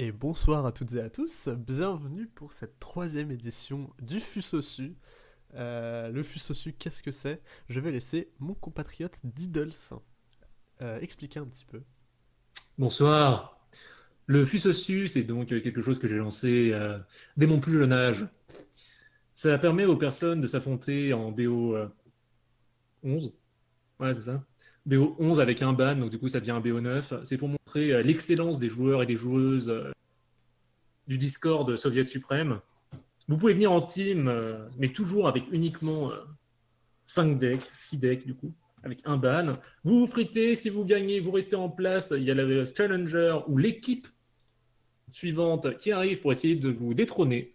Et bonsoir à toutes et à tous, bienvenue pour cette troisième édition du Fusosu. Euh, le Fusosu, qu'est-ce que c'est? Je vais laisser mon compatriote Diddles euh, expliquer un petit peu. Bonsoir. Le Fusosu, c'est donc quelque chose que j'ai lancé euh, dès mon plus jeune âge. Ça permet aux personnes de s'affronter en BO 11. Ouais, c'est ça. BO 11 avec un ban, donc du coup ça devient un BO 9. C'est pour montrer euh, l'excellence des joueurs et des joueuses euh, du Discord Soviet Suprême. Vous pouvez venir en team, euh, mais toujours avec uniquement 5 decks, 6 decks du coup, avec un ban. Vous vous fritez, si vous gagnez, vous restez en place. Il y a le challenger ou l'équipe suivante qui arrive pour essayer de vous détrôner.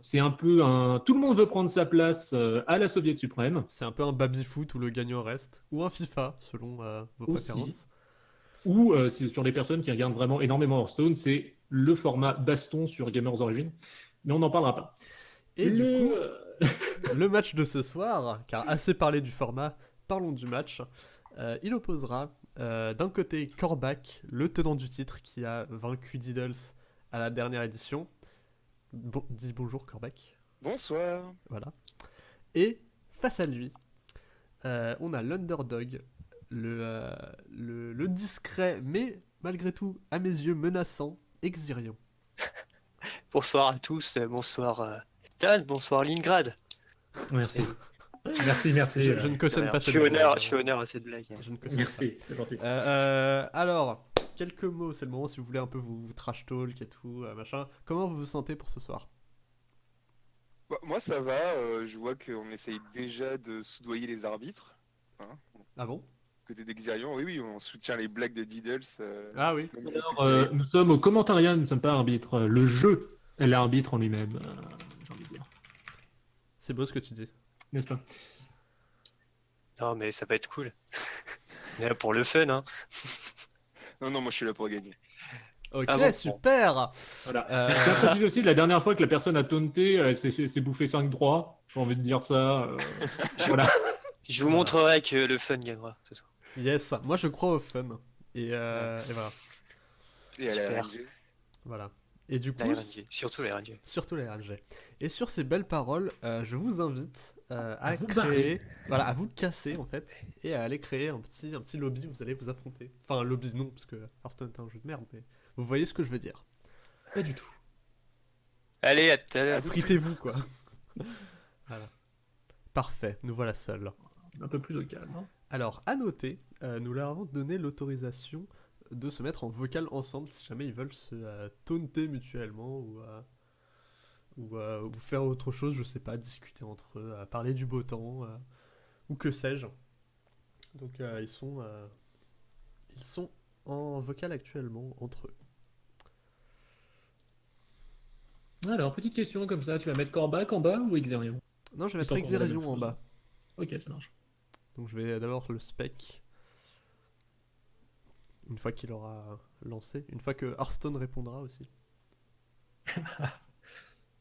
C'est un peu un. Tout le monde veut prendre sa place à la Soviet suprême. C'est un peu un baby-foot où le gagnant reste. Ou un FIFA, selon euh, vos préférences. Ou euh, sur les personnes qui regardent vraiment énormément Hearthstone, c'est le format baston sur Gamers Origin. Mais on n'en parlera pas. Et du coup, le match de ce soir, car assez parlé du format, parlons du match. il opposera d'un côté Korback, le tenant du titre qui a vaincu Diddles à la dernière édition, Bon, dis bonjour Corbac. Bonsoir. Voilà. Et face à lui, euh, on a l'underdog, euh, le, le, discret, mais malgré tout, à mes yeux, menaçant, Exirion. bonsoir à tous, bonsoir euh, Stan, bonsoir Lingrad. Merci. merci, merci. Je, ne cautionne pas cette blague. Je suis honneur à cette blague. merci, c'est gentil. alors, quelques mots, c'est le moment si vous voulez un peu vous, trash talk et tout, euh, machin. Comment vous vous sentez pour ce soir? Bah, Moi ça va, euh, je vois qu'on essaye déjà de soudoyer les arbitres. Hein. ah bon? Côté d'Exirion, oui, oui, on soutient les blagues de Diddles. Euh, ah oui. Alors, nous sommes au commentariat, nous ne sommes pas arbitres. Le jeu est l'arbitre en lui-même, j'ai envie de dire. C'est beau ce que tu dis. N'est-ce pas? Non, mais ça va être cool. pour le fun, hein. Non, non, moi je suis là pour gagner. Ok, ah super Voilà. Euh... aussi, la dernière fois que la personne a taunté, elle s'est bouffé 5 droits. J'ai envie de dire ça. Euh, voilà. Je vous montrerai que le fun gagnera ce soir. Yes, moi je crois au fun. Et, euh, et voilà. Et à la Voilà. Et du coup, surtout les RNG. Surtout les RNG. Et sur ces belles paroles, euh, je vous invite euh, à, créer, voilà, à vous casser en fait, et à aller créer un petit, un petit lobby où vous allez vous affronter. Enfin, un lobby non, parce que Hearthstone est un jeu de merde, mais vous voyez ce que je veux dire. Pas du tout. Allez, à tout à l'heure. Fritez-vous quoi. voilà. Parfait, nous voilà seuls. Un peu plus au calme. Hein. Alors, à noter, euh, nous leur avons donné l'autorisation de se mettre en vocal ensemble si jamais ils veulent se euh, taunter mutuellement ou, euh, euh, ou, faire autre chose, je sais pas, discuter entre eux, parler du beau temps ou que sais-je. Donc ils sont ils sont en vocal actuellement entre eux. Alors, petite question comme ça, tu vas mettre Corbac en bas ou Exerion Non, je vais mettre Exerion en bas. Ok, ça marche. Donc je vais d'abord le spec une fois qu'il aura lancé, une fois que Hearthstone répondra aussi.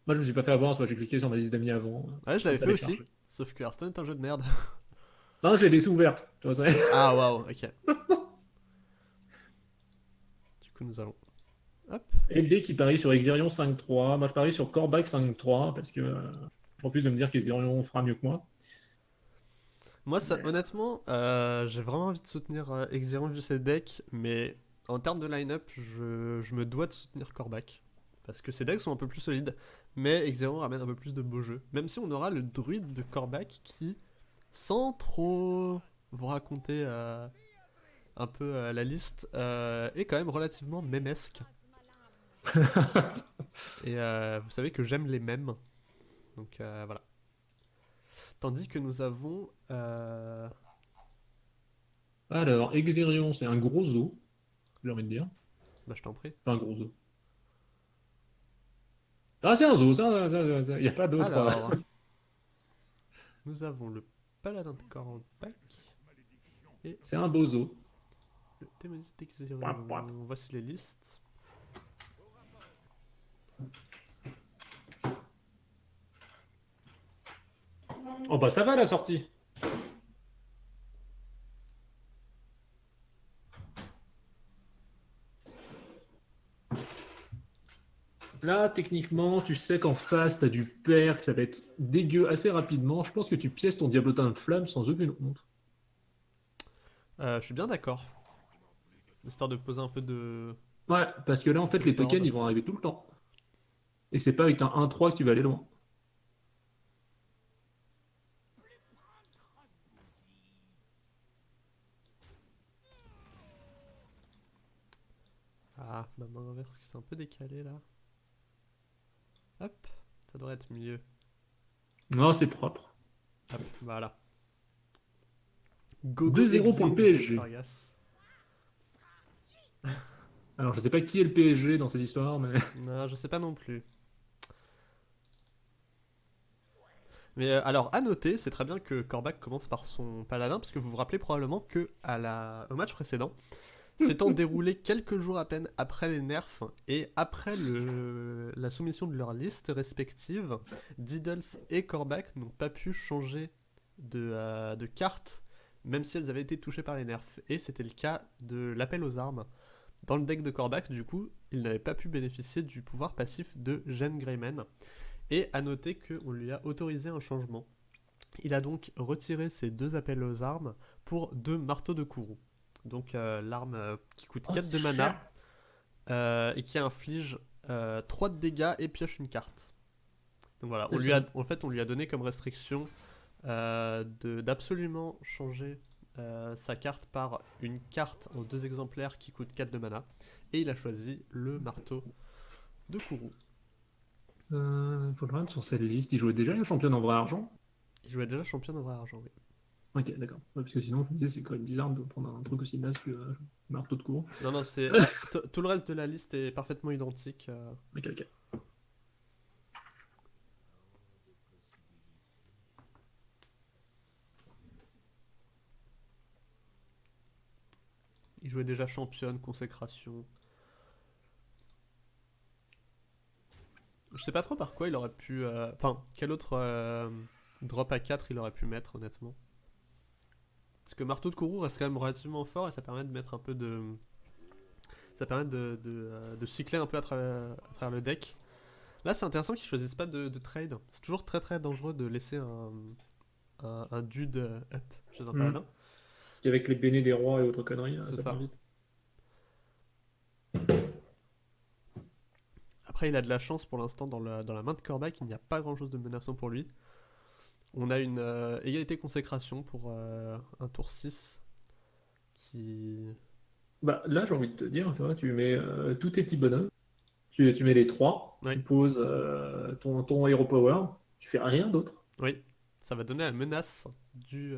Moi je me suis pas fait avoir, j'ai cliqué sur ma liste d'amis avant. Ouais, je l'avais fait aussi, sauf que Hearthstone est un jeu de merde. non, je l'ai laissé ouverte, tu vois Ah waouh, ok. du coup nous allons... Hop. LD qui parie sur Exerion 5-3, moi je parie sur Corbac 5-3, parce que, euh, en plus de me dire qu'Exerion fera mieux que moi. Moi, ça, honnêtement, euh, j'ai vraiment envie de soutenir euh, vu ses decks, mais en termes de line-up, je, je, me dois de soutenir Korback. Parce que ses decks sont un peu plus solides, mais Exerion ramène un peu plus de beaux jeux. Même si on aura le druide de Korback qui, sans trop vous raconter euh, un peu euh, la liste, est quand même relativement mémesque. Et vous savez que j'aime les mêmes. Donc voilà. Tandis que nous avons. Euh... Alors, Exerion, c'est un gros zoo, j'ai envie de dire. Bah, je t'en prie. Pas un gros zoo. Ah, c'est un zoo, ça, il n'y a pas d'autre. Alors... nous avons le paladin de Corbac. Et... C'est un beau zoo. Le d'Exerion. Voici les listes. Oh bah ça va la sortie. Là, techniquement, tu sais qu'en face, t'as du perf, ça va être dégueu assez rapidement. Je pense que tu pièces ton diablotin de flamme sans aucune honte. Euh, je suis bien d'accord. Histoire de poser un peu de. Ouais, parce que là, en fait, les tokens, ils vont arriver tout le temps. Et c'est pas avec un 1-3 que tu vas aller loin. Ah, ma main inverse, que c'est un peu décalé là. Hop, ça devrait être mieux. Non, c'est propre. Hop, voilà. Go 2-0 pour le PSG. Alors, je sais pas qui est le PSG dans cette histoire, mais. Non, je sais pas non plus. Mais euh, alors, à noter, c'est très bien que Korvac commence par son paladin, parce que vous vous rappelez probablement que à la... au match précédent, s'étant déroulé quelques jours à peine après les nerfs et après la soumission de leurs listes respectives, Diddles et Korvac n'ont pas pu changer de, euh, de carte, même si elles avaient été touchées par les nerfs. Et c'était le cas de l'appel aux armes. Dans le deck de Korvac, du coup, il n'avait pas pu bénéficier du pouvoir passif de Jen Greyman. Et à noter qu'on lui a autorisé un changement. Il a donc retiré ses deux appels aux armes pour deux marteaux de Kourou. Donc euh, l'arme euh, qui coûte Oh, 4 de mana euh, et qui inflige euh, 3 de dégâts et pioche une carte. Donc voilà, on lui a, en fait on lui a donné comme restriction euh, de- d'absolument changer euh, sa carte par une carte en deux exemplaires qui coûte 4 de mana. Et il a choisi le marteau de Kourou. Euh, rendre sur cette liste. Il jouait déjà la championne en vrai argent? Il jouait déjà champion en vrai argent, oui. Ok, d'accord. Ouais, parce que sinon, je me disais, c'est quand même bizarre de prendre un truc aussi naze que euh, marteau de cours. Non, non, c'est. tout le reste de la liste est parfaitement identique. euh. Ok, ok. Il jouait déjà championne, consécration. Je sais pas trop par quoi il aurait pu. euh, Enfin, quel autre euh, drop à 4 il aurait pu mettre, honnêtement. Parce que marteau de Kourou reste quand même relativement fort et ça permet de mettre un peu de. Ça permet de, de, euh, de cycler un peu à travers, à travers le deck. Là, c'est intéressant qu'ils choisissent pas de, de trade. C'est toujours très très dangereux de laisser un, un, un dude euh, up chez un Mhm. paladin. Parce qu'avec les bénés des rois et autres conneries, ça, ça. vite. Après, il a de la chance pour l'instant dans la, dans la main de Korvac, il n'y a pas grand chose de menaçant pour lui. On a une euh, égalité consécration pour euh, un tour 6 qui. Bah, là, j'ai envie de te dire, tu mets euh, tous tes petits bonhommes, tu, tu mets les trois, Oui. tu poses ton, ton Hero Power, tu fais rien d'autre. Oui, ça va donner la menace du,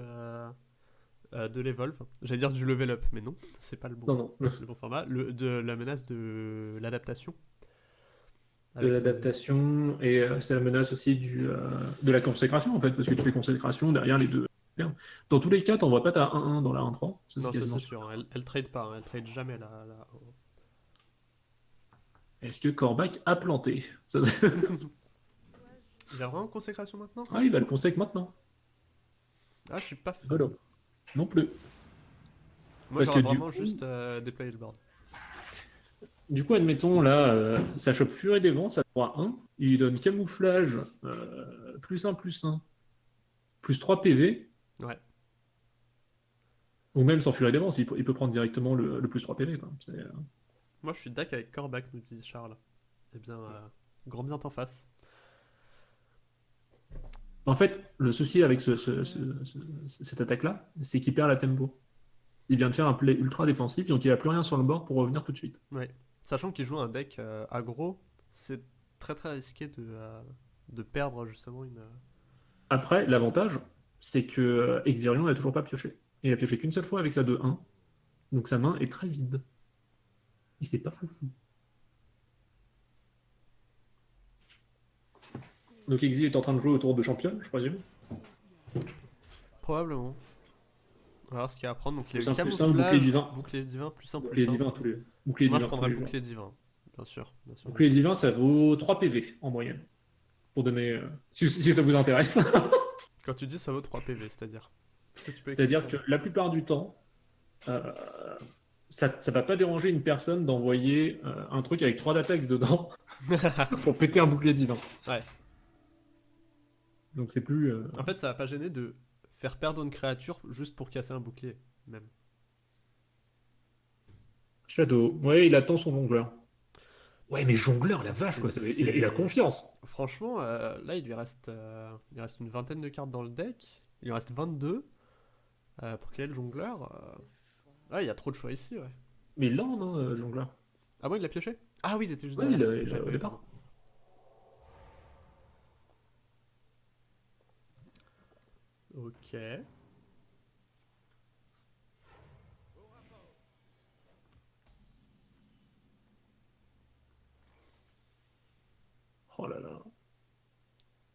de l'Evolve. J'allais dire du level up, mais non, c'est pas le bon, Non, non. le bon format. Le, de la menace de l'adaptation. De l'adaptation, et euh, c'est la menace aussi du, euh, de la consécration, en fait, parce que tu fais consécration derrière les deux. Dans tous les cas, t'envoies pas ta 1-1 dans la 1-3. ça, Non, c'est sûr, elle, elle trade pas, hein, elle trade jamais la. la- Est-ce que Korvac a planté? Ça, Il a vraiment consécration maintenant? Ah, il va le conseiller maintenant. Ah, je suis pas. Voilà. Non plus. Moi, j'aurais du vraiment coup- juste euh, déployé le board. Du coup, admettons, là, euh, ça chope Furie des Vents, ça droit 1. Il lui donne camouflage, euh, plus 1, plus 1, plus 3 PV. Ouais. Ou même sans Furie des Vents, il peut, il peut prendre directement le, le plus 3 PV. Quoi. Euh, Moi, je suis d'accord avec Corbac, nous dit Charles. Eh bien, grand bien t'en face. En fait, le souci avec ce- ce- ce- ce- cette attaque-là, c'est qu'il perd la tempo. Il vient de faire un play ultra défensif, donc il n'a plus rien sur le board pour revenir tout de suite. Sachant qu'il joue un deck euh, aggro, c'est très très risqué de, euh, de perdre justement une. euh, Après, l'avantage, c'est que Exirion n'a toujours pas pioché. Il a pioché qu'une seule fois avec sa 2-1. Donc sa main est très vide. Et c'est pas foufou. Donc Exil est en train de jouer autour de championne, je présume. Probablement. On va voir ce qu'il prendre. Donc, il a eu un, camouflage, bouclier divin. bouclier divin, plus un, Bouclier divin tous les bouclier Moi, je divin prendrais bouclier divin. Bien sûr. Bien sûr. Bouclier divin, ça vaut 3 PV en moyenne. Pour donner. euh, si, si ça vous intéresse. Quand tu dis ça vaut 3 PV, c'est-à-dire C'est-à-dire que la plupart du temps, euh, ça ne va pas déranger une personne d'envoyer euh, un truc avec 3 d'attaque dedans pour péter un bouclier divin. Ouais. Donc c'est plus. euh, En fait, ça va pas gêner de faire perdre une créature juste pour casser un bouclier, même. Shadow. Ouais, il attend son jongleur. Ouais, mais jongleur, la vache, quoi. ça il, a, il confiance. Franchement, euh, là, il lui reste, euh, il reste une vingtaine de cartes dans le deck. Il lui reste 22. Euh, pour quel jongleur euh, Ouais, il y a trop de choix ici, ouais. Mais là, non, euh, jongleur. Ah bon, il l'a pioché? Ah oui, il était juste Ouais, derrière. il il a- J'avais au pas départ. vu. Ok. Oh là là.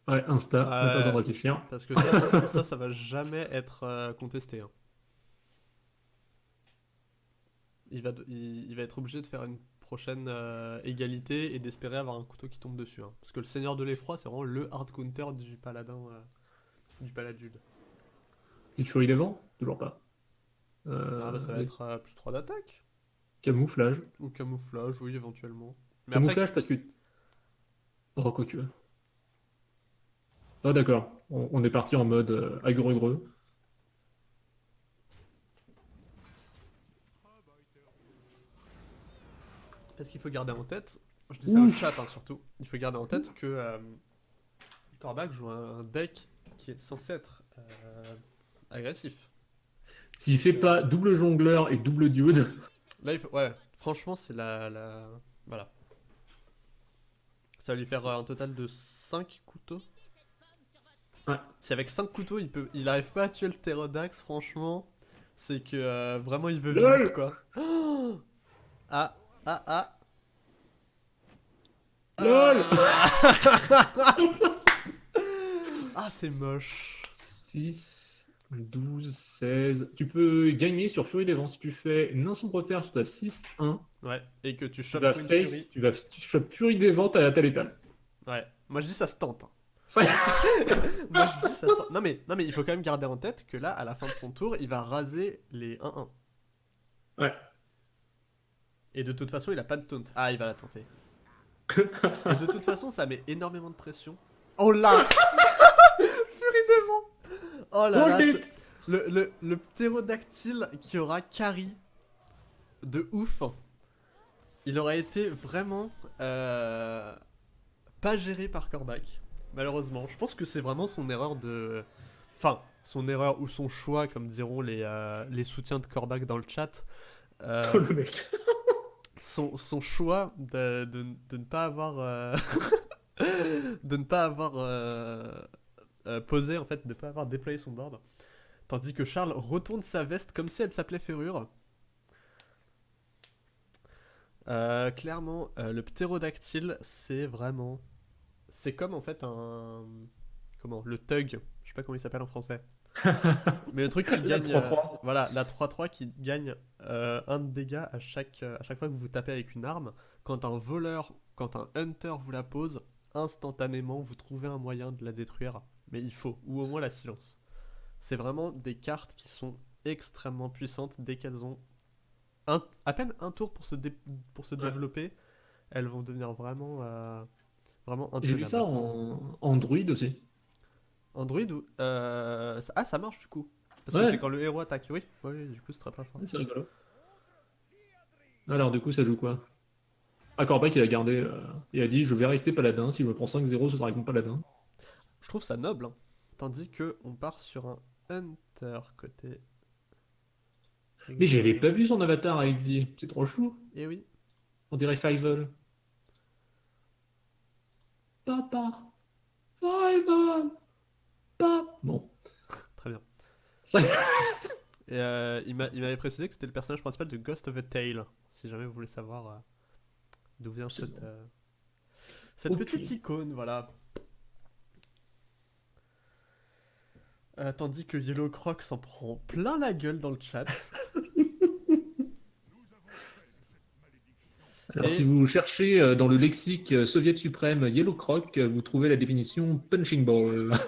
Ouais, Insta, Ouais. pas besoin de réfléchir. Parce que ça, ça, ça, ça va jamais être euh, contesté. hein. Il, va, il, il va être obligé de faire une prochaine euh, égalité et d'espérer avoir un couteau qui tombe dessus. hein. Parce que le Seigneur de l'Effroi, c'est vraiment le hard counter du paladin. euh, du paladude. Et Furie des vents Toujours pas. Euh, ah bah ça va être euh, plus 3 d'attaque. Camouflage. Ou camouflage, oui, éventuellement. Mais après, Camouflage parce que. Oh, quoi que. Ah, d'accord. On, on est parti en mode euh, agreux-greux. Parce qu'il faut garder en tête, je dis ça au chat hein, surtout, il faut garder en tête que euh, Corbac joue un deck qui est censé être euh, agressif. S'il fait pas double jongleur et double dude, Là, il faut- ouais, franchement, c'est la, la. Voilà. Ça va lui faire euh, un total de 5 couteaux. Ouais. Si avec 5 couteaux, il peut, il arrive pas à tuer le Pterodax, franchement, c'est que euh, vraiment il veut vivre quoi. Oh ah, ah, ah. LOL Ah, c'est moche. 6, 12, 16. Tu peux gagner sur Furie des vents si tu fais une sombre terre sur ta 6-1. Ouais, et que tu Tu chopes vas Queen face, Fury. tu vas tu chopes Furie des vents, t'as t'as l'étal. Ouais, moi je dis ça se tente. hein. Moi je dis ça se tente. Non mais, non mais il faut quand même garder en tête que là, à la fin de son tour, il va raser les 1-1. Ouais. Et de toute façon, il a pas de taunt. Ah, il va la tenter. Et de toute façon, ça met énormément de pression. Oh là Oh là là le, le, le ptérodactyle qui aura carry de ouf, il aurait été vraiment euh, pas géré par Corbac, malheureusement. Je pense que c'est vraiment son erreur de... Enfin, son erreur ou son choix, comme diront les, euh, les soutiens de Corbac dans le chat. Euh, Oh, le mec. son, son choix de, de, de ne pas avoir euh, de ne pas avoir euh, posé en fait de ne pas avoir déployé son board tandis que Charles retourne sa veste comme si elle s'appelait Ferrure Euh, clairement euh, le ptérodactyle c'est vraiment c'est comme en fait un comment le tug je sais pas comment il s'appelle en français mais le truc qui La gagne 3-3. euh, voilà la 3-3 qui gagne un de dégâts à chaque, à chaque fois que vous tapez avec une arme. Quand un voleur, quand un hunter vous la pose, instantanément vous trouvez un moyen de la détruire. Mais il faut, ou au moins la silence. C'est vraiment des cartes qui sont extrêmement puissantes dès qu'elles ont un- à peine un tour pour se, dé- pour se Ouais. développer. Elles vont devenir vraiment, euh, vraiment J'ai vu ça en Android aussi. Android ou. euh, Ah, ça marche du coup. Parce que c'est quand le héros attaque. Oui, oui, du coup c'est très très fort. C'est rigolo. Alors, du coup, ça joue quoi? Ah, Corbac, il a gardé. euh, il a dit Je vais rester paladin. Si je me prends 5-0, ce sera avec mon paladin. Je trouve ça noble, hein. tandis que on part sur un Hunter côté. Mais j'avais pas vu son avatar à Exil. C'est trop chou. Et oui. On dirait Fivel. Papa. Fivel. Papa. Bon. Très bien. Ça- Et euh, il m'a- il m'avait précisé que c'était le personnage principal de Ghost of a Tale. Si jamais vous voulez savoir euh, d'où vient cette, euh, cette petite icône, voilà. Euh, tandis que Yellow Croc s'en prend plein la gueule dans le chat. Alors, Et- si vous cherchez euh, dans le lexique euh, soviet suprême Yellow Croc, euh, vous trouvez la définition punching ball.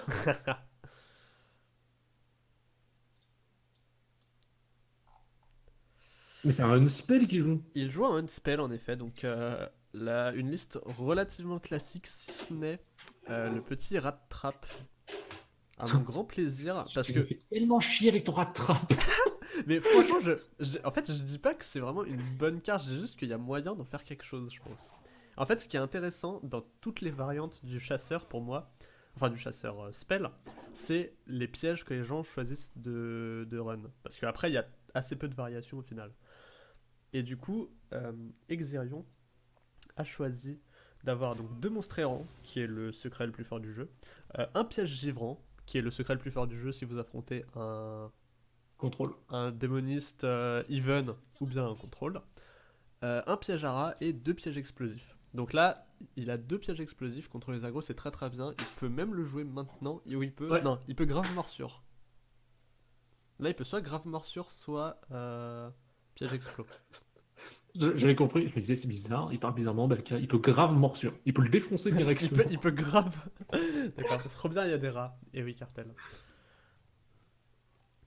Mais c'est un spell qui joue. Il joue un spell en effet, donc la- une liste relativement classique, si ce n'est le petit rat trap. Mon grand plaisir, parce que tellement chier avec ton rat trap. Mais franchement, je, je- en fait, je dis pas que c'est vraiment une bonne carte, je dis juste qu'il y a moyen d'en faire quelque chose, je pense. En fait, ce qui est intéressant dans toutes les variantes du chasseur pour moi, enfin du chasseur euh, spell, c'est les pièges que les gens choisissent de, de run. Parce qu'après, il y a assez peu de variations au final. Et du coup, euh, Exerion a choisi d'avoir donc deux monstres errants, qui est le secret le plus fort du jeu, euh, un piège givrant, qui est le secret le plus fort du jeu si vous affrontez un Contrôle. un démoniste euh, even ou bien un contrôle, euh, un piège à rat et deux pièges explosifs. Donc là, il a deux pièges explosifs contre les agros, c'est très très bien. Il peut même le jouer maintenant, il peut. Ouais. Non, il peut grave morsure. Là, il peut soit grave morsure, soit euh, piège explos. J'avais compris, je me disais c'est bizarre, il parle bizarrement, il peut grave morsure, il peut le défoncer il, directement. peut, il peut grave. D'accord, trop bien, il y a des rats. Et oui, cartel.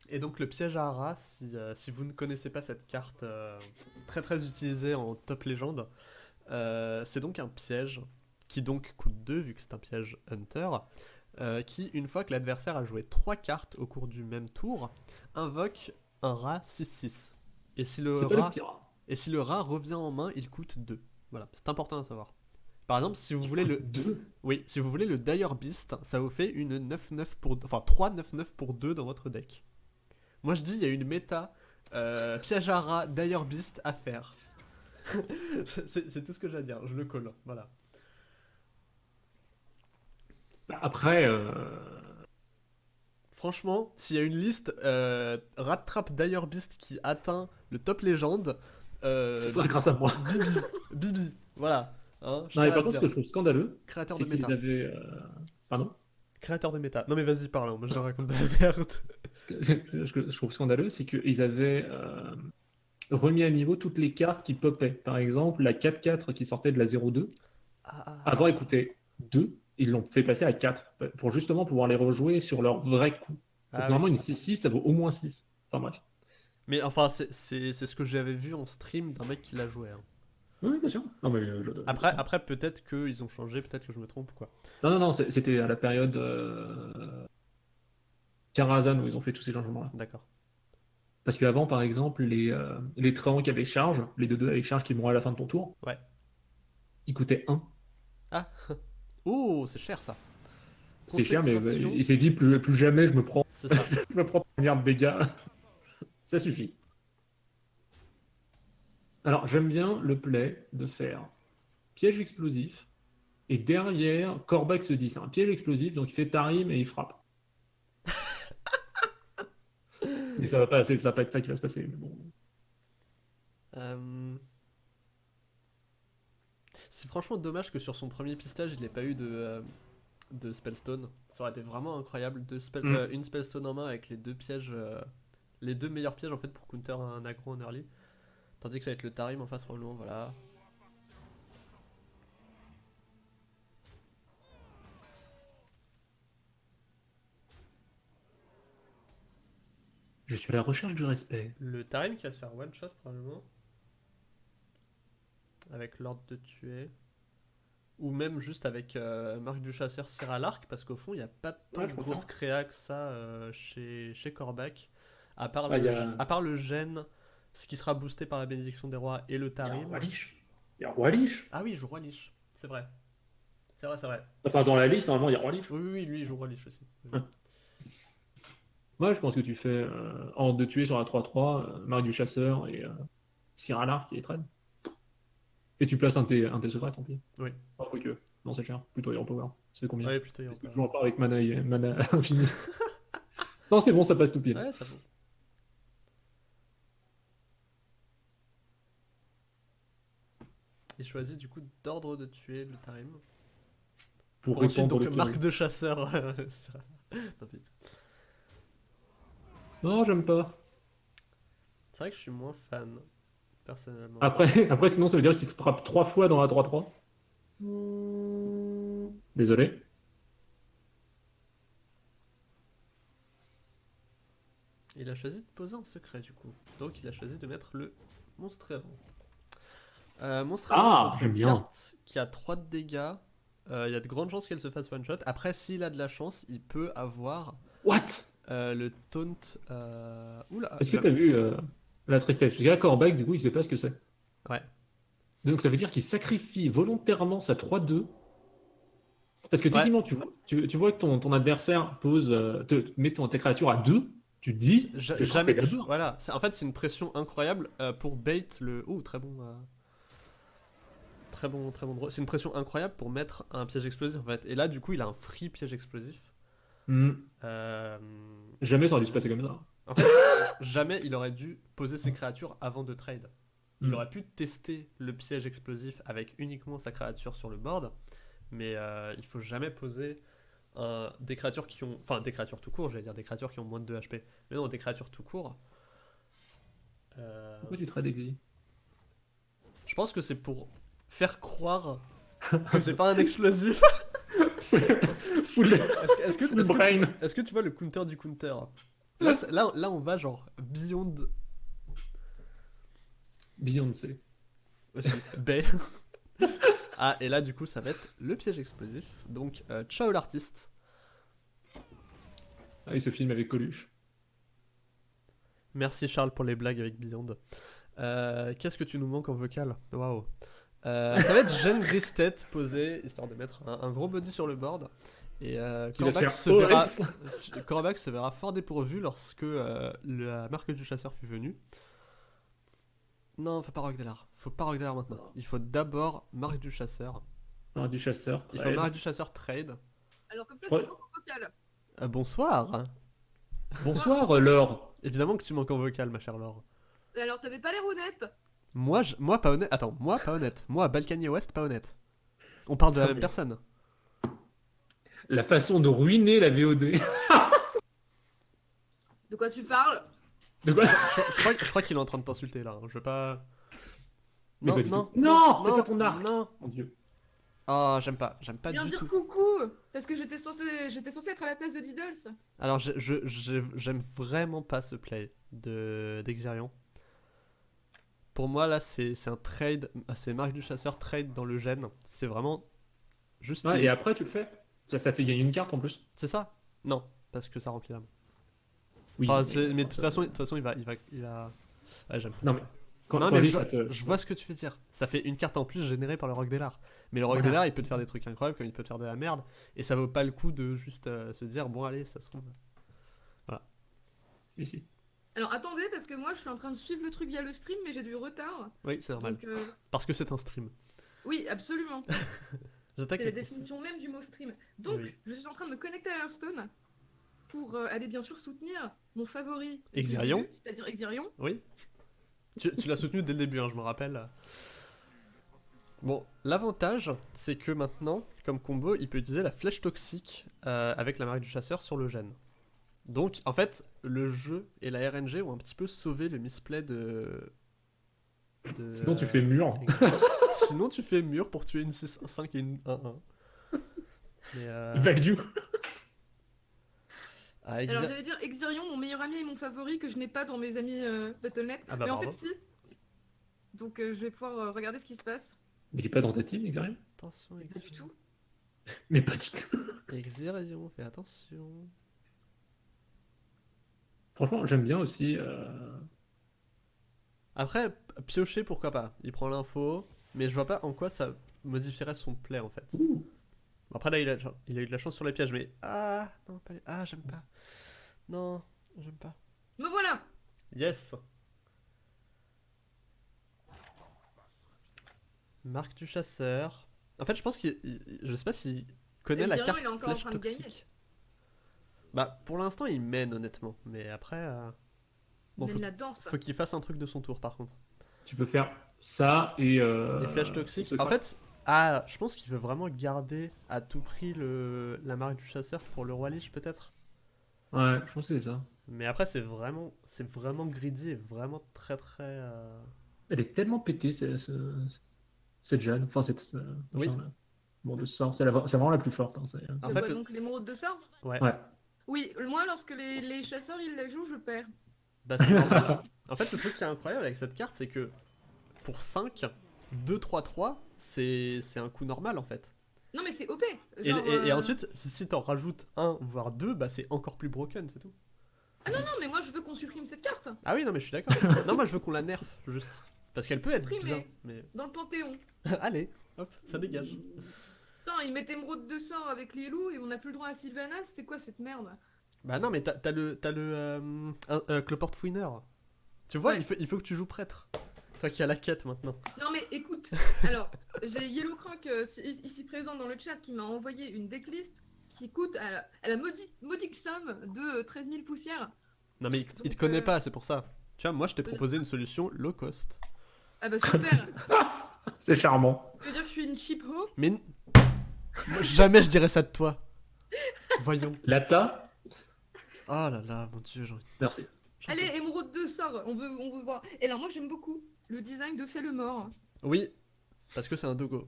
Et donc le piège à rats, si, euh, si vous ne connaissez pas cette carte euh, très très utilisée en top légende, euh, c'est donc un piège qui donc coûte 2 vu que c'est un piège hunter, qui une fois que l'adversaire a joué 3 cartes au cours du même tour, invoque un rat 6-6. Et si le rat. Et si le rat revient en main, il coûte 2. Voilà, c'est important à savoir. Par exemple, si vous voulez le oui, si vous voulez le Dire Beast, ça vous fait une 9-9 pour enfin 3 9-9 pour 2 dans votre deck. Moi je dis il y a une méta euh, piège à rat Dire Beast à faire. c'est tout ce que j'ai à dire, je le colle, voilà. Après, euh, Franchement, s'il y a une liste euh, Rat Trap Dire Beast qui atteint le top légende, euh, ce sera grâce à moi. Bibi, Bibi, voilà. Hein, je Non, mais par contre, ce que je trouve scandaleux, Créateur de méta. avaient. euh, Pardon Créateur de méta. Non mais vas-y parle, moi je raconte de la merde. Ce que je trouve scandaleux, c'est qu'ils avaient euh, remis à niveau toutes les cartes qui popaient. Par exemple, la 4-4 qui sortait de la 0-2. Ah, Avant, elle coûtait 2. Ils l'ont fait passer à 4 pour justement pouvoir les rejouer sur leur vrai coup. Donc, ah oui. normalement, une 6-6, ça vaut au moins 6. Enfin bref. Mais enfin, c'est- ce que j'avais vu en stream d'un mec qui l'a joué. hein. Oui, bien sûr. Non, mais, euh, je- Après, après peut-être qu'ils ont changé, peut-être que je me trompe ou quoi. Non, non, non, c'était à la période euh... Karazhan où ils ont fait tous ces changements-là. D'accord. Parce qu'avant, par exemple, les, euh, les Tréants qui avaient charge, les 2-2 avec charge qui vont à la fin de ton tour, Ouais. ils coûtaient 1. Ah Oh, c'est cher ça. C'est cher, mais Concentration, il s'est dit plus, plus jamais je me prends, je me prends de dégâts. Ça suffit. Alors, j'aime bien le play de faire piège explosif, et derrière, Korvac se dit c'est un piège explosif, donc il fait Tarim et il frappe. mais ça va pas, ça va pas être ça qui va se passer. Mais bon. Euh, C'est franchement dommage que sur son premier pistage, il n'ait pas eu de, euh, de Spellstone. Ça aurait été vraiment incroyable. Deux spell- Mm. euh, une Spellstone en main avec les deux pièges, les deux meilleurs pièges en fait pour counter un aggro en early. Tandis que ça va être le Tarim en face probablement, voilà. Je suis à la recherche du respect. Le Tarim qui va se faire one shot probablement. Avec l'ordre de tuer. Ou même juste avec euh, Marc du Chasseur à l'arc, parce qu'au fond, il n'y a pas tant Ouais, de grosses créas que ça euh, chez, chez. À part, le, a- à part le gène, ce qui sera boosté par la bénédiction des rois et le Il y a Tarim. Roi. Il y a Roi Lich. Ah oui, il joue Roi Lich, c'est vrai. C'est vrai, c'est vrai. Enfin, dans la liste, normalement, il y a Roi Lich. Oui, oui, oui, lui, il joue Roi Lich aussi. Ouais. Moi, je pense que tu fais euh, en de tuer sur la 3-3, euh, Marc du Chasseur et euh, Cyr à l'arc qui est traîne. Et tu places un T, un T secret, tant pis. Oui. Pas que. Non, c'est cher. Plutôt Hero Power. Ça fait combien Ouais, plutôt, que en je joue pas avec mana, et- mana infini. non, c'est bon, ça passe tout pile. Ouais, ça vaut. Il choisit du coup d'ordre de tuer le Tarim. Pour Pour ensuite, donc, le marque marque de chasseur. non, j'aime pas. C'est vrai que je suis moins fan, personnellement. Après, après sinon, ça veut dire qu'il te frappe trois fois dans la 3-3. Désolé. Il a choisi de poser un secret du coup. Donc il a choisi de mettre le Monstre errant. Euh, monstre Ah, contre bien. carte qui a 3 de dégâts. euh, Il y a de grandes chances qu'elle se fasse one shot. Après, s'il a de la chance, il peut avoir What? euh, le taunt. Euh... Oula, Est-ce que t'as vu euh, la tristesse? Parce que là, Corbac, du coup, il sait pas ce que c'est. Ouais. Donc ça veut dire qu'il sacrifie volontairement sa 3-2. Parce que Ouais. techniquement, tu, vois, tu, tu vois que ton, ton adversaire pose, euh, te, met ton, ta créature à 2, tu te dis, je jamais. Voilà, en fait, c'est une pression incroyable euh, pour bait le. Oh, très bon. euh, Très bon, très bon. C'est une pression incroyable pour mettre un piège explosif en fait. Et là, du coup, il a un free piège explosif. Hmm. Euh, Jamais ça aurait dû se passer comme ça. En fait, jamais il aurait dû poser ses créatures avant de trade. Il Mm. aurait pu tester le piège explosif avec uniquement sa créature sur le board, mais euh, il faut jamais poser un- des créatures qui ont. Enfin, des créatures tout court, j'allais dire des créatures qui ont moins de 2 HP. Mais non, des créatures tout court. Euh, Pourquoi tu trades Exi je pense que c'est pour faire croire que c'est pas un explosif. Est-ce que, est-ce que- que tu, est-ce que tu vois le counter du counter là, c'est- là, là, on va genre beyond Beyoncé. aussi. B. ah, et là, du coup, ça va être le piège explosif. Donc, euh, ciao l'artiste. Ah, et ce film avec Coluche. Merci Charles pour les blagues avec Beyond. Euh, Qu'est-ce que tu nous manques en vocal? Waouh. Euh, ça va être Jeanne Gristet posée, histoire de mettre un, un gros body sur le board. Et euh, se verra, se fort dépourvu lorsque euh, la marque du chasseur fut venue. Non, faut pas Rogue Delar. Faut pas Rogue Delar maintenant. Il faut d'abord marque du chasseur. Ah, du chasseur. Il faut trade. marque du chasseur trade. Alors comme ça, Ouais. je manque en vocal. Euh, bonsoir. Bonsoir, Laure. Évidemment que tu manques en vocal, ma chère Laure. Mais Alors t'avais pas l'air honnête. Moi, je- moi pas honnête. Attends, moi pas honnête. Moi, Balkany West, pas honnête. On parle de la Ah, même personne. La façon de ruiner la VOD. De quoi tu parles? De quoi? Je, je crois, je crois qu'il est en train de t'insulter là. hein. Je veux pas. Mais Non, pas non. Non, non, pas ton arc. non. Mon dieu. Oh, j'aime pas, j'aime pas Viens du dire tout. coucou Parce que j'étais censé, j'étais censé être à la place de Diddles. Alors, je- je- je- j'aime vraiment pas ce play de d'Exerion. Pour moi, là, c'est un trade. C'est Marc du Chasseur trade dans le gène. C'est vraiment juste. Ouais, les- et après, tu le fais. Ça, ça te fait gagner une carte en plus. C'est ça? Non, parce que ça remplit l'âme. Oui. Enfin, mais de toute façon, de toute façon, il va, il va, il va. Ouais, j'aime. Non, mais. Quand, non, mais je te- je vois ce que tu veux dire. Ça fait une carte en plus générée par le Rock Delar. Mais le Rock Voilà. Delar, il peut te faire des trucs incroyables comme il peut te faire de la merde. Et ça vaut pas le coup de juste euh, se dire, bon, allez, ça se trouve. Ici. Alors attendez, parce que moi je suis en train de suivre le truc via le stream, mais j'ai du retard. Oui, c'est normal. Donc euh, Parce que c'est un stream. oui, absolument. C'est la définition même du mot stream. Donc Oui. je suis en train de me connecter à Hearthstone pour euh, aller bien sûr soutenir mon favori. Exirion. C'est-à-dire Exirion. Oui. Tu, tu l'as soutenu dès le début, hein, je me rappelle. Bon, l'avantage, c'est que maintenant, comme combo, il peut utiliser la flèche toxique euh, avec la marque du chasseur sur le gène. Donc, en fait, le jeu et la RNG ont un petit peu sauvé le misplay de. de- Sinon, tu fais mur. Sinon, tu fais mur pour tuer une 6-5 et une 1-1. Mais. Euh... Value. ah, Alors exa- j'allais dire Exirion, mon meilleur ami et mon favori que je n'ai pas dans mes amis euh, Battle.net. Ah bah mais en fait si. Donc euh, je vais pouvoir euh, regarder ce qui se passe. Mais il est pas dans ta team, Exarion Attention, Pas du Exirion. tout. Mais pas du tout. Exirion, fais attention. Franchement, j'aime bien aussi. euh, Après, piocher, pourquoi pas. Il prend l'info, mais je vois pas en quoi ça modifierait son play en fait. Ouh. Après là, il a, il a eu de la chance sur les pièges, mais ah non, pas les- ah j'aime pas. Non, j'aime pas. Me voilà Yes. Marque du chasseur. En fait, je pense qu'il, il- je sais pas s'il connaît la carte il est encore en flèche train de gagner. toxique. Bah, pour l'instant, il mène honnêtement, mais après, euh, bon, faut, la danse. faut qu'il fasse un truc de son tour par contre. Tu peux faire ça et. euh, Les flèches toxiques. En fait, ah, je pense qu'il veut vraiment garder à tout prix le, la marque du chasseur pour le roi Lich peut-être. Ouais, je pense que c'est ça. Mais après, c'est vraiment, c'est vraiment greedy et vraiment très très. euh, Elle est tellement pétée, ce- ce- cette Jeanne. Enfin, cette. euh, Oui. Bon, de sort, c'est la- c'est vraiment la plus forte. hein, c'est- En fait, le- donc l'émeraude de sort Ouais. Ouais. Oui, moi lorsque les, les chasseurs ils la jouent, je perds. Bah, c'est normal. en fait, le truc qui est incroyable avec cette carte, c'est que pour 5, 2-3-3, c'est c'est un coup normal en fait. Non, mais c'est OP. Et, Genre, et- et euh, ensuite, si, t'en rajoutes un, voire deux, bah c'est encore plus broken, c'est tout. Non, mais moi je veux qu'on supprime cette carte Ah oui, non, mais je suis d'accord. non, moi je veux qu'on la nerf, juste. Parce qu'elle peut être bien, mais. dans le Panthéon. Allez, hop, ça dégage. Putain, ils mettent émeraude de sort avec les loups et on n'a plus le droit à Sylvanas. C'est quoi cette merde? Bah non, mais t'as le, t'as le euh, euh, Cloport Fouineur. Tu vois, Ouais. il, faut, il faut que tu joues prêtre. Toi qui as la quête maintenant. Non, mais écoute, alors, j'ai Yellow Croc euh, ici présent dans le chat qui m'a envoyé une decklist qui coûte à la, à la modique, modique somme de euh, 13 000 poussières. Non, mais il, il te connaît euh, pas, c'est pour ça. Tu vois, moi je t'ai proposé une solution low cost. Ah bah super C'est charmant. Je veux dire, je suis une cheap ho. Mais. Moi, jamais je dirais ça de toi. Voyons. Lata Oh là là, mon dieu, j'en Merci. Allez, peux- émeraude de sort, on veut, on veut voir. Et alors, moi j'aime beaucoup le design de Fait le Mort. Oui, parce que c'est un dogo.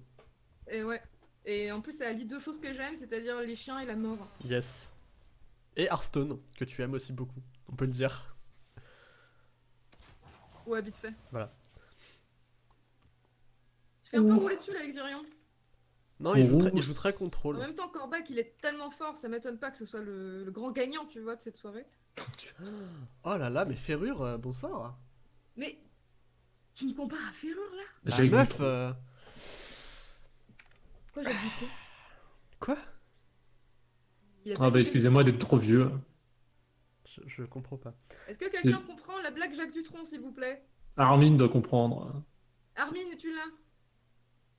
Et ouais. Et en plus, ça allie deux choses que j'aime, c'est-à-dire les chiens et la mort. Yes. Et Hearthstone, que tu aimes aussi beaucoup, on peut le dire. Ouais, vite fait. Voilà. Tu fais un peu rouler dessus là, Exirion. Non, il joue, très, il Ouh. joue très En contrôle. même temps, Corbac, il est tellement fort, ça m'étonne pas que ce soit le, le grand gagnant, tu vois, de cette soirée. Oh là là, mais Ferrure, euh, bonsoir. Mais tu me compares à Ferrure là? Bah, J'ai eu meuf, euh, Quoi, j'ai du trop? Quoi? Ah bah excusez-moi d'être trop vieux. je, je comprends pas. Est-ce que quelqu'un comprend la blague Jacques Dutronc, s'il vous plaît? Armin doit comprendre. Armin, es-tu là?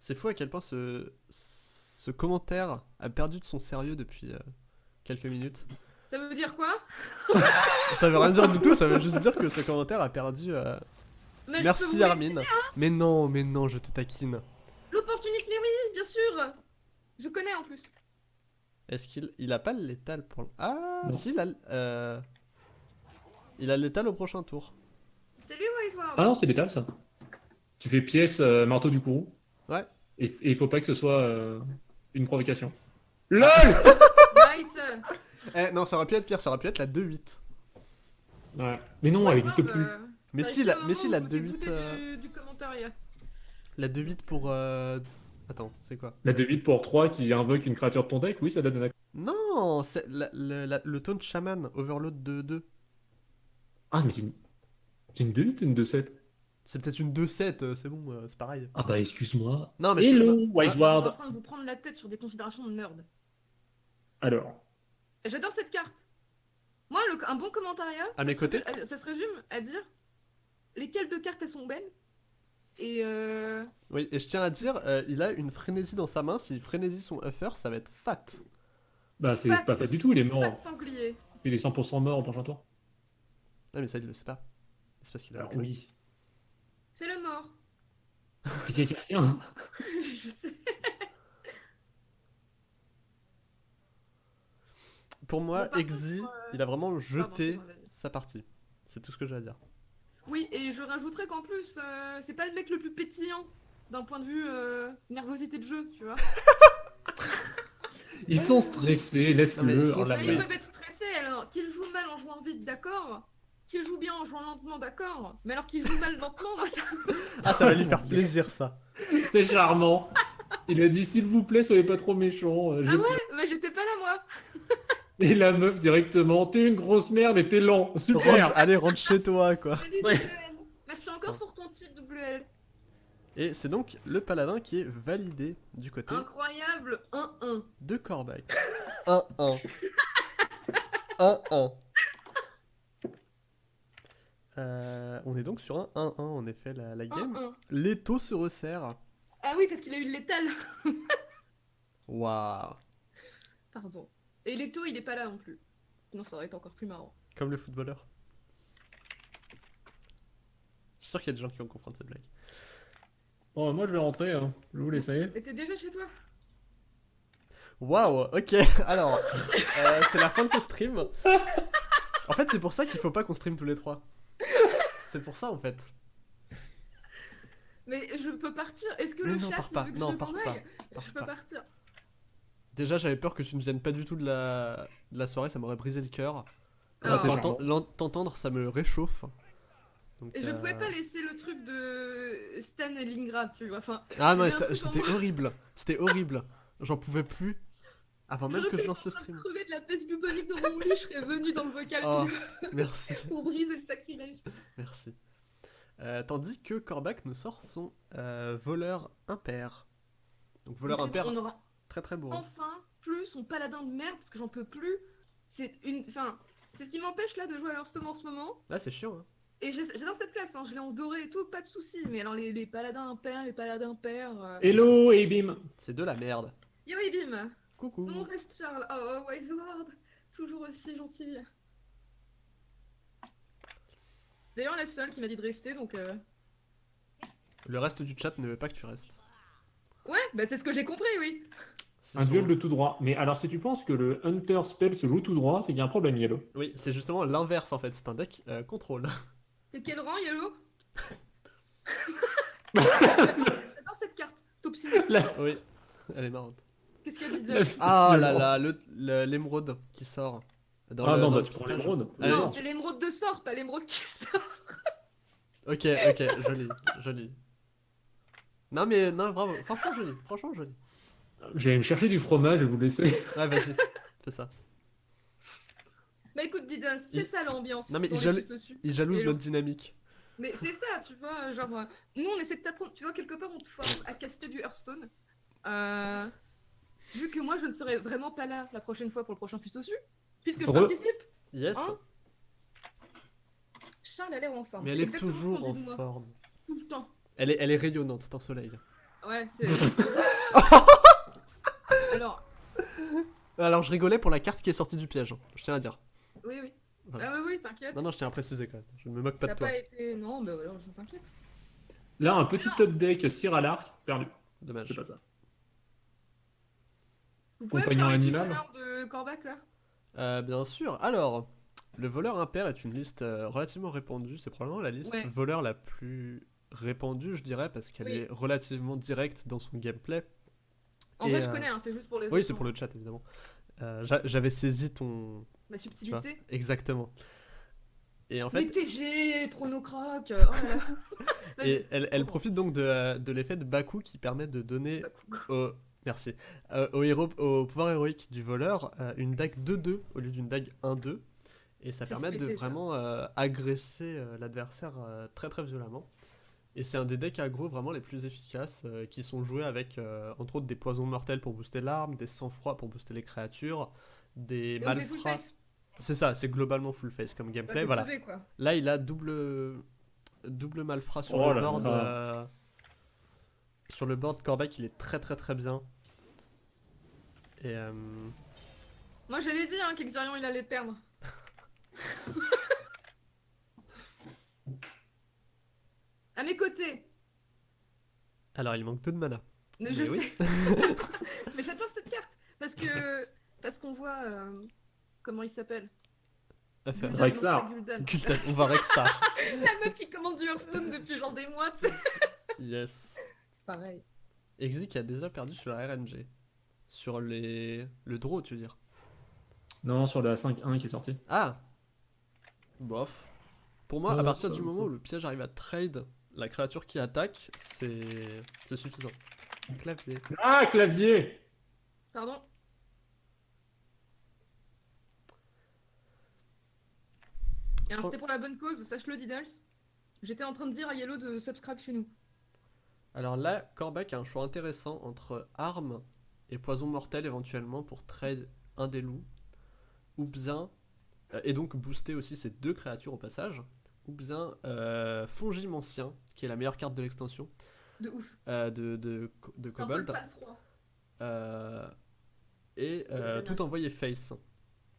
C'est fou à quel point ce, ce commentaire a perdu de son sérieux depuis euh, quelques minutes. Ça veut dire quoi? Ça veut rien dire du tout, ça veut juste dire que ce commentaire a perdu. euh, Merci vous laisser Armin. Mais non, mais non, je te taquine. L'opportuniste, mais oui, bien sûr Je connais en plus. Est-ce qu'il il a pas le létal pour le... Ah, Non. si, il a, le- euh, il a le létal au prochain tour. Salut Wiseward Ah non, c'est l'étal ça. Tu fais pièce euh, marteau du courroux. Ouais. Et, il faut pas que ce soit euh, une provocation. LOL Nice Eh, non, ça aurait pu être pire, ça aurait pu être la 2-8. Ouais. Mais non, elle n'existe Wiseward, plus. euh, Mais si, la, mais si, moment la où vous t'es 2-8... goûté euh, Du, du commentariat. La 2-8 pour... euh, Attends, c'est quoi? La 2-8 pour 3 qui invoque une créature de ton deck, oui, ça donne un Non, c'est la- le, la- le taunt shaman, overload de 2. Ah, mais c'est une... c'est une 2-8 ou une 2-7 C'est peut-être une 2-7, euh, c'est bon, euh, c'est pareil. Ah bah excuse-moi. Non, mais je- Hello, Vous êtes en train de vous prendre la tête sur des considérations de nerd. Alors, J'adore cette carte. Moi, le- un bon commentariat, À ça mes se- côtés ça se résume à dire lesquelles deux cartes elles sont belles. Et euh... Oui, et je tiens à dire, euh, il a une frénésie dans sa main. Si frénésie son uffer, ça va être fat. bah c'est Pas- fait du tout, il est mort. Il est 100% mort au prochain tour. Ah, mais ça, il le sait pas. C'est parce qu'il a. Alors oui. Fais le mort. J'ai dit rien. je sais. Pour moi, Exi, contre, euh, il a vraiment jeté sa partie. C'est tout ce que j'ai à dire. Oui, et je rajouterais qu'en plus, euh, c'est pas le mec le plus pétillant d'un point de vue euh, nervosité de jeu, tu vois. Ils sont stressés, laisse-le ils sont main. peuvent être stressés, alors qu'ils jouent mal en jouant vite, d'accord Qu'ils jouent bien en jouant lentement, d'accord Mais alors qu'ils jouent mal lentement, moi ça. Ah, ça va lui faire plaisir, ça. C'est charmant. Il a dit s'il vous plaît, soyez pas trop méchants. euh, Ah ouais Mais j'étais pas là, moi Et la meuf directement, t'es une grosse merde et t'es lent. Super. allez, rentre chez toi, quoi. Ouais. Merci encore pour ton titre, WL. Et c'est donc le paladin qui est validé du côté Incroyable 1-1. de Corbac. 1-1. 1-1. Euh, on est donc sur un 1-1 en effet la, la game. 1-1. L'étau se resserre. Ah oui, parce qu'il a eu le létal. Waouh. Pardon. Et Leto, il est pas là non plus. Sinon, ça aurait été encore plus marrant. Comme le footballeur. Je suis sûr qu'il y a des gens qui vont comprendre cette blague. Bon, moi je vais rentrer, hein. je vais vous laisser. Et t'es déjà chez toi Waouh, ok. Alors, euh, c'est la fin de ce stream. En fait, c'est pour ça qu'il faut pas qu'on stream tous les trois. C'est pour ça en fait. Mais je peux partir Est-ce que Mais le non, chat, pars pas. veut que Non, je pars pas. Pars Je peux pas. partir. Déjà, j'avais peur que tu ne viennes pas du tout de la, de la soirée, ça m'aurait brisé le cœur. Ah. L'en- T'entendre, ça me réchauffe. Donc, Et je euh, pouvais pas laisser le truc de Stan et Lingrad, tu vois. Enfin, Ah non, c'était horrible. C'était horrible. J'en pouvais plus. Avant même que je lance le stream. crever de la peste bubonique dans mon lit, je serais venu dans le vocal Oh, merci, pour briser le sacrilège. merci. Euh, tandis que Corbac nous sort son euh, voleur impair. Donc voleur impair, bon, on aura très très bourrin. enfin plus son paladin de merde parce que j'en peux plus. C'est une. Enfin, c'est ce qui m'empêche là de jouer à Hearthstone en ce moment. Là, c'est chiant. Hein. Et j'ai- j'adore cette classe, hein, je l'ai en doré et tout, pas de soucis. Mais alors les, les paladins impairs, les paladins pairs. Euh... Hello, Abim C'est de la merde. Yo Bim Coucou. Mon reste Charles, oh Wise Ward, toujours aussi gentil. D'ailleurs la seule qui m'a dit de rester donc. Euh... Le reste du chat ne veut pas que tu restes. Ouais, bah c'est ce que j'ai compris, oui. Un duel de tout droit. Mais alors, si tu penses que le Hunter Spell se joue tout droit, c'est qu'il y a un problème, Yellow. Oui, c'est justement l'inverse en fait. C'est un deck euh, contrôle. C'est quel rang, Yellow? J'adore cette carte. Top sinistre. Là, oui, elle est marrante. Qu'est-ce qu'il y a dit là, de... Ah là violence. là, le- le- l'émeraude qui sort. Dans Ah le, non, dans bah le tu prends l'émeraude. Non, c'est l'émeraude de sort, pas l'émeraude qui sort. Ok, ok, joli, joli. Non mais, non, bravo, franchement joli, franchement joli. J'allais me chercher du fromage et vous laisser. Ouais, vas-y, fais ça. Bah écoute, Diddle, c'est Il- ça l'ambiance. Non, mais il. Il jalouse notre dynamique. Mais c'est ça, tu vois, genre, euh, nous on essaie de t'apprendre, tu vois, quelque part on te force à caster du Hearthstone. Euh, vu que moi je ne serai vraiment pas là la prochaine fois pour le prochain dessus, puisque je Re- participe, Yes, Hein Charles a l'air en forme. mais elle est toujours en forme. Tout le temps. Elle est, elle est rayonnante, c'est un soleil. Ouais, c'est. Alors, Alors je rigolais pour la carte qui est sortie du piège, hein, je tiens à dire. oui, oui. Voilà. Ah, oui, oui, t'inquiète. Non, non, je tiens à préciser quand même, je ne me moque pas de toi. pas été. Non, bah alors je t'inquiète. Là, un petit top deck, cire à l'arc, perdu. Dommage. C'est pas ça. Vous pouvez me Compagnon parler du animal. voleur de Corbac là? Euh, bien sûr, alors, le voleur impair est une liste euh, relativement répandue, c'est probablement la liste Ouais. voleur la plus répandue, je dirais, parce qu'elle Oui. est relativement directe dans son gameplay. En Et, vrai, je euh, connais, hein, c'est juste pour les Oui, autres, c'est pour hein. le chat, évidemment. Euh, j'a- J'avais saisi ton... Ma tu vois, subtilité. exactement. Et en Mais fait, TG, Pronocroc, euh, oh là là. Vas-y. et elle, elle profite donc de, euh, de l'effet de Baku qui permet de donner Bah, coucou. au, merci, euh, au, pouvoir héroïque du voleur euh, une dague 2-2 au lieu d'une dague 1-2. Et ça permet de vraiment euh, agresser euh, l'adversaire euh, très très violemment. Et c'est un des decks aggro vraiment les plus efficaces euh, qui sont joués avec euh, entre autres des poisons mortels pour booster l'arme, des sang-froid pour booster les créatures, des malfrats. C'est ça, c'est globalement full face comme gameplay. voilà. Là, il a double double malfrat sur Oh le board. euh, Sur le board, Corbac, il est très très très bien. Et euh, Moi j'avais dit hein, qu'Exarion il allait perdre. à mes côtés. alors, il manque tout de mana. Mais je oui. sais. Mais j'attends cette carte. Parce que. Parce qu'on voit. euh, Comment il s'appelle Rexar. on va Rexar. La meuf qui commande du Hearthstone depuis genre des mois, tu sais. yes. C'est pareil. Exi qui a déjà perdu sur la RNG. Sur les... le draw, tu veux dire? Non, sur la 5-1 qui est sortie. Ah Bof. Pour moi, à partir du moment où le piège arrive à trade la créature qui attaque, c'est c'est suffisant. Clavier. Ah, clavier Pardon? Et hein, c'était pour la bonne cause, sache-le, Diddles. J'étais en train de dire à Yellow de subscribe chez nous. Alors là, Corbac a un choix intéressant entre armes et poison mortel éventuellement pour trade un des loups, ou bien, euh, et donc booster aussi ces deux créatures au passage, ou bien euh, Fongimancien, qui est la meilleure carte de l'extension De ouf. euh, de, de, de C'est un peu le Kobold, euh, et euh, tout envoyer face.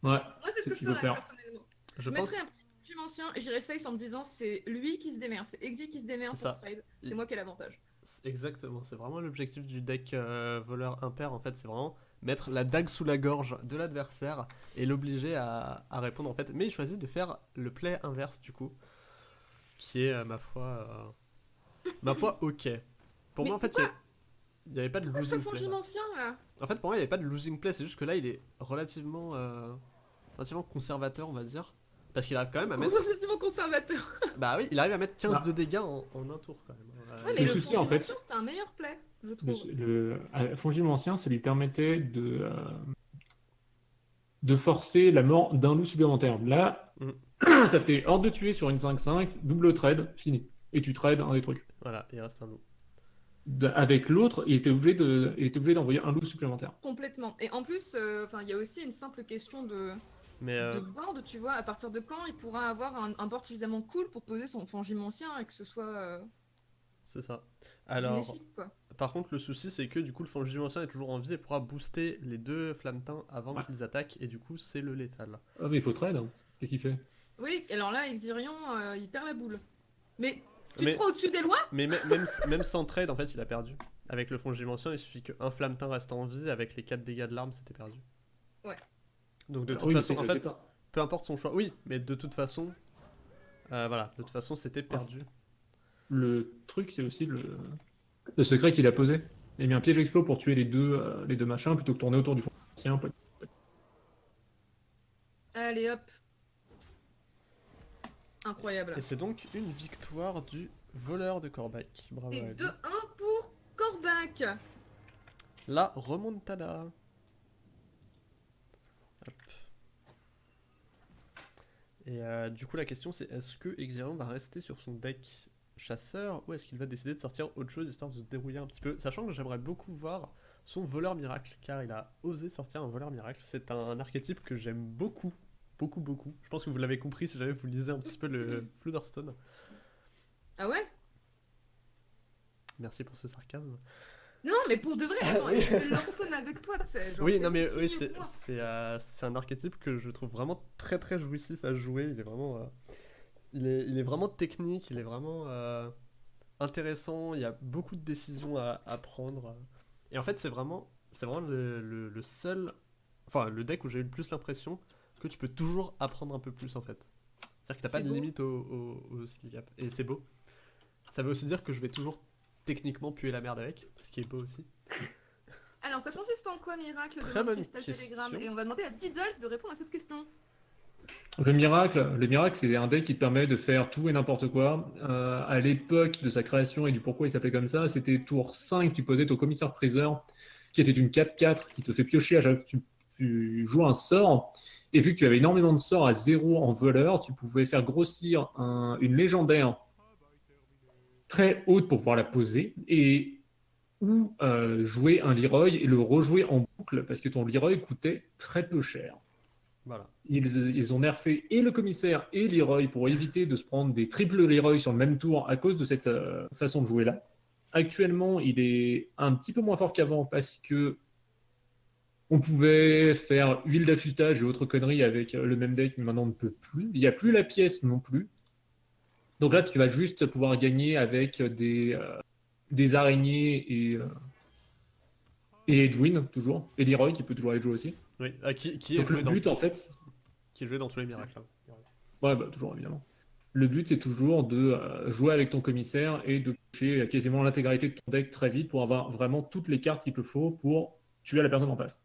Ouais, Moi, c'est ce que je ferais faire. personnellement. Je Je, pense, mettrais un petit film ancien et j'irais face en me disant c'est lui qui se démerde, c'est Exy qui se démerde C'est pour ça. trade. Il- C'est moi qui ai l'avantage. Exactement, c'est vraiment l'objectif du deck euh, voleur impair en fait, c'est vraiment mettre la dague sous la gorge de l'adversaire et l'obliger à, à répondre en fait. Mais il choisit de faire le play inverse du coup, qui est euh, ma foi, euh, ma foi ok. Pour Mais moi en fait, il n'y avait pas de Pourquoi losing play. là. ancien là En fait, pour moi, il n'y avait pas de losing play, c'est juste que là, il est relativement, euh, relativement conservateur, on va dire. Parce qu'il arrive quand même à mettre. Relativement conservateur. Bah oui, il arrive à mettre 15 Bah. de dégâts en, en un tour quand même. Euh, Ouais, mais Le le, souci, en fait- Fongimancien, c'était un meilleur play, je Le, trouve. le, à Fongible ancien, ça lui permettait de, euh, de forcer la mort d'un loup supplémentaire. Là, Mm. ça fait hors de tuer sur une 5-5, double trade, fini. Et tu trades un des trucs. Voilà, il reste un loup. De- avec l'autre, il était obligé de, il était obligé d'envoyer un loup supplémentaire. Complètement. Et en plus, euh, enfin, il y a aussi une simple question de, Mais euh, de board, tu vois, à partir de quand il pourra avoir un, un board suffisamment cool pour poser son Fangime ancien et que ce soit euh, c'est ça. Alors, quoi. par contre, le souci c'est que du coup, le Fangime ancien est toujours en vie et pourra booster les deux flammetins avant Ouais. qu'ils attaquent et du coup, c'est le létal. Ah, mais il faut trade. hein. Qu'est-ce qu'il fait? Oui, alors là, Exirion, euh, il perd la boule. Mais tu Mais- te crois au-dessus des lois? Mais mê- même, même sans trade, en fait, il a perdu. Avec le Fongime ancien, il suffit qu'un flammetin reste en vie, avec les 4 dégâts de l'arme, c'était perdu. Ouais. Donc de Ah toute oui, façon, en fait, peu importe son choix. Oui, mais de toute façon, euh, voilà, de toute façon, c'était perdu. Le truc, c'est aussi le, le secret qu'il a posé. Il a mis un piège explo pour tuer les deux, euh, les deux machins plutôt que tourner autour du fond. Allez hop. Incroyable. Et c'est donc une victoire du voleur de Corbac. Bravo Et lui. 2-1 pour Corbac. La remontada. Hop. Et euh, du coup, la question c'est est-ce que Exirion va rester sur son deck chasseur ou est-ce qu'il va décider de sortir autre chose histoire de se dérouiller un petit peu? Sachant que j'aimerais beaucoup voir son voleur miracle car il a osé sortir un voleur miracle. C'est un, archétype que j'aime beaucoup. Beaucoup, beaucoup. Je pense que vous l'avez compris si jamais vous lisez un petit peu le Floodstone. Ah ouais? Merci pour ce sarcasme. Non, mais pour de vrai, attends, Hearthstone avec toi, tu sais. genre, Oui, c'est non mais oui, c'est euh, c'est un archétype que je trouve vraiment très très jouissif à jouer. Il est vraiment, euh, il est, il est vraiment technique, il est vraiment euh, intéressant. Il y a beaucoup de décisions à, à prendre. Et en fait, c'est vraiment, c'est vraiment le, le- le seul, enfin le deck où j'ai eu le plus l'impression que tu peux toujours apprendre un peu plus en fait. C'est-à-dire que t'as pas de beau. limite au, au, au skill gap. Et c'est beau. Ça veut aussi dire que je vais toujours techniquement puer la merde avec, ce qui est beau aussi. Alors, ça consiste en quoi, Miracle? Très de bonne question. Telegram Et on va demander à Diddles de répondre à cette question. Le miracle, le miracle, c'est un deck qui te permet de faire tout et n'importe quoi. Euh, à l'époque de sa création et du pourquoi il s'appelait comme ça, c'était tour 5, tu posais ton commissaire priseur, qui était une 4-4, qui te fait piocher à chaque tu, tu joues un sort. Et vu que tu avais énormément de sorts à 0 en voleur, tu pouvais faire grossir un- une légendaire très haute pour pouvoir la poser et ou euh, jouer un Leroy et le rejouer en boucle parce que ton Leroy coûtait très peu cher. Voilà. Ils, ont nerfé et le commissaire et Leroy pour éviter de se prendre des triples Leroy sur le même tour à cause de cette euh, façon de jouer là. Actuellement, il est un petit peu moins fort qu'avant parce que on pouvait faire huile d'affûtage et autres conneries avec euh, le même deck, mais maintenant on ne peut plus. Il n'y a plus la pièce non plus. Donc là, tu vas juste pouvoir gagner avec des, euh, araignées et, Edwin, toujours. Et Leroy qui peut toujours aller jouer aussi. Oui. Ah, qui, qui est Donc joué le dans but, en fait, qui est joué dans tous les miracles. Ouais, bah, toujours, évidemment. Le but, c'est toujours de euh, jouer avec ton commissaire et de toucher quasiment l'intégralité de ton deck très vite pour avoir vraiment toutes les cartes qu'il te faut pour tuer la personne en face.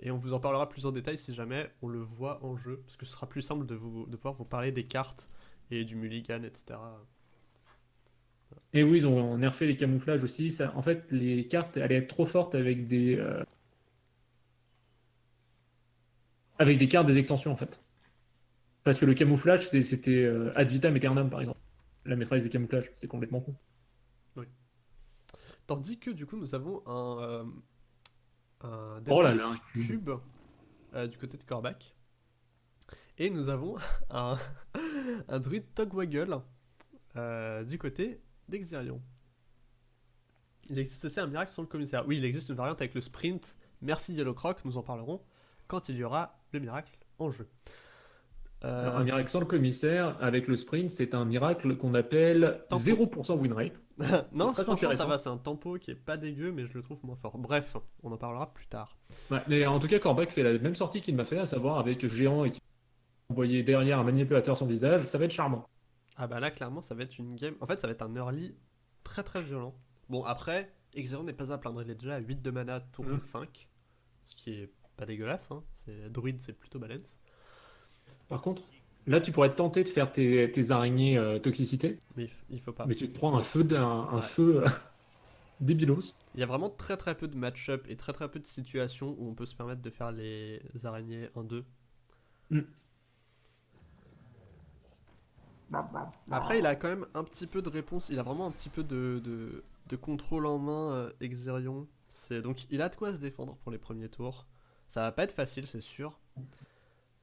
Et on vous en parlera plus en détail si jamais on le voit en jeu, parce que ce sera plus simple de, vous, de pouvoir vous parler des cartes et du mulligan, etc. Et oui, ils ont nerfé les camouflages aussi. Ça, en fait, les cartes allaient être trop fortes avec des, euh, avec des cartes des extensions, en fait. Parce que le camouflage, c'était- euh, ad vitam aeternam, par exemple. La maîtresse des camouflages, c'était complètement con. Tandis que du coup nous avons un, euh, un Oh là là, un cube. euh, du côté de Corbac. Et nous avons un, un druide Togwaggle euh, du côté d'Exirion. Il existe aussi un miracle sur le commissaire. Oui, il existe une variante avec le sprint. Merci Yellow Croc, nous en parlerons quand il y aura le miracle en jeu. Euh, Alors, un miracle sans le commissaire, avec le sprint, c'est un miracle qu'on appelle Tempo. 0% win rate. non, franchement ça va, c'est un tempo qui est pas dégueu, mais je le trouve moins fort. Bref, on en parlera plus tard. Ouais, mais en tout cas, Corbac fait la même sortie qu'il m'a fait, à savoir avec Géant et qui envoyé derrière un manipulateur sans visage. Ça va être charmant. Ah bah là clairement ça va être une game. En fait ça va être un early très très violent. Bon après, Exerion n'est pas à plaindre, il est déjà à 8 de mana tour Mhm. 5. Ce qui est pas dégueulasse, hein. c'est druide c'est plutôt balance. Par contre, là, tu pourrais te tenter de faire tes, tes araignées euh, toxicité, Mais il faut pas. mais tu te prends un feu, d'un- un, Ouais. feu euh, débilos. Il y a vraiment très très peu de match-up et très très peu de situations où on peut se permettre de faire les araignées 1-2. Mm. Après, il a quand même un petit peu de réponse, il a vraiment un petit peu de, de, de contrôle en main, euh, Exerion. C'est donc il a de quoi se défendre pour les premiers tours. Ça va pas être facile, c'est sûr.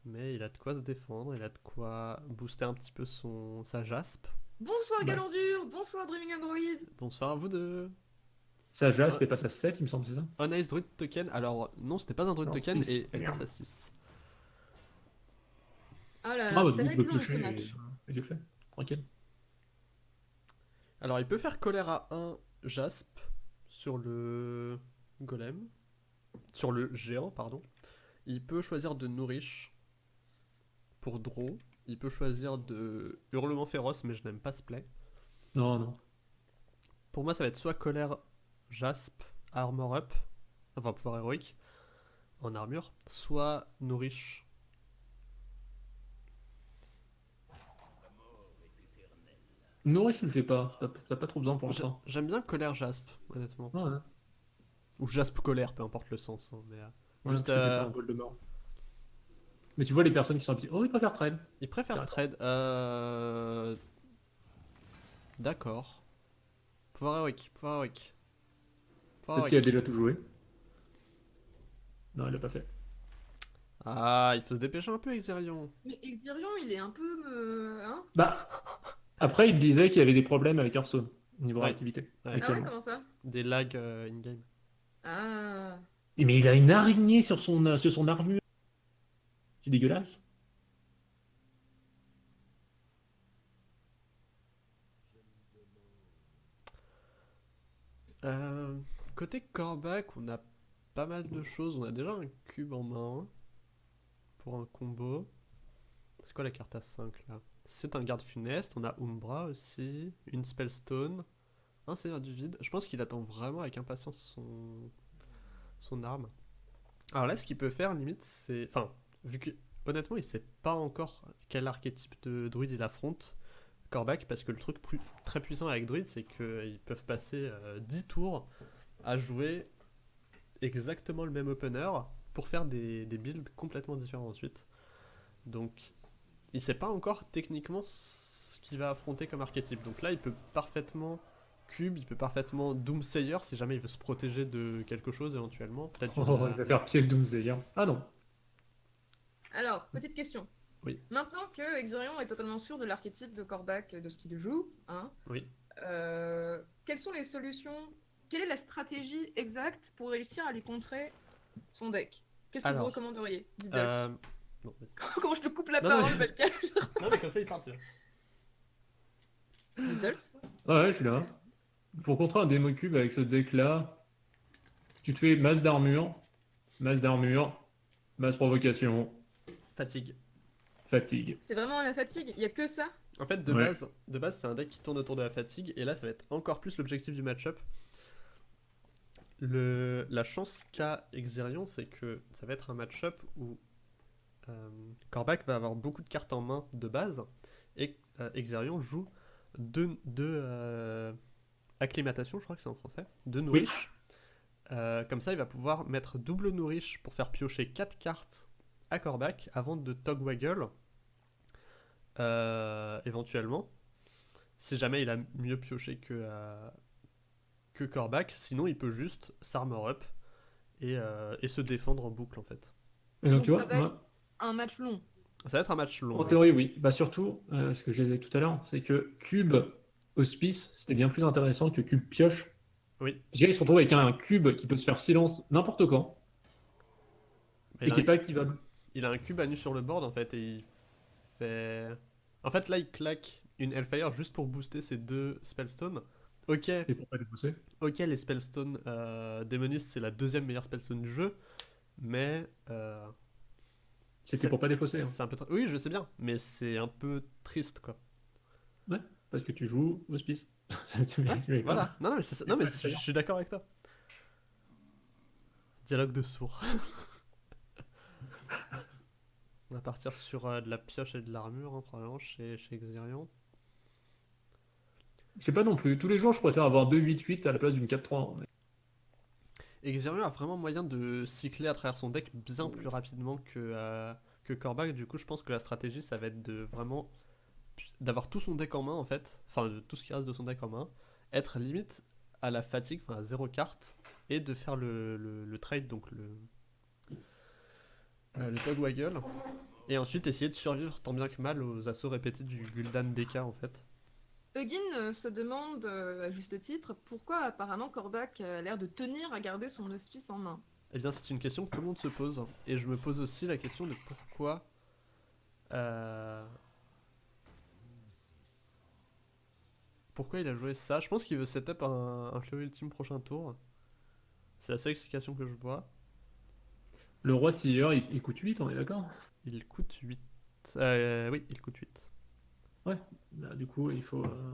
Mais il a de quoi se défendre, il a de quoi booster un petit peu son sa jaspe. Bonsoir Bah. Galandur, bonsoir Dreaming Android. Bonsoir à vous deux. Ça jaspe et passe à 7, il me semble, c'est ça? On Ice Druid Token, alors non, c'était pas un Druid Non, Token et elle merde. passe à 6. Ah là là, Bravo, ça va être le long ce match. fait. Tranquille. Alors il peut faire colère à 1 Jasp sur le golem, sur le géant, pardon. Il peut choisir de nourrish pour draw. Il peut choisir de hurlement féroce, mais je n'aime pas ce play. Non, non. Pour moi, ça va être soit colère Jasp, armor up, enfin pouvoir héroïque en armure, soit nourrish. Nourriche, tu le fais pas. T'as pas trop besoin pour l'instant. J'aime bien colère Jasp, honnêtement. Ouais. Ou Jasp colère, peu importe le sens. hein, mais, euh, Ouais, Juste, euh, pas un bol de mort. Mais tu vois les personnes qui sont habituées. Oh, ils préfèrent trade. Il préfère Intéressant. trade. Euh... D'accord. Pouvoir héroïque, pouvoir héroïque. Pouvoir Peut-être qu'il a déjà tout joué. Non, il l'a pas fait. Ah, il faut se dépêcher un peu, Exerion. Mais Exirion, il est un peu me. Hein? Bah, après, il disait qu'il y avait des problèmes avec Hearthstone, niveau Ouais. réactivité. Ouais. Ah ouais, comment ça? Des lags euh, in-game. Ah. Mais il a une araignée sur son, euh, sur son armure. C'est dégueulasse. Euh, côté Corbac, on a pas mal de choses. On a déjà un cube en main pour un combo. C'est quoi la carte à 5 là? C'est un garde funeste. On a Umbra aussi, une Spellstone, un Seigneur du Vide. Je pense qu'il attend vraiment avec impatience son, arme. Alors là, ce qu'il peut faire, limite, c'est. Enfin, vu que honnêtement, il sait pas encore quel archétype de druide il affronte. Corbac, parce que le truc très puissant avec Druid, c'est qu'ils peuvent passer euh, 10 tours à jouer exactement le même opener pour faire des, builds complètement différents ensuite. Donc, il sait pas encore techniquement ce qu'il va affronter comme archétype. Donc là, il peut parfaitement cube, il peut parfaitement Doomsayer si jamais il veut se protéger de quelque chose éventuellement. Peut-être Oh, il va faire pièce Doomsayer. Ah non. Alors, petite question. Oui. Maintenant que Exirion est totalement sûr de l'archétype de Corbac de ce qu'il joue, hein, Oui. euh, quelles sont les solutions Quelle est la stratégie exacte pour réussir à lui contrer son deck? Qu'est-ce que vous recommanderiez Diddles Euh, non. Comment je te coupe la non, non, parole, mais- Belka? Non, mais comme ça, il part. tu vois. Diddles ouais, je suis là. Pour contrer un démo cube avec ce deck-là, tu te fais masse d'armure, masse d'armure, masse provocation, Fatigue. fatigue. C'est vraiment la fatigue Il y a que ça? En fait, de Ouais. base, de base, c'est un deck qui tourne autour de la fatigue, et là, ça va être encore plus l'objectif du match-up. Le... La chance qu'a Exerion, c'est que ça va être un match-up où euh, Corbac va avoir beaucoup de cartes en main de base, et euh, Exerion joue deux, deux euh, acclimatations, je crois que c'est en français, deux nourriches. Euh, comme ça, il va pouvoir mettre double nourriche pour faire piocher 4 cartes à Corbac avant de Togwaggle euh, éventuellement. Si jamais il a mieux pioché que, euh, que Corbac, sinon il peut juste s'armor up et, euh, et se défendre en boucle en fait. Et donc, Donc tu ça va moi, être- Un match long. Ça va être un match long. en théorie, oui. Bah surtout, euh, ce que j'ai dit tout à l'heure, c'est que cube hospice, c'était bien plus intéressant que cube pioche. Oui. Parce qu'il se retrouve avec un cube qui peut se faire silence n'importe quand Mais et il, qui a est pas activable. il a un cube à nu sur le board en fait et il fait. En fait là il claque une Hellfire juste pour booster ses deux Spellstones. Ok, Et pour pas les pousser. ok les Spellstones euh, Démoniste c'est la deuxième meilleure Spellstone du jeu, mais euh, C'était C'est- pour pas défausser. hein. c'est un peu. Oui je sais bien, mais c'est un peu triste quoi. Parce que tu joues hospice. Voilà. Non, non, mais, c'est ça- non, mais je, je suis d'accord avec toi. Dialogue de sourds. On va partir sur euh, de la pioche et de l'armure, hein, probablement, chez, chez Xerion. Je sais pas non plus. Tous les jours, je préfère avoir 2-8-8 à la place d'une 4-3. mais- Et Xerion a vraiment moyen de cycler à travers son deck bien plus rapidement que, euh, que Kor'bak. Du coup, je pense que la stratégie, ça va être de vraiment d'avoir tout son deck en main en fait, enfin tout ce qui reste de son deck en main, être limite à la fatigue, enfin à zéro carte, et de faire le, le- le trade, donc le, euh, le Togwaggle, et ensuite essayer de survivre tant bien que mal aux assauts répétés du Gul'dan DK en fait. Huggin euh, se demande, euh, à juste titre, pourquoi apparemment Kor'bak a l'air de tenir à garder son hospice en main. Eh bien, c'est une question que tout le monde se pose. Et je me pose aussi la question de pourquoi. euh, Pourquoi il a joué ça Je pense qu'il veut setup un, un Fléau Ultime prochain tour. C'est la seule explication que je vois. Le roi Seer, il, il coûte 8, on est d'accord? Il coûte 8. Euh, oui, il coûte 8. Là, Du coup, il faut. euh,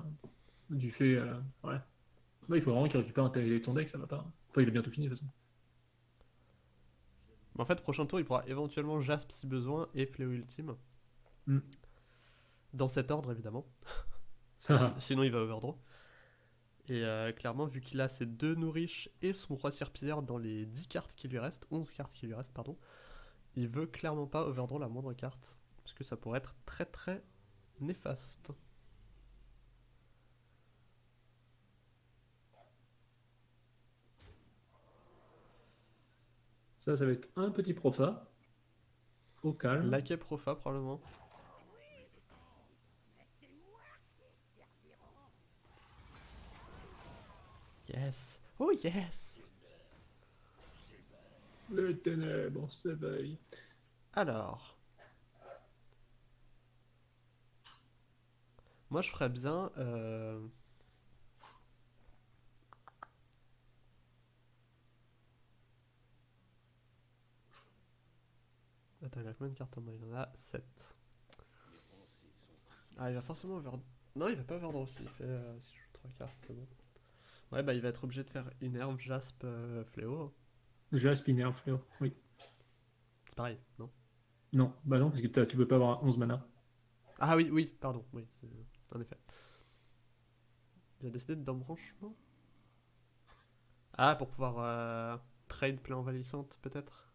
du fait. euh, ouais. Ouais, il faut vraiment qu'il récupère un tel- ton deck, ça va pas. Enfin, il est bientôt fini de toute façon. Mais en fait, prochain tour, il pourra éventuellement Jasp si besoin et Fléau Ultime. Hmm. Dans cet ordre, évidemment. Si- Sinon, il va overdraw. Et euh, clairement, vu qu'il a ses deux nourriches et son roi serpillière dans les 10 cartes qui lui restent, 11 cartes qui lui restent, pardon, il veut clairement pas overdraw la moindre carte. Parce que ça pourrait être très très néfaste. Ça, ça va être un petit profa. Au calme. Laquais Profa, probablement. Yes! Oh yes! Les ténèbres s'éveillent. Alors. Moi, je ferais bien. euh, Attends, il a combien de cartes en main? Il en a 7. Ah, il va forcément over. Non, il va pas overdraw aussi. Il fait. euh, si je joue 3 cartes, c'est bon. Ouais, bah, il va être obligé de faire Innerve, Jasp, euh, Fléau. J'ai un spinner, fléau. Oui. C'est pareil, non? Non, bah non, parce que tu peux pas avoir 11 mana. Ah oui, oui, pardon, oui, c'est- en effet. Il a décidé d'embranchement? Ah, pour pouvoir euh, trade plein envahissante, peut-être?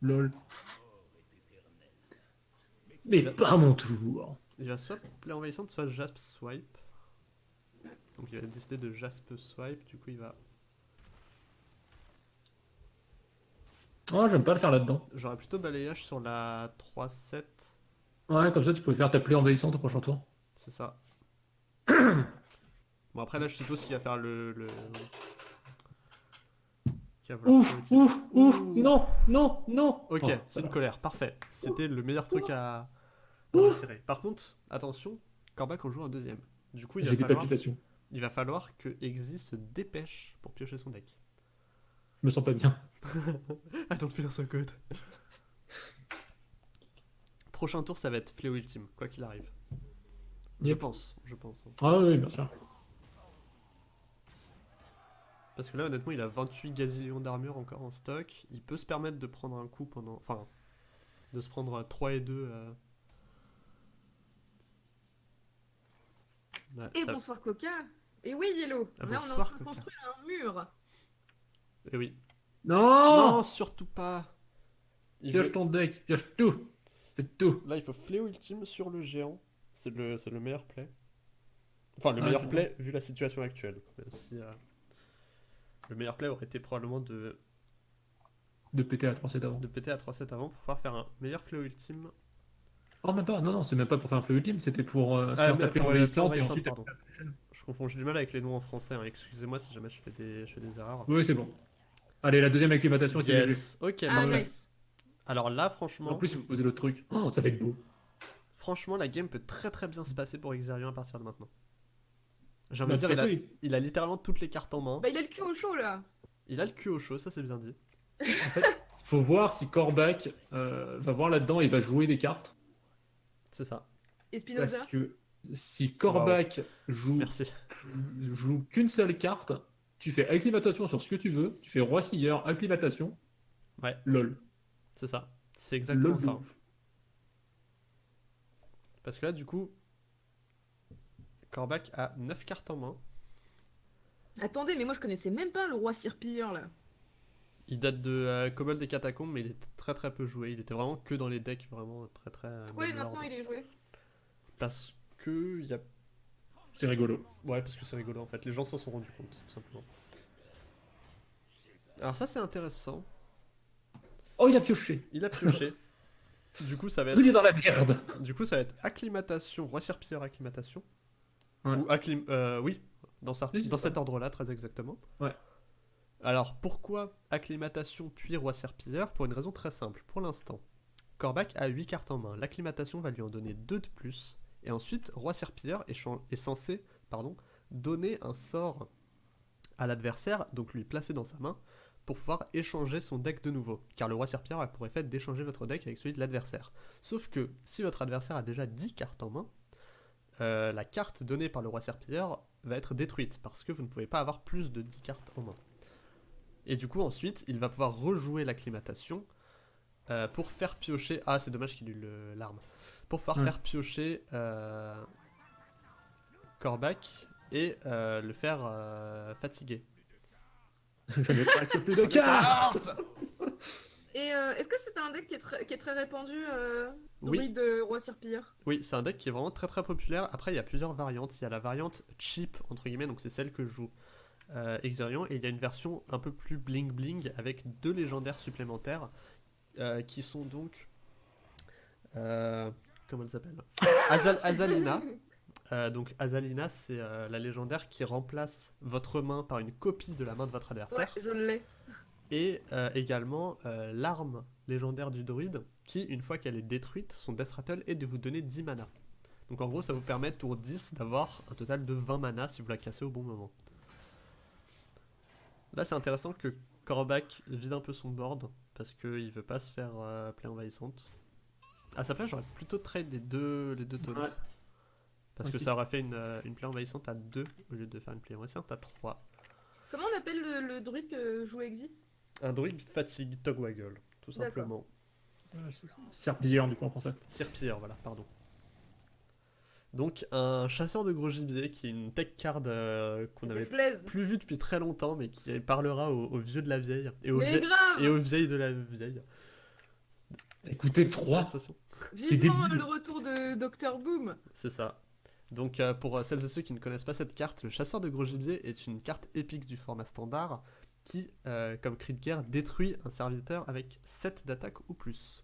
Lol. Mais pas mon tour. Il va soit plein envahissante, soit Jasp Swipe. Donc il va décider de Jasp Swipe, du coup il va... Oh, j'aime pas le faire là-dedans. J'aurais plutôt balayage sur la 3-7, Ouais, comme ça, tu pouvais faire ta plaie envahissante au prochain tour. c'est ça. bon après là je suppose qu'il va faire le... le... Ouf, ouf, ouf, non, non, non. Ok, Oh, c'est une colère, parfait. C'était le meilleur truc à, Par contre, attention, Corbac en joue un deuxième. Du coup, il va, falloir, il va falloir que Exi se dépêche pour piocher son deck. Je me sens pas bien. I don't feel so good. Prochain tour, ça va être Fléau Ultime, quoi qu'il arrive. Je Yep. pense, je pense. hein. Ah oui, bien sûr. Parce que là, honnêtement, il a 28 gazillions d'armure encore en stock. Il peut se permettre de prendre un coup pendant. Enfin, de se prendre 3 et 2. euh. Ouais, Et ça- bonsoir Coca Et oui Yellow Ah, Là on est en train de construire un mur Eh oui. Non, Non, surtout pas. Il Pioche veut- ton deck, pioche tout. Fais tout. Là, il faut fléau ultime sur le géant. C'est le, c'est le meilleur play. Enfin, le Ouais, meilleur play vu la situation actuelle. Si, euh, le meilleur play aurait été probablement de, De péter à 3 7 avant. de péter à 3-7 avant pour pouvoir faire un meilleur fléau ultime. Oh, même pas, non, non, c'est même pas pour faire un feu ultime, c'était pour euh, Ah, faire mais ta plaie pour, euh, envahissante et ensuite. pardon. Je confonds, j'ai du mal avec les noms en français. hein. Excusez-moi si jamais je fais des, je fais des erreurs. Oui, c'est bon. Allez, la deuxième acclimatation, c'est. Yes. Ok. Ah nice Alors là, franchement, En plus, il faut poser l'autre truc. Oh, ça va être beau. franchement, la game peut très très bien se passer pour Xerion à partir de maintenant. J'ai envie Bah, de dire, il a, il- a littéralement toutes les cartes en main. Bah il a le cul au chaud là Il a le cul au chaud, ça c'est bien dit. En fait, faut voir si Kor'bak euh, va voir là-dedans et va jouer des cartes. C'est ça. Et Parce Spinoza que Si Korvac joue, Merci. joue qu'une seule carte, tu fais acclimatation sur ce que tu veux, tu fais roi silleur, acclimatation. Ouais. LOL. C'est ça. C'est exactement LOL ça. ouf. Parce que là, du coup, Corbac a 9 cartes en main. Attendez, mais moi je connaissais même pas le roi Sirpilleur là. Il date de euh, Kobold des Catacombes, mais il était très très peu joué. Il était vraiment que dans les decks, vraiment très très. Pourquoi même maintenant il est joué Parce que il y a. C'est rigolo. Ouais, parce que c'est rigolo en fait. Les gens s'en sont rendus compte, tout simplement. Alors ça c'est intéressant. Oh, il a pioché. Il a pioché. du coup ça va Il est être. dans la merde. Du coup ça va être acclimatation, roi serpilleur acclimatation. Ouais. Ou acclim. euh, oui, dans, sa- Oui, dans cet ordre-là, très exactement. Ouais. Alors pourquoi acclimatation puis roi serpilleur Pour une raison très simple. Pour l'instant, Corbac a 8 cartes en main. L'acclimatation va lui en donner 2 de plus. Et ensuite, roi serpilleur est, censé pardon, donner un sort à l'adversaire, donc lui placer dans sa main, pour pouvoir échanger son deck de nouveau. Car le roi serpilleur a pour effet d'échanger votre deck avec celui de l'adversaire. Sauf que si votre adversaire a déjà 10 cartes en main, euh, la carte donnée par le roi serpilleur va être détruite parce que vous ne pouvez pas avoir plus de 10 cartes en main. Et du coup, ensuite, il va pouvoir rejouer l'acclimatation euh, pour faire piocher. Ah, c'est dommage qu'il ait l'arme. Pour pouvoir Ouais. faire piocher euh, Corbac et euh, le faire euh, fatiguer. Je n'ai presque plus de cartes. Et euh, est-ce que c'est un deck qui est très, qui est très répandu, euh, Oui. de roi Sirpilleur Oui, c'est un deck qui est vraiment très très populaire. Après, il y a plusieurs variantes. Il y a la variante cheap, entre guillemets, donc c'est celle que joue euh, Exerion. Et il y a une version un peu plus bling bling avec deux légendaires supplémentaires euh, qui sont donc. euh, comment elle s'appelle? Azal- Azalina. Euh, donc Azalina, c'est la légendaire qui remplace votre main par une copie de la main de votre Ouais, adversaire. je l'ai. Et également l'arme légendaire du druide, qui, une fois qu'elle est détruite, son death rattle est de vous donner 10 mana. Donc en gros, ça vous permet, tour 10, d'avoir un total de 20 mana si vous la cassez au bon moment. Là, c'est intéressant que Korvac vide un peu son board, parce qu'il veut pas se faire euh, play envahissante. À sa place, j'aurais plutôt trade les deux, les deux taunts. Ouais. Parce que ça aurait fait une, euh, une play envahissante à 2 au lieu de faire une play envahissante à 3. Comment on appelle le, le druide que joue Exi Un druide fatigue Togwaggle, tout simplement. Serpilleur, du coup, en français. Serpilleur, voilà, pardon. Donc un chasseur de gros gibier qui est une tech card euh, qu'on avait plaise. plus vu depuis très longtemps mais qui parlera aux, aux vieux de la vieille et aux, vie- et aux vieilles de la vieille. Écoutez, C'est 3. sensation. Vivement le retour de Dr Boom C'est ça. Donc euh, pour euh, celles et ceux qui ne connaissent pas cette carte, le chasseur de gros gibier est une carte épique du format standard qui, euh, comme cri de guerre, détruit un serviteur avec 7 d'attaque ou plus.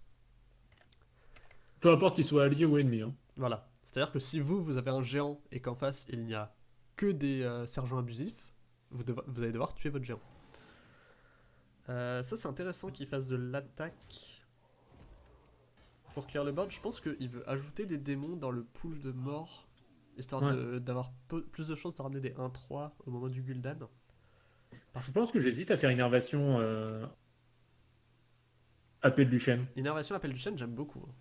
Peu importe qu'il soit allié ou ennemi. hein. Voilà. C'est-à-dire que si vous, vous avez un géant et qu'en face, il n'y a que des euh, sergents abusifs, vous, allez devoir tuer votre géant. Euh, ça, c'est intéressant qu'il fasse de l'attaque. Pour clear le board, je pense qu'il veut ajouter des démons dans le pool de mort, histoire Ouais. d'avoir plus de chances de ramener des 1-3 au moment du Gul'dan. Je pense que j'hésite à faire innervation euh... appel du chêne. Innervation appel du chêne, j'aime beaucoup. hein.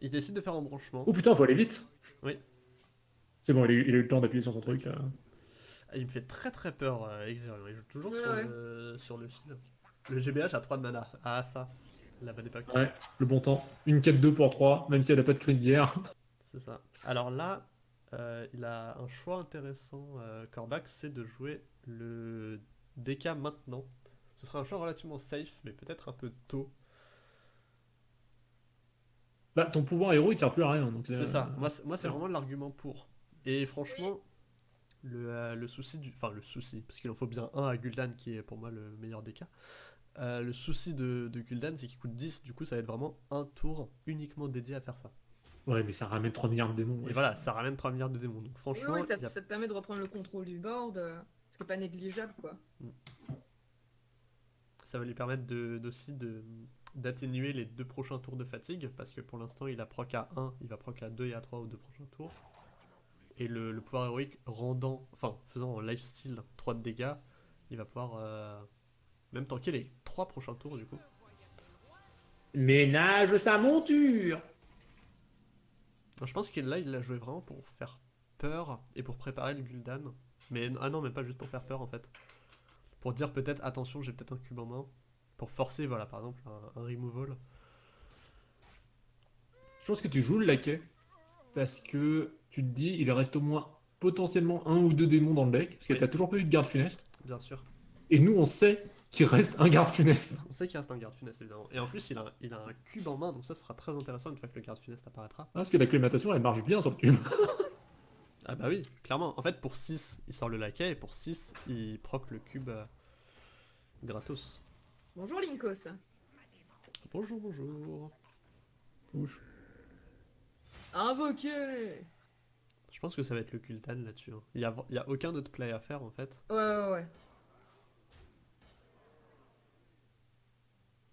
Il décide de faire embranchement. Oh putain, faut aller vite. Oui. C'est bon, il a, eu, il a eu le temps d'appuyer sur son truc. euh. Ah, Il me fait très très peur, euh, Exerion. Il joue toujours Ouais, sur, ouais. Le, sur le fil. Le GBH a 3 de mana. Ah, ça. La bonne époque. Ouais, le bon temps. Une 4-2 pour 3, même si elle a pas de cri de guerre. C'est ça. Alors là, euh, il a un choix intéressant, euh, Korvac, c'est de jouer le DK maintenant. Ce sera un choix relativement safe, mais peut-être un peu tôt. Bah, ton pouvoir héros, il sert plus à rien. donc, euh, C'est ça. Moi, c'est, moi, c'est vraiment l'argument pour. Et franchement, le, euh, le souci du. Enfin, le souci, parce qu'il en faut bien un à Gul'dan qui est pour moi le meilleur des cas. Euh, le souci de, de Gul'dan, c'est qu'il coûte 10, du coup, ça va être vraiment un tour uniquement dédié à faire ça. Ouais, mais ça ramène 3 milliards de démons. Et voilà, ça ramène 3 milliards de démons. Donc Oui, franchement, oui, ça, a- te permet de reprendre le contrôle du board, euh, ce qui est pas négligeable quoi. ça va lui permettre de, d'aussi de, d'atténuer les deux prochains tours de fatigue, parce que pour l'instant, il a proc à 1, il va proc à 2 et à 3 aux deux prochains tours. Et le, le pouvoir héroïque rendant, enfin, faisant en lifesteal 3 de dégâts, il va pouvoir euh, même tanker les 3 prochains tours du coup. Ménage sa monture Je pense que là, il l'a joué vraiment pour faire peur et pour préparer le Gul'dan. Mais ah non, mais pas juste pour faire peur en fait. Pour dire peut-être attention, j'ai peut-être un cube en main. Pour forcer, voilà, par exemple, un, un removal. Je pense que tu joues le laquais parce que tu te dis il reste au moins potentiellement un ou deux démons dans le deck parce que Oui. t'as toujours pas eu de garde funeste. Bien sûr. Et nous on sait qu'il reste un garde funeste. On sait qu'il reste un garde funeste évidemment. Et en plus, il a, il a un cube en main, donc ça sera très intéressant une fois que le garde funeste apparaîtra. Ah, parce que l'acclimatation elle marche bien sur le cube. Ah bah oui, clairement. En fait, pour 6, il sort le laquais et pour 6, il proc le cube euh, gratos. Bonjour Linkos. Bonjour, bonjour. Invoqué Je pense que ça va être le Kultan là-dessus. hein. Il y a, il y a aucun autre play à faire en fait. Ouais, ouais, ouais.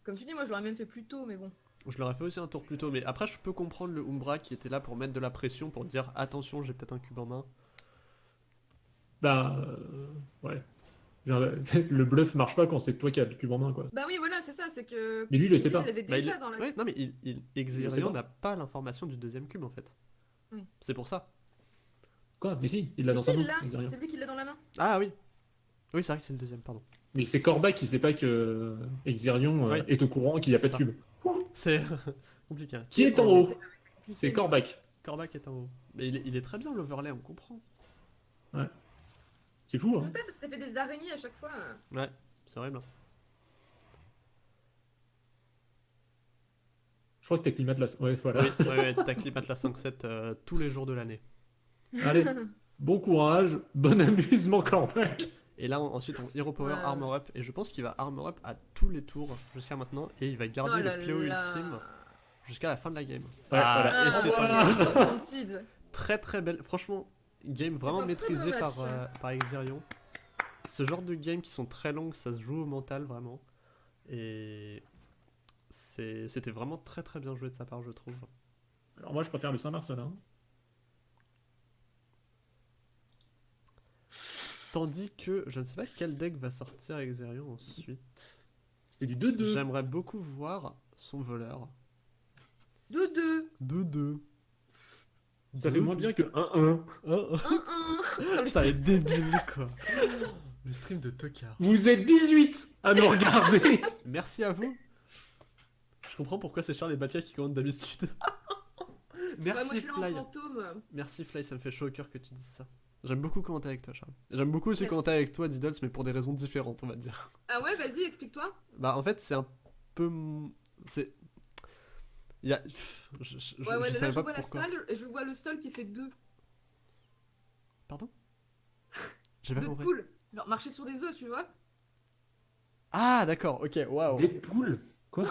Comme tu dis, moi je l'aurais même fait plus tôt, mais bon. Je l'aurais fait aussi un tour plus tôt, mais après je peux comprendre le Umbra qui était là pour mettre de la pression, pour dire attention, j'ai peut-être un cube en main. Bah euh, ouais. Genre, le bluff marche pas quand c'est toi qui as le cube en main quoi. Bah oui, voilà, c'est ça, c'est que. Mais lui, il le sait Il pas. l'avait Bah, il- déjà dans la. ouais, non mais il, il, pas. n'a pas l'information du deuxième cube en fait. Oui. C'est pour ça. Quoi? Mais si, il l'a dans Si, sa main. c'est lui qui l'a dans la main. Ah oui. Oui, c'est vrai que c'est le deuxième, pardon. Mais c'est Corbac qui sait pas que Exirion euh, Oui. est au courant qu'il n'y a pas de cube. C'est compliqué. hein. Qui est en C'est- haut? c'est- Corbac. Corbac est en haut. Mais il est, il est très bien l'overlay, on comprend. C'est fou, hein Même pas parce que ça fait des araignées à chaque fois. Ouais, c'est horrible. hein. Je crois que t'acclimates la... Ouais, voilà. Oui, ouais, ouais, t'acclimates la 5-7 euh, tous les jours de l'année. Allez, bon courage, bon amusement Corbac. Et là, on- ensuite, on Hero Power Ouais. Armor Up. Et je pense qu'il va Armor Up à tous les tours jusqu'à maintenant. Et il va garder Oh là le fléau là. ultime jusqu'à la fin de la game. Ouais, Ah, voilà. et Ah, c'est Concede. Très très belle. Franchement, game vraiment maîtrisé par, euh, par Exirion. Ce genre de games qui sont très longues, ça se joue au mental vraiment. Et c'était vraiment très très bien joué de sa part, je trouve. Alors moi, je préfère le Saint-Marcelin. Tandis que je ne sais pas quel deck va sortir Exirion ensuite. C'est du 2-2. J'aimerais beaucoup voir son voleur. 2-2. 2-2. Ça fait moins bien que 1-1. 1-1. Ça va être débile quoi. Le stream de Tokar. Vous êtes 18 à nous regarder. Merci à vous. Je comprends pourquoi c'est Charles et Batia qui commandent d'habitude. Merci je suis là en Fly. Merci Fly, ça me fait chaud au cœur que tu dises ça. J'aime beaucoup commenter avec toi, Charles. J'aime beaucoup aussi Merci. commenter avec toi, Diddles, mais pour des raisons différentes, on va dire. Ah ouais, vas-y, explique-toi. Bah, en fait, c'est un peu. C'est. Il y a. pff, Je, je, je- Ouais, ouais, je là, savais je pas vois la pourquoi. salle et je vois le sol qui fait 2. Pardon? J'ai pas Deux compris. poules. Genre marcher sur des œufs, tu vois. Ah, d'accord, ok, waouh. Deadpool Ouais,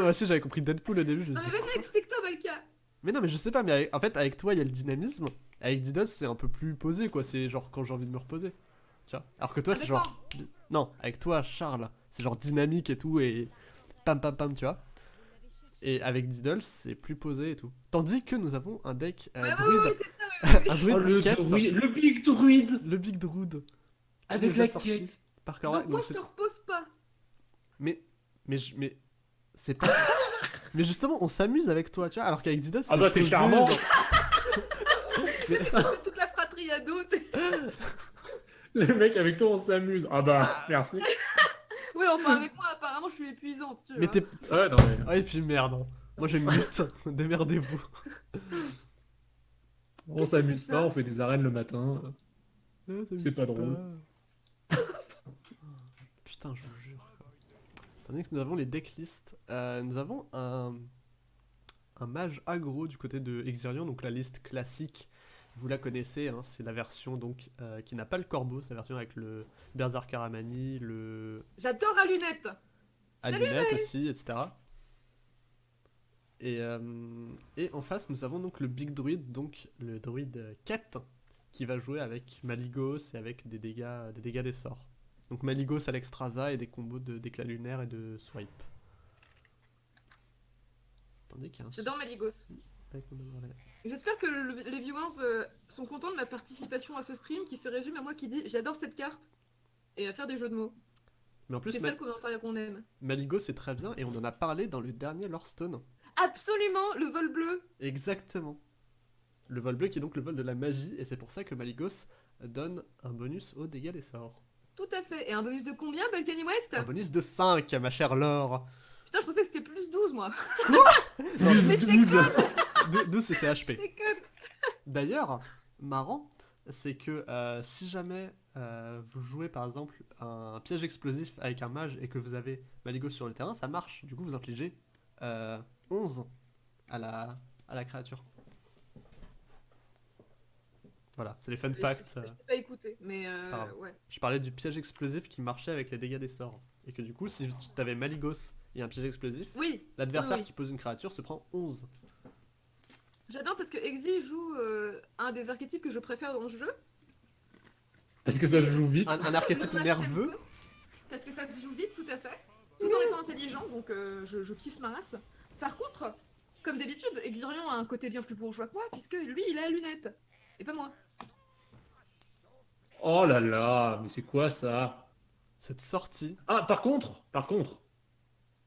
moi aussi, j'avais compris Deadpool au début. Je me Non mais vas-y, explique-toi, Balka. Mais non, mais je sais pas, mais avec- en fait, avec toi, il y a le dynamisme. Avec Diddles, c'est un peu plus posé, quoi. C'est genre quand j'ai envie de me reposer. Tu vois Alors que toi, Ça c'est genre. Non, avec toi, Charles, c'est genre dynamique et tout, et pam pam pam, tu vois. Et avec Diddle, c'est plus posé et tout. Tandis que nous avons un deck euh, Ouais, druide. ouais, ouais, c'est ça, un druide Oh, le, druide- Big Druide le Big Druid. qui Avec la quête. Par. Donc moi, Donc je c'est- te repose pas. Mais. Mais. je- Mais. C'est pas ça Mais justement, on s'amuse avec toi, tu vois, alors qu'avec Diddle, Ah bah, c'est charmant. C'est toute la fratrie tu sais. Le mec avec toi on s'amuse. Ah bah, merci. Enfin avec moi, apparemment, je suis épuisante, tu vois. Mais t'es. Ouais, non mais... Ah, et puis merde. hein. Moi, j'ai mute. Démerdez-vous. On s'amuse pas, ça on fait des arènes le matin. C'est pas drôle. Putain, je vous jure. Tandis que nous avons les decklists, euh, nous avons un, un mage aggro du côté de Exirion, donc la liste classique. Vous la connaissez, hein, c'est la version donc euh, qui n'a pas le corbeau, c'est la version avec le Berserk Aramani, le J'adore à lunettes. à lunettes aussi, etc. Et, euh, et en face, nous avons donc le Big Druid, donc le druide euh, quête, qui va jouer avec Maligos et avec des dégâts des, dégâts des sorts. Donc Maligos à l'extrasa et des combos de d'éclat lunaire et de swipe. Tandis qu'il y a un J'adore Maligos. J'espère que le- les viewers euh, sont contents de ma participation à ce stream qui se résume à moi qui dit j'adore cette carte et à faire des jeux de mots. Mais en plus, C'est Ma- ça le commentaire qu'on aime. Maligos c'est très bien et on en a parlé dans le dernier Lorestone. Absolument, le vol bleu. Exactement. Le vol bleu qui est donc le vol de la magie, et c'est pour ça que Maligos donne un bonus au dégâts des sorts. Tout à fait. Et un bonus de combien, Balkany West? Un bonus de 5, ma chère Laure. Putain, je pensais que c'était plus 12, moi. Plus Mais 12 D'o- D'où c'est CHP. D'ailleurs, marrant, c'est que euh, si jamais euh, vous jouez par exemple un piège explosif avec un mage et que vous avez Maligos sur le terrain, ça marche. Du coup, vous infligez euh, 11 à la, à la créature. Voilà, c'est les fun facts. euh. Je t'ai pas écouté, mais pas euh, ouais. Je parlais du piège explosif qui marchait avec les dégâts des sorts. Et que du coup, si tu avais Maligos et un piège explosif, Oui, l'adversaire Oui, oui. qui pose une créature se prend 11. J'adore parce que Exy joue euh, un des archétypes que je préfère dans ce jeu. Parce que ça se joue vite. Un, un archétype nerveux. Parce que ça se joue vite, tout à fait. Tout en étant intelligent, donc euh, je, je kiffe ma race. Par contre, comme d'habitude, Exirion a un côté bien plus bourgeois que moi, puisque lui, il a la lunette. Et pas moi. Oh là là, mais c'est quoi ça? Cette sortie. Ah, par contre, par contre,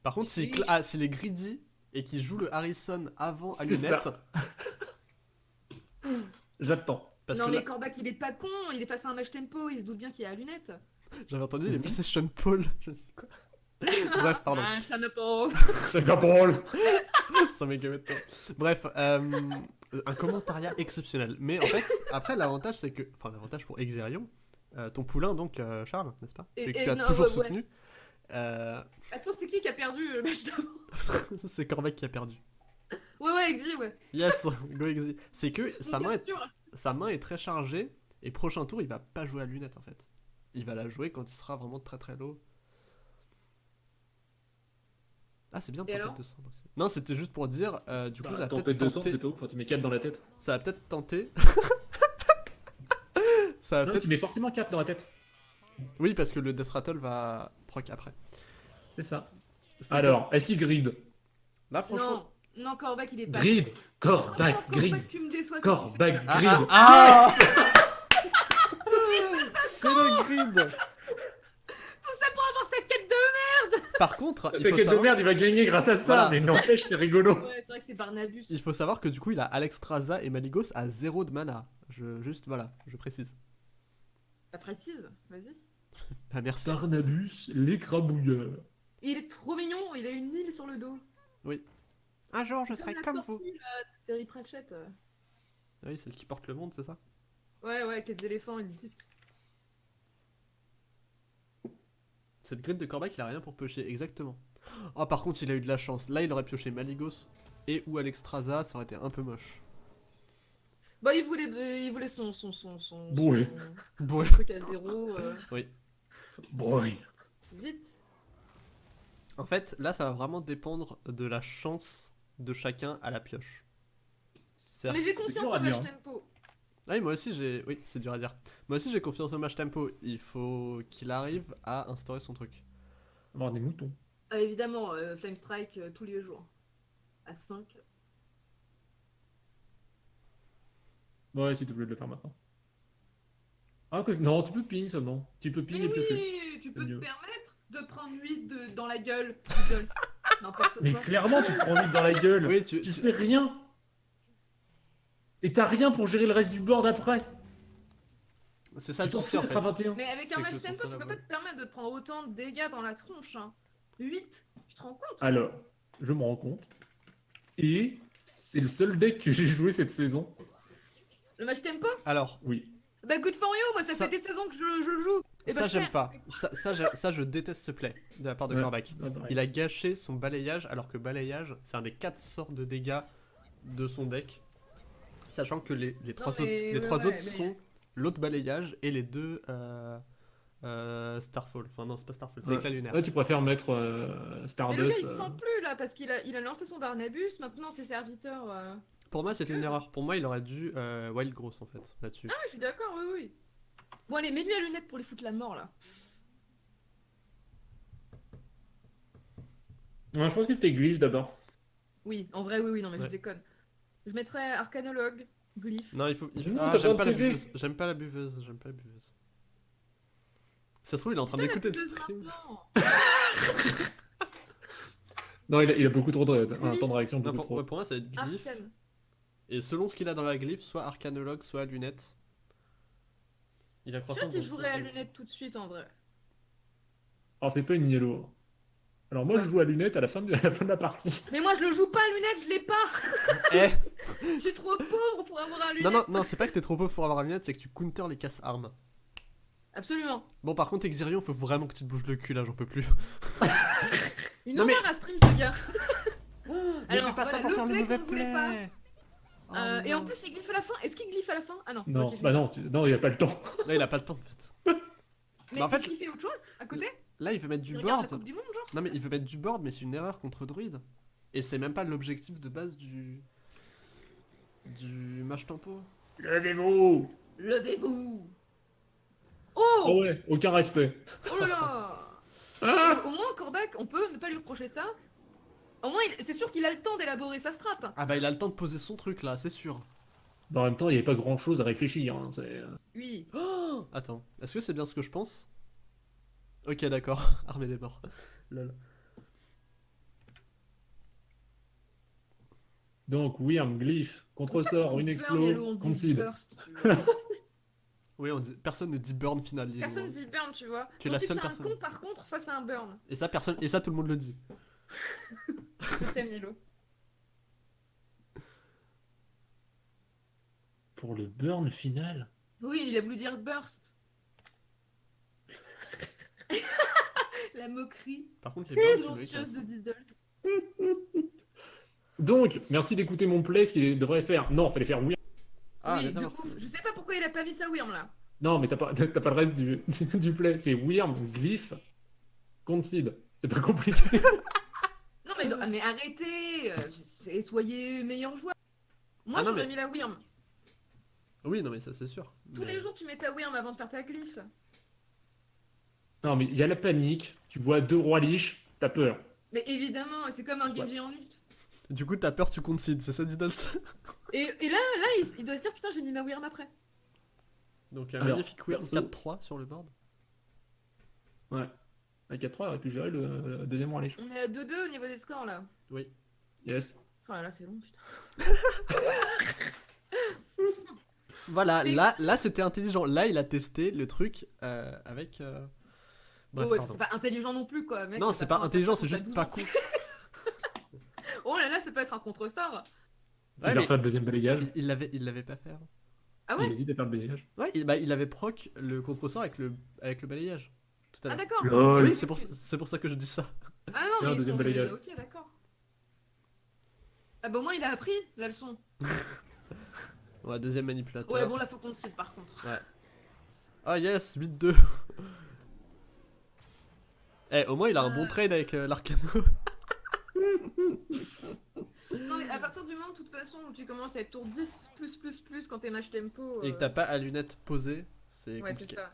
Par contre, Si. ah, s'il est greedy et qu'il joue le Harrison avant à C'est lunette, ça. j'attends. parce non que mais là, Corbac, il est pas con, il est passé un match tempo, il se doute bien qu'il a la lunette. j'avais entendu les Mhm. PlayStation Paul. Je dit, quoi Bref, pardon. Ah, Chanapol. C'est la parole. Ça. Bref, euh, un commentariat exceptionnel. Mais en fait, après, l'avantage, c'est que. Enfin, l'avantage pour Exerion, euh, ton poulain, donc, euh, Charles, n'est-ce pas? Et- que tu as non, toujours ouais, ouais. Euh, Attends, c'est qui qui a perdu le match d'avant c'est Cormac qui a perdu. Ouais, ouais, Exy, ouais. Yes, go Exi. C'est que sa main, est, sûr. sa main est très chargée. Et prochain tour, il va pas jouer à lunette en fait. Il va la jouer quand il sera vraiment très très low. Ah, c'est bien de tempête de cendre aussi. Non, c'était juste pour dire, euh, du coup, ça va Tempête peut-être de tenter. c'est pas ouf, quand tu mets 4 dans la tête. Ça va peut-être tenter. ça va Non, tu mets forcément 4 dans la tête. Oui, parce que le Death Rattle va proc après. C'est ça. C'est Alors, est-ce qu'il gride? Que- Là, franchement. Non, non, Corbac, il est pas. Gride Corbac, gride Corbac, tu me déçois. ça Corbac, Ah, gride ah, ah C'est le grid Tout ça pour avoir sa quête de. Par contre, il C'est faut, quel de savoir... merde, il va gagner grâce à ça, Voilà, mais n'empêche, c'est rigolo. Ouais, c'est vrai que c'est Barnabus. il faut savoir que du coup, il a Alexstrasza et Maligos à 0 de mana. Je... Juste, voilà, je précise. Pas précise, vas-y. Ah, merci. Barnabus, l'écrabouilleur. Il est trop mignon, il a une île sur le dos. Un jour, je serai la comme tortue, vous. là, de Terry Pratchett. euh. Ah oui, c'est ce qui porte le monde, c'est ça? Ouais, ouais, avec les éléphants, ils disent. Cette grid de Corbac, il a rien pour piocher, exactement. Oh, par contre, il a eu de la chance. Là, il aurait pioché Maligos et ou Alexstrasza, ça aurait été un peu moche. Bah, il voulait, il voulait son, son, son, son, Bourré. son- Bourré. truc à zéro. euh, Boy. vite. En fait, là, ça va vraiment dépendre de la chance de chacun à la pioche. Mais j'ai confiance en match tempo. Ah oui, moi aussi, j'ai. Oui, c'est dur à dire. Moi aussi, j'ai confiance au match tempo. Il faut qu'il arrive à instaurer son truc. Avoir des moutons. Ah, évidemment, euh, Flame Strike euh, tous les jours. À 5. Ouais, si tu voulais le faire maintenant. Ah, que... non, tu peux ping seulement. Tu peux ping Mais et piocher. oui, tu peux te mieux. permettre de prendre 8 de, dans la gueule. Mais quoi. clairement, tu te prends vite dans la gueule. Oui, tu. Tu tu- fais rien. Et t'as rien pour gérer le reste du board après. C'est ça Tu le t'en souci en fait. d'être à 21. Mais avec un match tempo, tu peux pas te permettre de te prendre autant de dégâts dans la tronche. Hein. 8, tu te rends compte? Alors, je me rends compte. Et c'est le seul deck que j'ai joué cette saison. Le match tempo? Alors, Oui. Bah good for you, moi ça, Ça- fait des saisons que je, je le joue. Et bah, ça, je j'aime pas. Ça, ça, je déteste ce play de la part de Ouais. Corbac. Ouais, pareil. Il a gâché son balayage alors que balayage, c'est un des 4 sorts de dégâts de son deck. Sachant que les, les trois, autres, les ouais, trois ouais, autres mais- sont l'autre balayage et les deux euh, euh, Starfall. Enfin, non, c'est pas Starfall, c'est Ouais. éclat lunaire. Ouais, tu préfères mettre euh, Mais le gars Stardust. il se euh, sent plus là parce qu'il a, il a lancé son Barnabus, maintenant ses serviteurs. Euh, Pour moi, c'était une erreur. Pour moi, il aurait dû euh, Wild Gross en fait, là-dessus. Ah, je suis d'accord, oui, oui. Bon, allez, mets-lui à lunettes pour lui foutre la mort là. Ouais, je pense que tu fais glyph d'abord. Oui, en vrai, oui, oui, non, mais Ouais. je déconne. Je mettrais arcanologue, glyphe. Non, il faut. il Ah, j'aime pas pas la buveuse. J'aime pas la buveuse. J'aime pas la buveuse. Ça se trouve, il est en train d'écouter le stream. Non, il a, il a beaucoup trop de un Oui. temps de réaction, Non, pour, trop. ouais, pour moi, ça va être glyph. Arcane. Et selon ce qu'il a dans la glyphe, soit arcanologue, soit lunette. Il a Je sais pas si je jouerais à lunettes tout de suite en vrai. Alors, t'es pas une yellow. Alors, moi, je joue à lunettes à la fin de, à la, fin de la partie. Mais moi je le joue pas à lunettes, je l'ai pas Eh Je suis trop pauvre pour avoir un lunettes Non, non, non, c'est pas que t'es trop pauvre pour avoir la lunette, c'est que tu counter les casse-armes. Absolument. Bon, par contre, Exirion, faut vraiment que tu te bouges le cul là, j'en peux plus. Une Non, mais- horreur à stream ce gars Mais Alors, fais pas ça pour le faire le mauvais play Oh, Euh, Et en plus il glyphe à la fin. Est-ce qu'il glyphe à la fin? Ah non. Non, bah non, tu- non, il a pas le temps. Là, il a pas le temps en fait. Mais bah, en fait, est-ce qu'il fait autre chose à côté? Là, il veut mettre du Il board. Coupe du Monde genre Non, mais il veut mettre du board, mais c'est une erreur contre druide. Et c'est même pas l'objectif de base du. du match tempo. Levez-vous Levez-vous Oh Oh ouais, aucun respect. Oh là là Ah Au moins Corbac, on peut ne pas lui reprocher ça. Au moins, il- c'est sûr qu'il a le temps d'élaborer sa strat. Ah bah, il a le temps de poser son truc là, c'est sûr. Bah, en même temps, il n'y avait pas grand chose à réfléchir. hein, c'est- Oui. Oh Attends, est-ce que c'est bien ce que je pense? Ok, d'accord. Armée des morts. Lol. Donc, Wyrm, Glyph, contre-sort, une explo. Oui, on dit- personne ne dit burn final. Personne loin. dit burn, tu vois. Tu es la seule fais un personne. con, par contre, ça c'est un burn. Et ça, personne... Et ça, tout le monde le dit. T'aime, Yellow. Pour le burn final Oui, il a voulu dire burst. La moquerie Par contre, les burns, silencieuse de Diddles. Donc, merci d'écouter mon play, ce qu'il devrait faire. Non, fallait faire Wyrm. Ah, oui, de ouf. Je sais pas pourquoi il a pas mis sa Wyrm là. Non, mais t'as pas, t'as pas le reste du, du play. C'est Wyrm, Glyph, concede. C'est pas compliqué. Non, mais, mais arrêtez euh, c'est- Soyez meilleur joueur. Moi, Ah, j'aurais mais- mis la Wyrm. Oui, non, mais ça, c'est sûr. Tous Mais- les jours, tu mets ta Wyrm avant de faire ta glyphe. non, mais il y a la panique. Tu vois deux rois liches, t'as peur. Mais évidemment, c'est comme un. Genji en lutte. Du coup, t'as peur, tu concèdes, c'est ça, Diddles? Et, et là, là il, il doit se dire putain, j'ai mis ma Wyrm après. Donc, un Alors, magnifique perso- 4-3 sur le board. Ouais. À 4-3, aurait pu gérer le, le deuxième roi. On est à 2-2 au niveau des scores là. Oui. Yes. Oh là là, c'est long, putain. Voilà, là, là c'était intelligent. Là, il a testé le truc euh, avec. euh, Bref, Oh, ouais, c'est pas intelligent non plus quoi. Mec, Non, c'est pas intelligent, c'est juste pas 12 con. Oh là là, ça peut être un contre-sort. il Ouais, mais faire le deuxième balayage. il- l'avait il l'avait pas fait. Ah ouais? Il hésite à faire le balayage. Ouais, il, bah, il avait proc le contresort avec le, avec le balayage. Tout à Ah d'accord. Oui, c'est pour, c'est pour ça que je dis ça. Ah non, Non, mais deuxième sont... balayage. Ok, d'accord. Ah bah au moins il a appris la leçon. Ouais, deuxième manipulateur. Ouais, bon là faut qu'on te cite par contre. Ah yes, 8-2. Eh, au moins il a un bon Euh. trade avec euh, l'Arcano. Non mais à partir du moment de toute façon où tu commences à être tour 10 plus plus plus quand t'es match tempo. Et que euh, t'as pas à lunettes posées, c'est Ouais, c'est ça.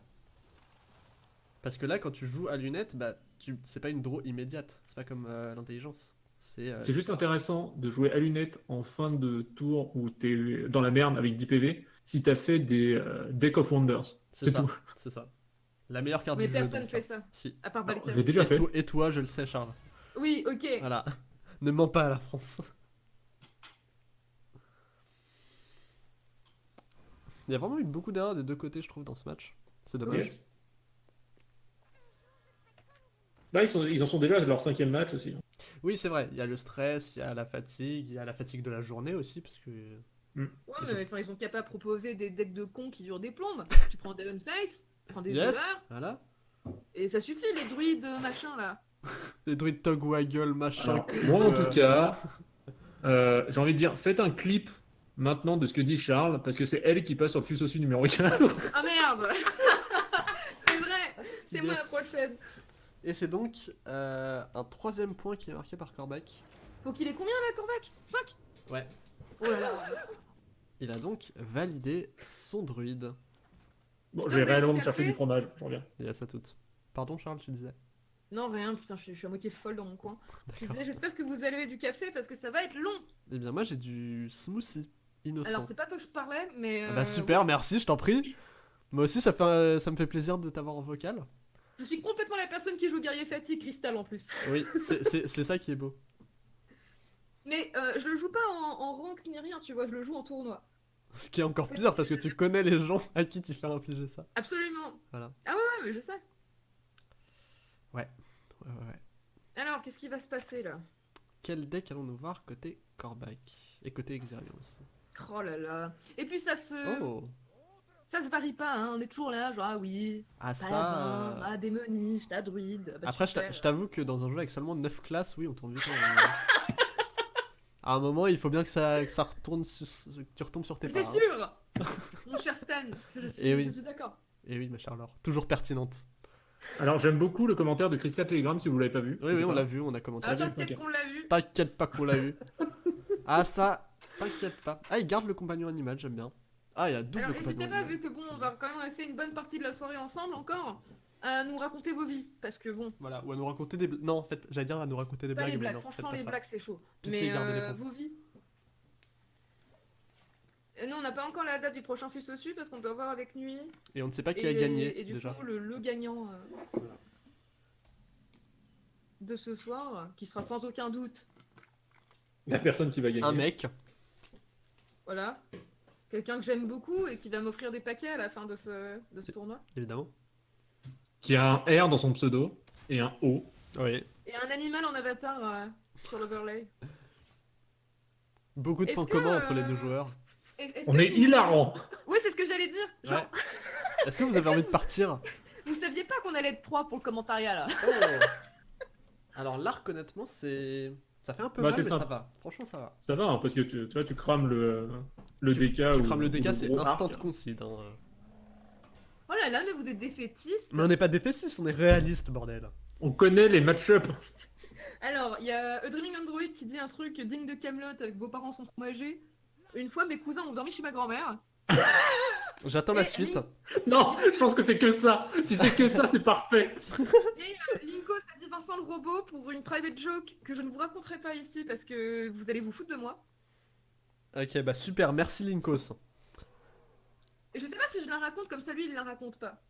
Parce que là, quand tu joues à lunettes, bah, tu... c'est pas une draw immédiate. C'est pas comme euh, l'intelligence. C'est euh, juste intéressant de jouer à lunettes en fin de tour où t'es dans la merde avec 10 PV si t'as fait des euh, Deck of Wonders. C'est tout. C'est ça. La meilleure carte Mais du jeu. personne donc, fait hein. ça, Si. à part Alors. J'ai déjà et, fait. toi, et toi, je le sais, Charles. Oui, ok. Voilà. ne mens pas à la France. Il y a vraiment eu beaucoup d'erreurs des deux côtés, je trouve, dans ce match. C'est dommage. Yes. Bah, ils, sont- ils en sont déjà à leur cinquième match aussi. Oui, c'est vrai. Il y a le stress, il y a la fatigue, il y a la fatigue de la journée aussi, parce que. Ouais, Ils mais enfin, ils ont qu'à pas proposer des decks de cons qui durent des plombes. tu prends des Unface, tu prends des Yes, voleurs, voilà. et ça suffit les druides euh, machin là. Les druides Togwaggle, machin. Alors, moi, en euh, tout cas, euh, j'ai envie de dire, faites un clip maintenant de ce que dit Charles, parce que c'est elle qui passe sur le Fusosu numéro 4. Ah merde C'est vrai C'est moi la prochaine Et c'est donc euh, un troisième point qui est marqué par Corbac. Faut qu'il ait combien là, Corbac? 5 Ouais. Oh là là Il a donc validé son druide. Bon, je vais réellement le me chercher café du fromage, je reviens. Il a ça toute. Pardon, Charles, tu disais? Non, rien, putain, je suis, je suis à moitié folle dans mon coin. Je D'accord. disais, j'espère que vous avez du café parce que ça va être long. Eh bien, moi j'ai du smoothie innocent. Alors, c'est pas toi que je parlais, mais. Ah bah euh, super, merci, je t'en prie. Moi aussi, ça, fait, ça me fait plaisir de t'avoir en vocal. Je suis complètement la personne qui joue guerrier fatigue cristal en plus. Oui, c'est- ça qui est beau. Mais euh, je le joue pas en, en rank ni rien, tu vois, je le joue en tournoi. Ce qui est encore pire parce que tu connais les gens à qui tu fais infliger ça. Absolument. Voilà. Ah ouais, ouais, mais je sais. Ouais, ouais, ouais. Alors, qu'est-ce qui va se passer là? Quel deck allons-nous voir côté Corbac Et côté Exerion aussi? Oh là là. Et puis ça se, Oh ça se varie pas, hein. on est toujours là, genre ah oui, Ah paladin, ça... ah démoniste, ah druide. bah, Après, je t'a- super. je t'avoue que dans un jeu avec seulement 9 classes, oui, on tourne vite. en- à un moment, il faut bien que ça, que ça retourne sur, que tu retombes sur tes pas. C'est hein. sûr Mon cher Stan, je suis, Eh oui. je suis d'accord. Et oui, ma chère Laure. Toujours pertinente. Alors, j'aime beaucoup le commentaire de Crystal Telegram si vous l'avez pas vu. Oui, oui, on l'a vu, on a commenté. Ah, t'inquiète qu'on l'a vu. T'inquiète pas qu'on l'a vu. Ah, ça, t'inquiète pas. Ah, il garde le compagnon animal, j'aime bien. Ah, il y a double Alors n'hésitez pas, vu que bon, on va quand même rester une bonne partie de la soirée ensemble encore, à nous raconter vos vies. Parce que bon, Voilà, ou à nous raconter des blagues. Non, en fait, j'allais dire à nous raconter des pas blagues. les mais blagues, non, franchement les blagues c'est chaud. Pitié, Mais euh, vos vies. Et nous on n'a pas encore la date du prochain fus au dessus parce qu'on doit voir avec nuit. Et on ne sait pas qui et, a gagné et du déjà. coup le, le gagnant euh, de ce soir, qui sera sans aucun doute, La personne qui va gagner. Un mec. voilà, quelqu'un que j'aime beaucoup et qui va m'offrir des paquets à la fin de ce, de ce tournoi. Évidemment. Qui a un R dans son pseudo et un O. Oui. Et un animal en avatar euh, sur l'overlay. Beaucoup de points que, communs entre les euh, deux joueurs. Est- On que est vous- hilarant. Oui, c'est ce que j'allais dire. Genre, Ouais. Est-ce que vous avez envie de partir? vous saviez pas qu'on allait être 3 pour le commentariat là Oh. Alors l'arc honnêtement c'est ça fait un peu Bah, mal mais simple. ça va. Franchement ça va. Ça va, hein, parce que tu, tu vois, tu crames le, le tu, DK. tu ou- crames le DK c'est instant arc. concede. hein. Oh là là, mais vous êtes défaitistes. Mais on n'est pas défaitiste, on est réaliste bordel. On connaît les match-up. Alors, il y a A Dreaming Android qui dit un truc digne de Camelot avec vos parents sont trop âgés. Une fois, mes cousins ont dormi chez ma grand-mère. J'attends la suite. Link- Non, je pense que c'est que ça. Si c'est que ça, c'est parfait. Et euh, Linko, ça dit Vincent le robot pour une private joke que je ne vous raconterai pas ici parce que vous allez vous foutre de moi. Ok bah super, merci Linkos. Et je sais pas si je la raconte comme ça, lui, il la raconte pas.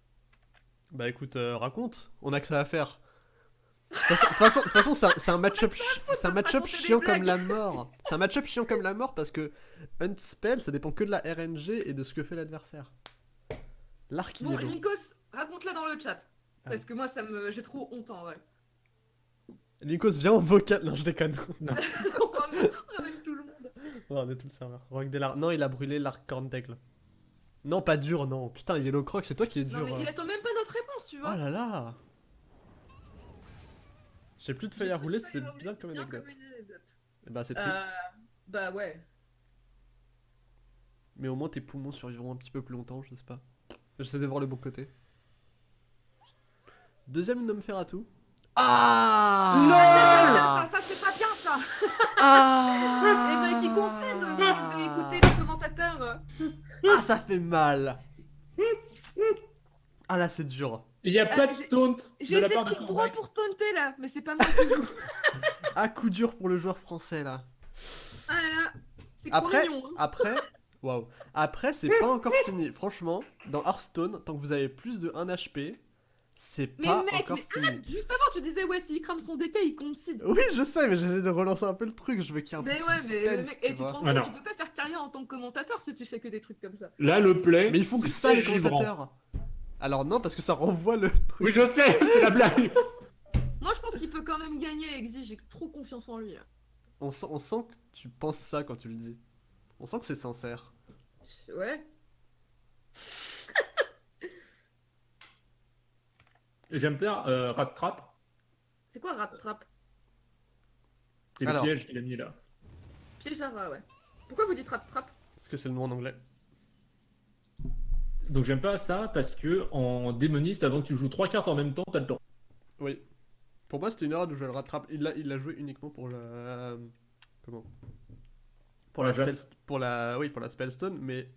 Bah écoute, euh, raconte, on a que ça à faire. De toute façon- c'est un- un match-up chiant comme la mort. C'est un match-up chiant comme la mort parce que Unspell, ça dépend que de la RNG et de ce que fait l'adversaire. L'arc il Bon. Linkos, raconte-la dans le chat. Ah. Parce que moi, ça me... j'ai trop honte en vrai. Linkos, viens en vocal. Non, je déconne. on ramène tout le monde. Tout le serveur. Rock Non, il a brûlé l'arc. Non, pas dur, non. Putain, Yellow Croc, c'est toi qui est dur. Non, mais il hein. attend même pas notre réponse, tu Oh vois. là là J'ai plus de feuilles à rouler, c'est bien comme anecdote. une anecdote. Eh bah, c'est Euh, triste. bah ouais. Mais au moins, tes poumons survivront un petit peu plus longtemps, je sais pas. J'essaie de voir le bon côté. Deuxième Nomferatu. Ah Ça, ça c'est pas bien ça. Ah Et ben qui concède si vous avez écouté les commentateurs. Ah, ça fait mal Ah là, c'est dur. Il n'y a pas Euh, de j'ai- taunt J'ai de essayé de de clic droit pour taunter là, mais c'est pas moi qui joue. Ah, coup dur pour le joueur français là. Ah là là, c'est Après, mignon. hein. après, waouh. Après, c'est pas encore fini. Franchement, dans Hearthstone, tant que vous avez plus de 1 HP, c'est Mais pas mec, encore mais fini. Juste avant, tu disais ouais, s'il crame son DK, il concede. Oui, je sais, mais j'essaie de relancer un peu le truc. Je veux qu'il y ait un Mais peu ouais, de mais le mec, tu et tu te vois. rends compte, Alors. tu peux pas faire carrière en tant que commentateur si tu fais que des trucs comme ça. Là, le play. Mais ils font que ça, les commentateurs. Alors non, parce que ça renvoie le truc. Oui, je sais, c'est la blague. Moi, je pense qu'il peut quand même gagner, Exi. J'ai trop confiance en lui. là. On sent, on sent que tu penses ça quand tu le dis. On sent que c'est sincère. Ouais. J'aime bien euh, Rat Trap. C'est quoi Rat Trap? C'est le Alors. piège qu'il a mis là. Piège à rat, ouais. Pourquoi vous dites Rat Trap? Parce que c'est le nom en anglais. Donc j'aime pas ça parce que en démoniste, avant que tu joues trois cartes en même temps, t'as le temps. Oui. Pour moi, c'était une erreur de jouer le rattrape. Il l'a, il l'a joué uniquement pour la. Comment? Pour la, La spell, pour la, oui, pour la spellstone, mais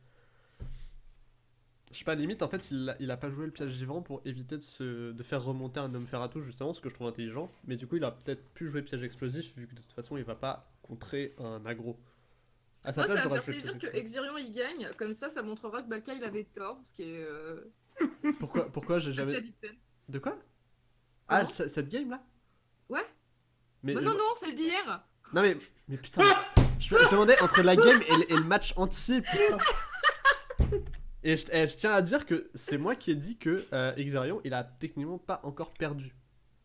je sais pas, limite, en fait, il a, il a pas joué le piège givrant pour éviter de, se, de faire remonter un homme ferratou, justement, ce que je trouve intelligent. Mais du coup, il a peut-être pu jouer piège explosif, vu que de toute façon, il va pas contrer un aggro. À sa Moi, place, ça va me faire plaisir que Exirion il gagne. Comme ça, ça montrera que Balka il avait tort. Ce qui est. Euh... Pourquoi, pourquoi j'ai assez jamais. habituel. De quoi? Ah, Comment ce- cette game là? Ouais. Mais Mais non, non, celle d'hier. Non mais, mais putain, je, je demandais entre la game et, le- et le match entier, putain. Et je, je tiens à dire que c'est moi qui ai dit que euh, Exarion, il a techniquement pas encore perdu.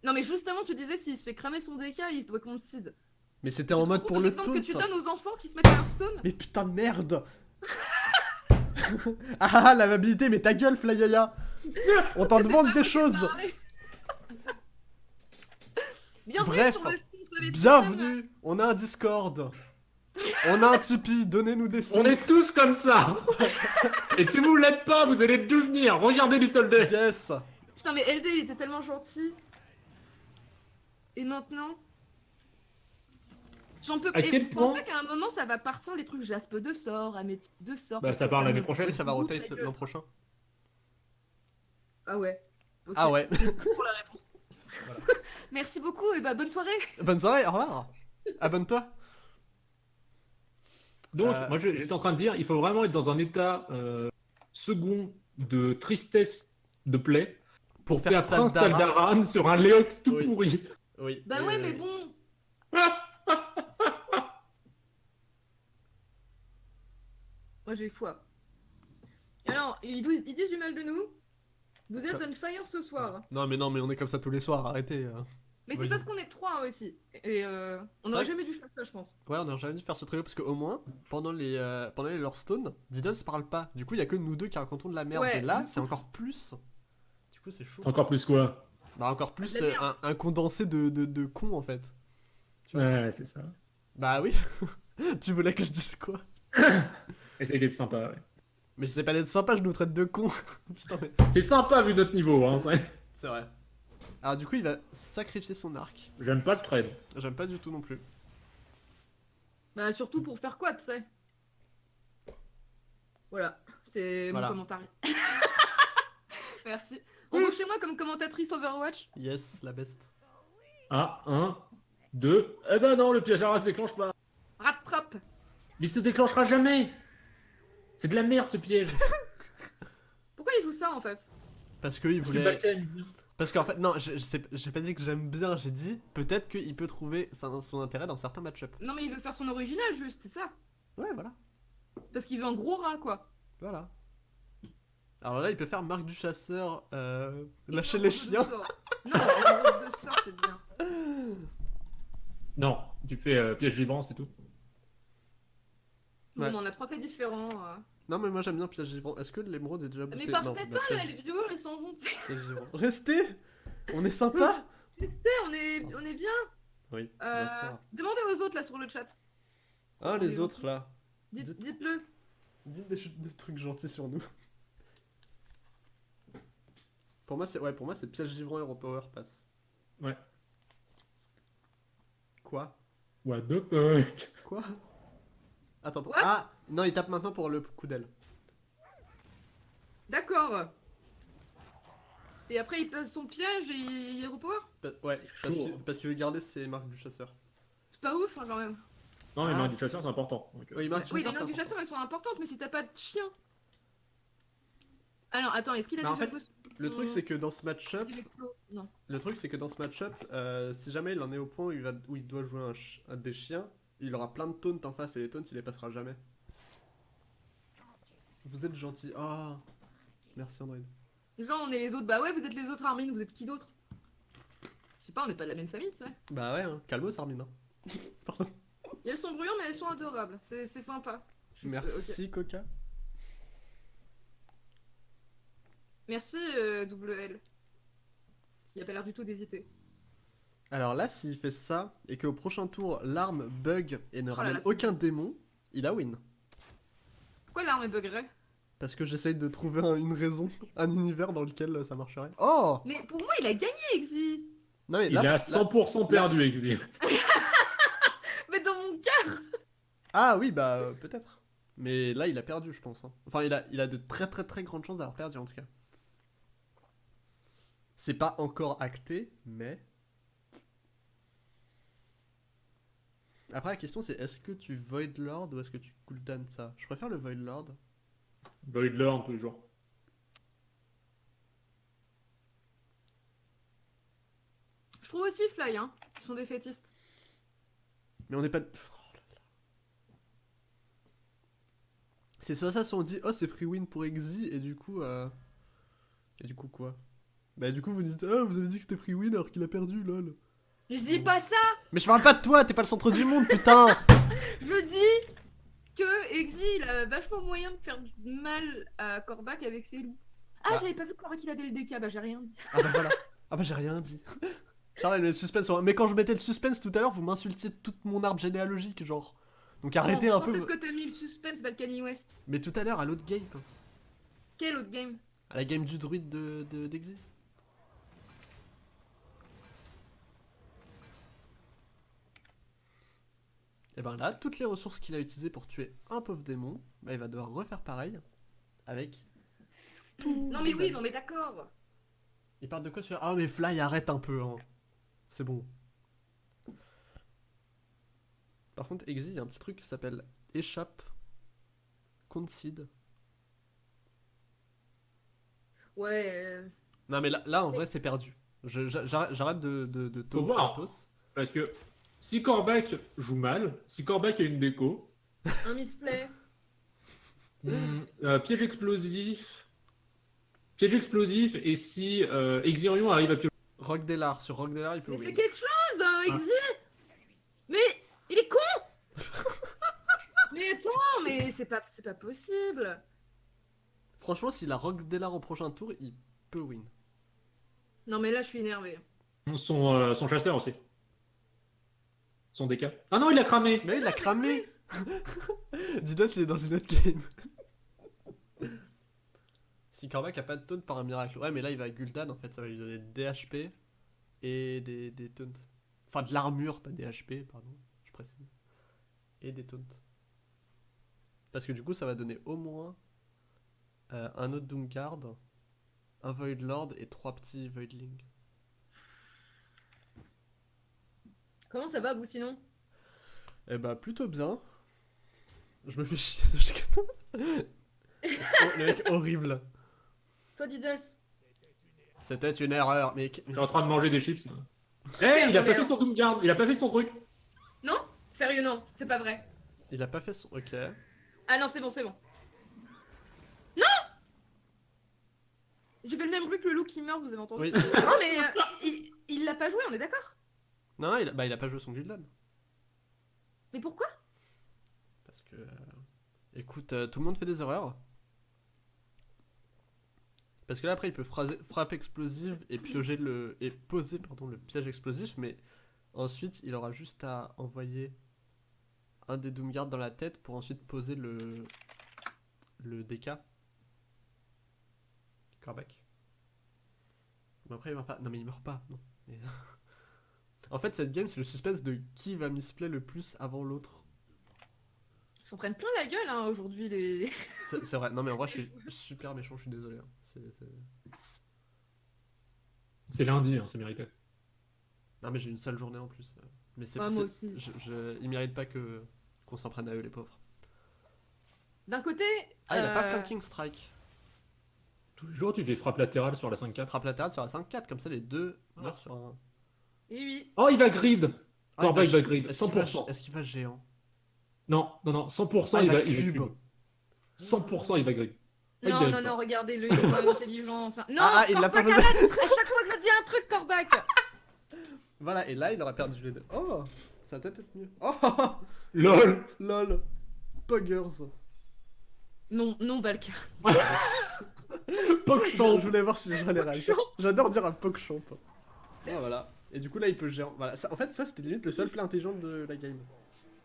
Non, mais justement, tu disais s'il se fait cramer son DK, il doit concede. Mais c'était en mode pour le taunt. que tu donnes aux enfants qui se mettent à Hearthstone? Mais putain de merde Ah la viabilité, mais ta gueule Flyaya On t'en demande des choses. Bienvenue Bref, sur le Bienvenue On a un Discord On a un Tipeee, donnez-nous des sous On est tous comme ça Et si vous l'êtes pas, vous allez le devenir Regardez Little Death Yes Putain, mais LD, il était tellement gentil. Et maintenant J'en peux À Et quel vous pensez qu'à un moment, ça va partir les trucs Jaspe de sort, Améthyste de sort Bah ça part l'année prochaine. Oui, ça va rotate l'an prochain. Ah ouais. Ah ouais Pour la réponse. Merci beaucoup et bah bonne soirée. Bonne soirée, au revoir Abonne-toi Donc, Euh. moi je- j'étais en train de dire, il faut vraiment être dans un état euh, second de tristesse de plaie Pour pour faire faire Prince Taldara. Taldaram sur un Léoc tout Oui. pourri. Oui. Bah ouais, oui, mais bon. Moi j'ai foi. Alors, ils, disent- ils disent du mal de nous. Vous êtes on fire ce soir. Non mais non mais on est comme ça tous les soirs, arrêtez. Mais Oui. c'est parce qu'on est trois aussi. Et euh, on C'est aurait vrai jamais dû faire ça, je pense. Ouais, on aurait jamais dû faire ce trio parce qu'au moins, pendant les, euh, pendant les Lorestone, Diddle se parle pas. Du coup, il y a que nous deux qui racontons de la merde. Ouais, Et là, c'est encore plus. Du coup, c'est chaud. Encore plus quoi? Bah, encore plus euh, un, un condensé de, de, de cons en fait. Tu vois. Ouais, c'est ça. Bah oui. tu voulais que je dise quoi? Essaye d'être sympa. ouais. Mais je sais pas d'être sympa, je nous traite de cons. Putain, mais. C'est sympa vu notre niveau, hein. c'est- C'est vrai. Alors, du coup, il va sacrifier son arc. J'aime pas le trade. J'aime pas du tout non plus. Bah surtout pour faire quoi, tu sais. Voilà, c'est Voilà. mon commentaire. Merci. Embauchez-moi comme commentatrice Overwatch. Yes, la best. Ah, un, deux. Eh ben non, le piège à se déclenche pas. Rattrape. Mais il se déclenchera jamais. C'est de la merde ce piège. Pourquoi il joue ça en fait? Parce qu'il Parce que voulait. Balkan, Parce qu'en fait, non, je- j'ai pas dit que j'aime bien, j'ai dit peut-être qu'il peut trouver son, son intérêt dans certains match-up. Non mais il veut faire son original juste, c'est ça. Ouais, voilà. Parce qu'il veut un gros rat quoi. Voilà. Alors là, il peut faire Marc du Chasseur, euh, lâcher les chiens. Non, jeu de sort c'est bien. Non, tu fais euh, piège vivant, c'est tout. Bon, on en a trois cas différents. euh. Non, mais moi j'aime bien Piège Vivant. Est-ce que l'émeraude est déjà boosté Mais Non, partez bah, pas là, les viewers ils s'en vont. Piège Vivant. Restez On est sympa Restez, on est, on est bien. Oui, Euh, demandez aux autres là sur le chat. Hein, on les autres là Dites- Dites- Dites-le. Dites des, trucs gentils sur nous. Pour moi, c'est ouais, pour moi, c'est Piège Vivant et Power Pass. Ouais. Quoi? What the fuck? Quoi? Attends, pour- What? Ah non, il tape maintenant pour le coup d'aile. D'accord. Et après il passe son piège et il repower? Pa- Ouais, parce chaud. qu'il parce qu'il veut garder ses marques du chasseur. C'est pas ouf hein, quand même. Non, les Ah, mains du c'est- chasseur, c'est important. Donc, euh, Oui, marque du oui, les marques du c'est chasseur elles sont importantes, mais si t'as pas de chien. Alors attends, est-ce qu'il a Bah, en déjà fait, Le truc, c'est que dans ce match-up, il explo- Non. le truc, c'est que dans ce match-up, euh, si jamais il en est au point où il, va, où il doit jouer un, ch- un des chiens, il aura plein de taunts en face et les taunts, il les passera jamais. Vous êtes gentil. Ah, merci Android. Genre on est les autres, bah ouais, vous êtes les autres Armin, vous êtes qui d'autre? Je sais pas, on n'est pas de la même famille, tu sais. Bah ouais, hein. calmos Armin. hein. Pardon. Elles sont bruyantes, mais elles sont adorables. C'est sympa. Merci Coca. Merci euh, double L. Qui a pas l'air du tout d'hésiter. Alors là, s'il fait ça et qu'au prochain tour, l'arme bug et ne Oh ramène là, aucun démon, il a win. Pourquoi l'arme est buggerée? Parce que j'essaye de trouver un- une raison, un univers dans lequel euh, ça marcherait. Oh Mais pour moi, il a gagné, Exy Non mais Il là, est à là- 100% perdu, Exil. Mais dans mon cœur Ah oui, bah euh, peut-être. Mais là, il a perdu, je pense. hein. Enfin, il a, il a de très très très grandes chances d'avoir perdu en tout cas. C'est pas encore acté, mais. Après, la question c'est est-ce que tu Void Lord ou est-ce que tu cooldown ça? Je préfère le Void Lord. Void Lord, toujours. Je trouve aussi Fly, hein. Ils sont défaitistes. Mais on n'est pas. Oh là là. C'est soit ça, soit on dit oh c'est free win pour Exi et du coup. euh, Et du coup quoi? Bah du coup vous dites ah vous avez dit que c'était free win alors qu'il a perdu lol. Je dis pas ça Mais je parle pas de toi, t'es pas le centre du monde putain Je dis que Exi, il a vachement moyen de faire du mal à Korvac avec ses loups. Ah, Bah. j'avais pas vu que Korvac il avait le DK, bah j'ai rien dit. Ah bah voilà. Ah bah j'ai rien dit. Charles, le suspense. Mais quand je mettais le suspense tout à l'heure, vous m'insultiez toute mon arbre généalogique, genre. Donc arrêtez un quand peu. est-ce que t'as mis le suspense Balkany West Mais tout à l'heure, à l'autre game, Quel autre game? À la game du druide de, de, Et ben là, toutes les ressources qu'il a utilisées pour tuer un pauvre démon, bah il va devoir refaire pareil avec tout. Non mais oui, non mais d'accord. Il parle de quoi sur Ah mais Fly arrête un peu hein. C'est bon. Par contre Exi, il y a un petit truc qui s'appelle échappe concede. Ouais. euh, Non mais là, là en vrai c'est perdu. J'arrête de, de, de voir. Parce que si Corbac joue mal, si Corbac a une déco, un misplay. hmm, euh, piège explosif, piège explosif, et si euh, Exirion arrive à piocher. Rock Delar, sur Rock Delar il peut Mais fais win. quelque chose, hein, Ah. Exi Mais il est con Mais attends, mais c'est pas, c'est pas possible. Franchement s'il a Rock Delar au prochain tour, il peut win. Non mais là je suis énervé. Son, euh, son chasseur aussi. Son DK. Ah non, il a cramé Mais il l'a cramé Didos il est dans une autre game. si Korvac a pas de taunt par un miracle. Ouais mais là il va à Gul'dan en fait, ça va lui donner des HP et des, des taunts. Enfin de l'armure, pas des HP, pardon, je précise. Et des taunts. Parce que du coup ça va donner au moins euh, un autre Doomguard, un Void Lord et trois petits Voidlings. Comment ça va vous sinon? Eh bah plutôt bien. Je me fais chier de chaque Le mec horrible. Toi Diddles? C'était une erreur. Je suis en train de manger des chips. Eh, il a pas fait son Doomguard, il a pas fait son truc. Non? Sérieux non, c'est pas vrai. Il a pas fait son... Ok. Ah non c'est bon, c'est bon. Non J'ai fait le même bruit que le loup qui meurt, vous avez entendu? Oui. Non mais euh, il, il l'a pas joué, on est d'accord? Non, non, il a... Bah, il a pas joué son Gul'dan. Mais pourquoi? Parce que... euh, Écoute, euh, tout le monde fait des erreurs. Parce que là, après, il peut phraser- frappe explosive et piocher le... Et poser, pardon, le piège explosif, mais... Ensuite, il aura juste à envoyer un des Doomguard dans la tête pour ensuite poser le... Le DK. Corbac. Mais après, il meurt pas. Non, mais il meurt pas, non. Mais- en fait, cette game, c'est le suspense de qui va misplay le plus avant l'autre. Ils s'en prennent plein la gueule hein, aujourd'hui les... C'est vrai, non mais en vrai je suis super méchant, je suis désolé. hein. C'est- lundi, hein, c'est mérité. Non mais j'ai une sale journée en plus. Mais c'est Ouais, moi aussi. je, je- Ils méritent pas que qu'on s'en prenne à eux les pauvres. D'un côté... Ah il a pas euh, flanking strike. Tous les jours, tu fais frappe latérale sur la 5-4. Frappe latérale sur la 5-4, comme ça les deux meurent sur un. Oui oui. Oh, il va grid Ah, Corbac il va grid, Est-ce qu'il va- 100%. Est-ce qu'il va géant? Non, non, non, 100% Ah, il, il va, va il va cube. cube. 100% il va grid. Ah, il Non, non, pas. non, regardez, le il est même intelligent. Non, Ah, ah, il l'a pas arrête À chaque fois que je dis un truc, Corbac Voilà, et là il aura perdu les deux. Oh Ça va peut-être être mieux. Oh LOL Lol Poggers Non, non, Balka. Poc Je voulais voir si j'allais réagir. J'adore dire un Pogchamp. Oh voilà. Et du coup là il peut géant. Voilà. Ça- en fait ça c'était limite le seul play intelligent de la game.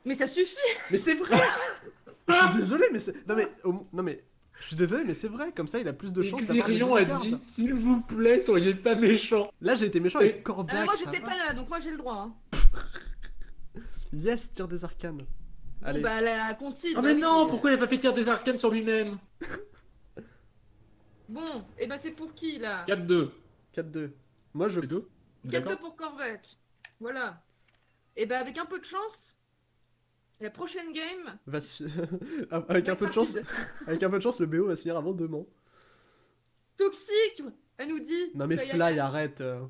Mais ça suffit Mais c'est vrai Je suis désolé, mais c'est. Non, mais. Non, mais. Je suis désolé, mais c'est vrai, comme ça il a plus de des Xerion a dit s'il vous plaît, soyez pas méchants. Là j'ai été méchant Et- avec Corbac. Ah, Moi, j'étais pas là, donc moi, j'ai le droit. Hein. Yes, tire des arcanes. Allez. Bon, bah, la Conti. Ah mais non, pourquoi il a pas fait tirer des arcanes sur lui-même? Bon, et bah, c'est pour qui là? 4-2. 4-2. Moi je. C'est tout 4-2 D'accord pour Corvac. Voilà. Et bah, avec un peu de chance, la prochaine game. Va se- avec un peu de chance, avec un peu de chance, le BO va se finir avant demain. Toxique Elle nous dit. Non mais Fly, arrête. euh.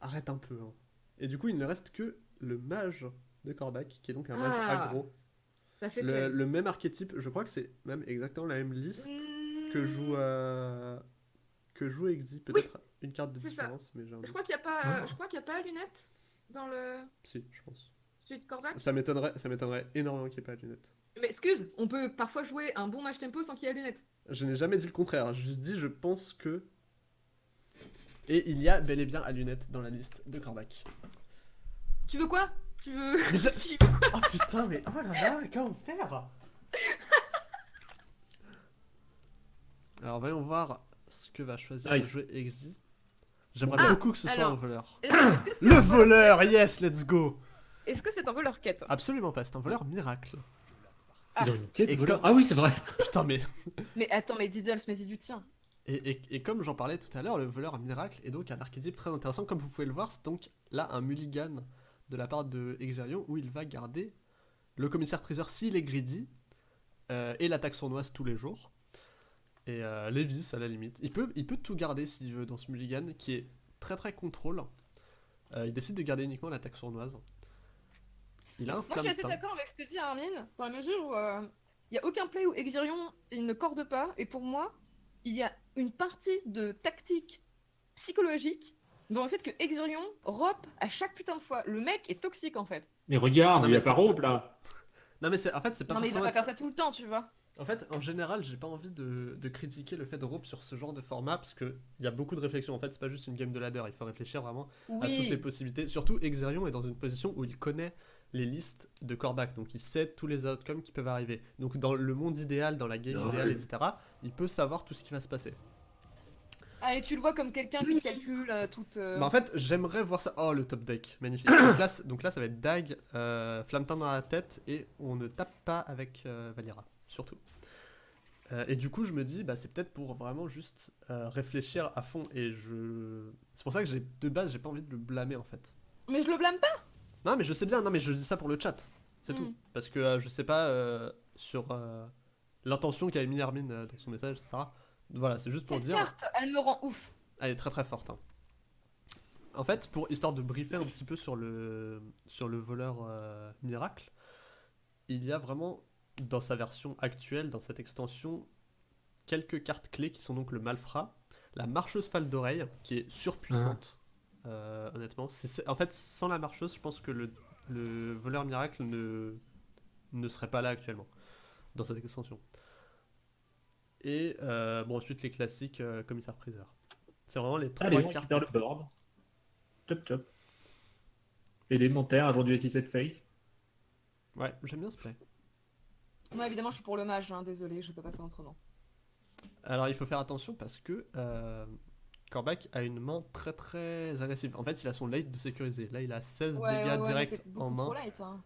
Arrête un peu. hein. Et du coup, il ne reste que le mage de Corbac, qui est donc un mage Ah, aggro. Ça fait Le, même archétype, je crois que c'est même exactement la même liste que joue euh, que joue Exi. Peut-être une carte de ça. différence, mais j'ai un Je crois qu'il n'y a pas, Ah. je crois qu'il y a pas lunettes dans le Si, je pense. celui de Corvac. Ça, ça m'étonnerait, ça m'étonnerait énormément qu'il n'y ait pas de lunettes. Mais excuse, on peut parfois jouer un bon match tempo sans qu'il y ait lunettes. Je n'ai jamais dit le contraire. J'ai juste dit, je pense que. Et il y a bel et bien à lunettes dans la liste de Corbac. Tu veux quoi? Tu veux je- Oh putain, mais oh là là, mais comment faire? Alors voyons voir ce que va choisir Nice. le jeu Exi. J'aimerais Ah, beaucoup que ce soit alors. un voleur. Est-ce est-ce que c'est Le un voleur, yes, let's go Est-ce que c'est un voleur quête? Absolument pas, c'est un voleur miracle. Ils ont une quête Et voleur. comme- Ah oui, c'est vrai. Putain, mais. Mais attends, mais Diddles, mais c'est du tien. Et, et- et comme j'en parlais tout à l'heure, le voleur miracle est donc un archétype très intéressant. Comme vous pouvez le voir, c'est donc là un mulligan de la part de Exerion où il va garder le commissaire-priseur s'il est greedy euh, et l'attaque sournoise tous les jours. Et euh, Lévis à la limite. Il peut, il peut tout garder s'il veut dans ce mulligan qui est très très contrôle. Euh, il décide de garder uniquement l'attaque sournoise. Il a un Moi, je suis assez d'accord avec ce que dit Armin, dans la mesure où euh, il n'y a aucun play où Exirion il ne corde pas, et pour moi, il y a une partie de tactique psychologique dans le fait que Exirion rope à chaque putain de fois. Le mec est toxique en fait. Mais regarde, Non, il y mais a c'est- pas robe là. Non mais c'est en fait c'est pas non mais il va pas faire ça tout le temps, tu vois. En fait, en général, j'ai pas envie de, de critiquer le fait de rope sur ce genre de format parce que il y a beaucoup de réflexion. En fait, c'est pas juste une game de ladder, il faut réfléchir vraiment à toutes les possibilités. Surtout, Exerion est dans une position où il connaît les listes de Corbac, donc il sait tous les outcomes qui peuvent arriver. Donc, dans le monde idéal, dans la game Ouais. idéale, etc., il peut savoir tout ce qui va se passer. Ah, et tu le vois comme quelqu'un qui calcule euh, toute. euh, Bah, en fait, j'aimerais voir ça. Oh, le top deck, magnifique. donc, là, c- donc là, ça va être Dag, euh, Flammeteint dans la tête, et on ne tape pas avec euh, Valira, surtout. Euh, et du coup, je me dis, bah, c'est peut-être pour vraiment juste euh, réfléchir à fond. Et je. C'est pour ça que j'ai de base, j'ai pas envie de le blâmer en fait. Mais je le blâme pas. Non, mais je sais bien, non, mais je dis ça pour le chat. C'est Mm. tout. Parce que euh, je sais pas euh, sur l'intention qu'avait mis Armin euh, dans son message, etc. Voilà, c'est juste pour Cette dire. carte, elle me rend ouf. Elle est très très forte. hein. En fait, pour histoire de briefer un petit peu sur le, sur le voleur miracle, il y a vraiment dans sa version actuelle, dans cette extension, quelques cartes clés qui sont donc le malfrat, la marcheuse fale d'oreille, qui est surpuissante, euh, honnêtement. C'est- en fait, sans la marcheuse, je pense que le, le voleur miracle ne, ne serait pas là actuellement, dans cette extension. Et euh, bon, ensuite les classiques euh, commissaire-priseur. C'est vraiment les trois Allez, on cartes. récupère le board. Top top. Élémentaire, aujourd'hui S7 face. Ouais, j'aime bien ce play. Moi, évidemment, je suis pour le mage, hein, désolé, je peux pas faire autrement. Alors il faut faire attention parce que euh, Corbac a une main très très agressive. En fait, il a son late de sécuriser. Là, il a 16 Ouais, dégâts ouais, ouais, mais directs en main. trop light, hein.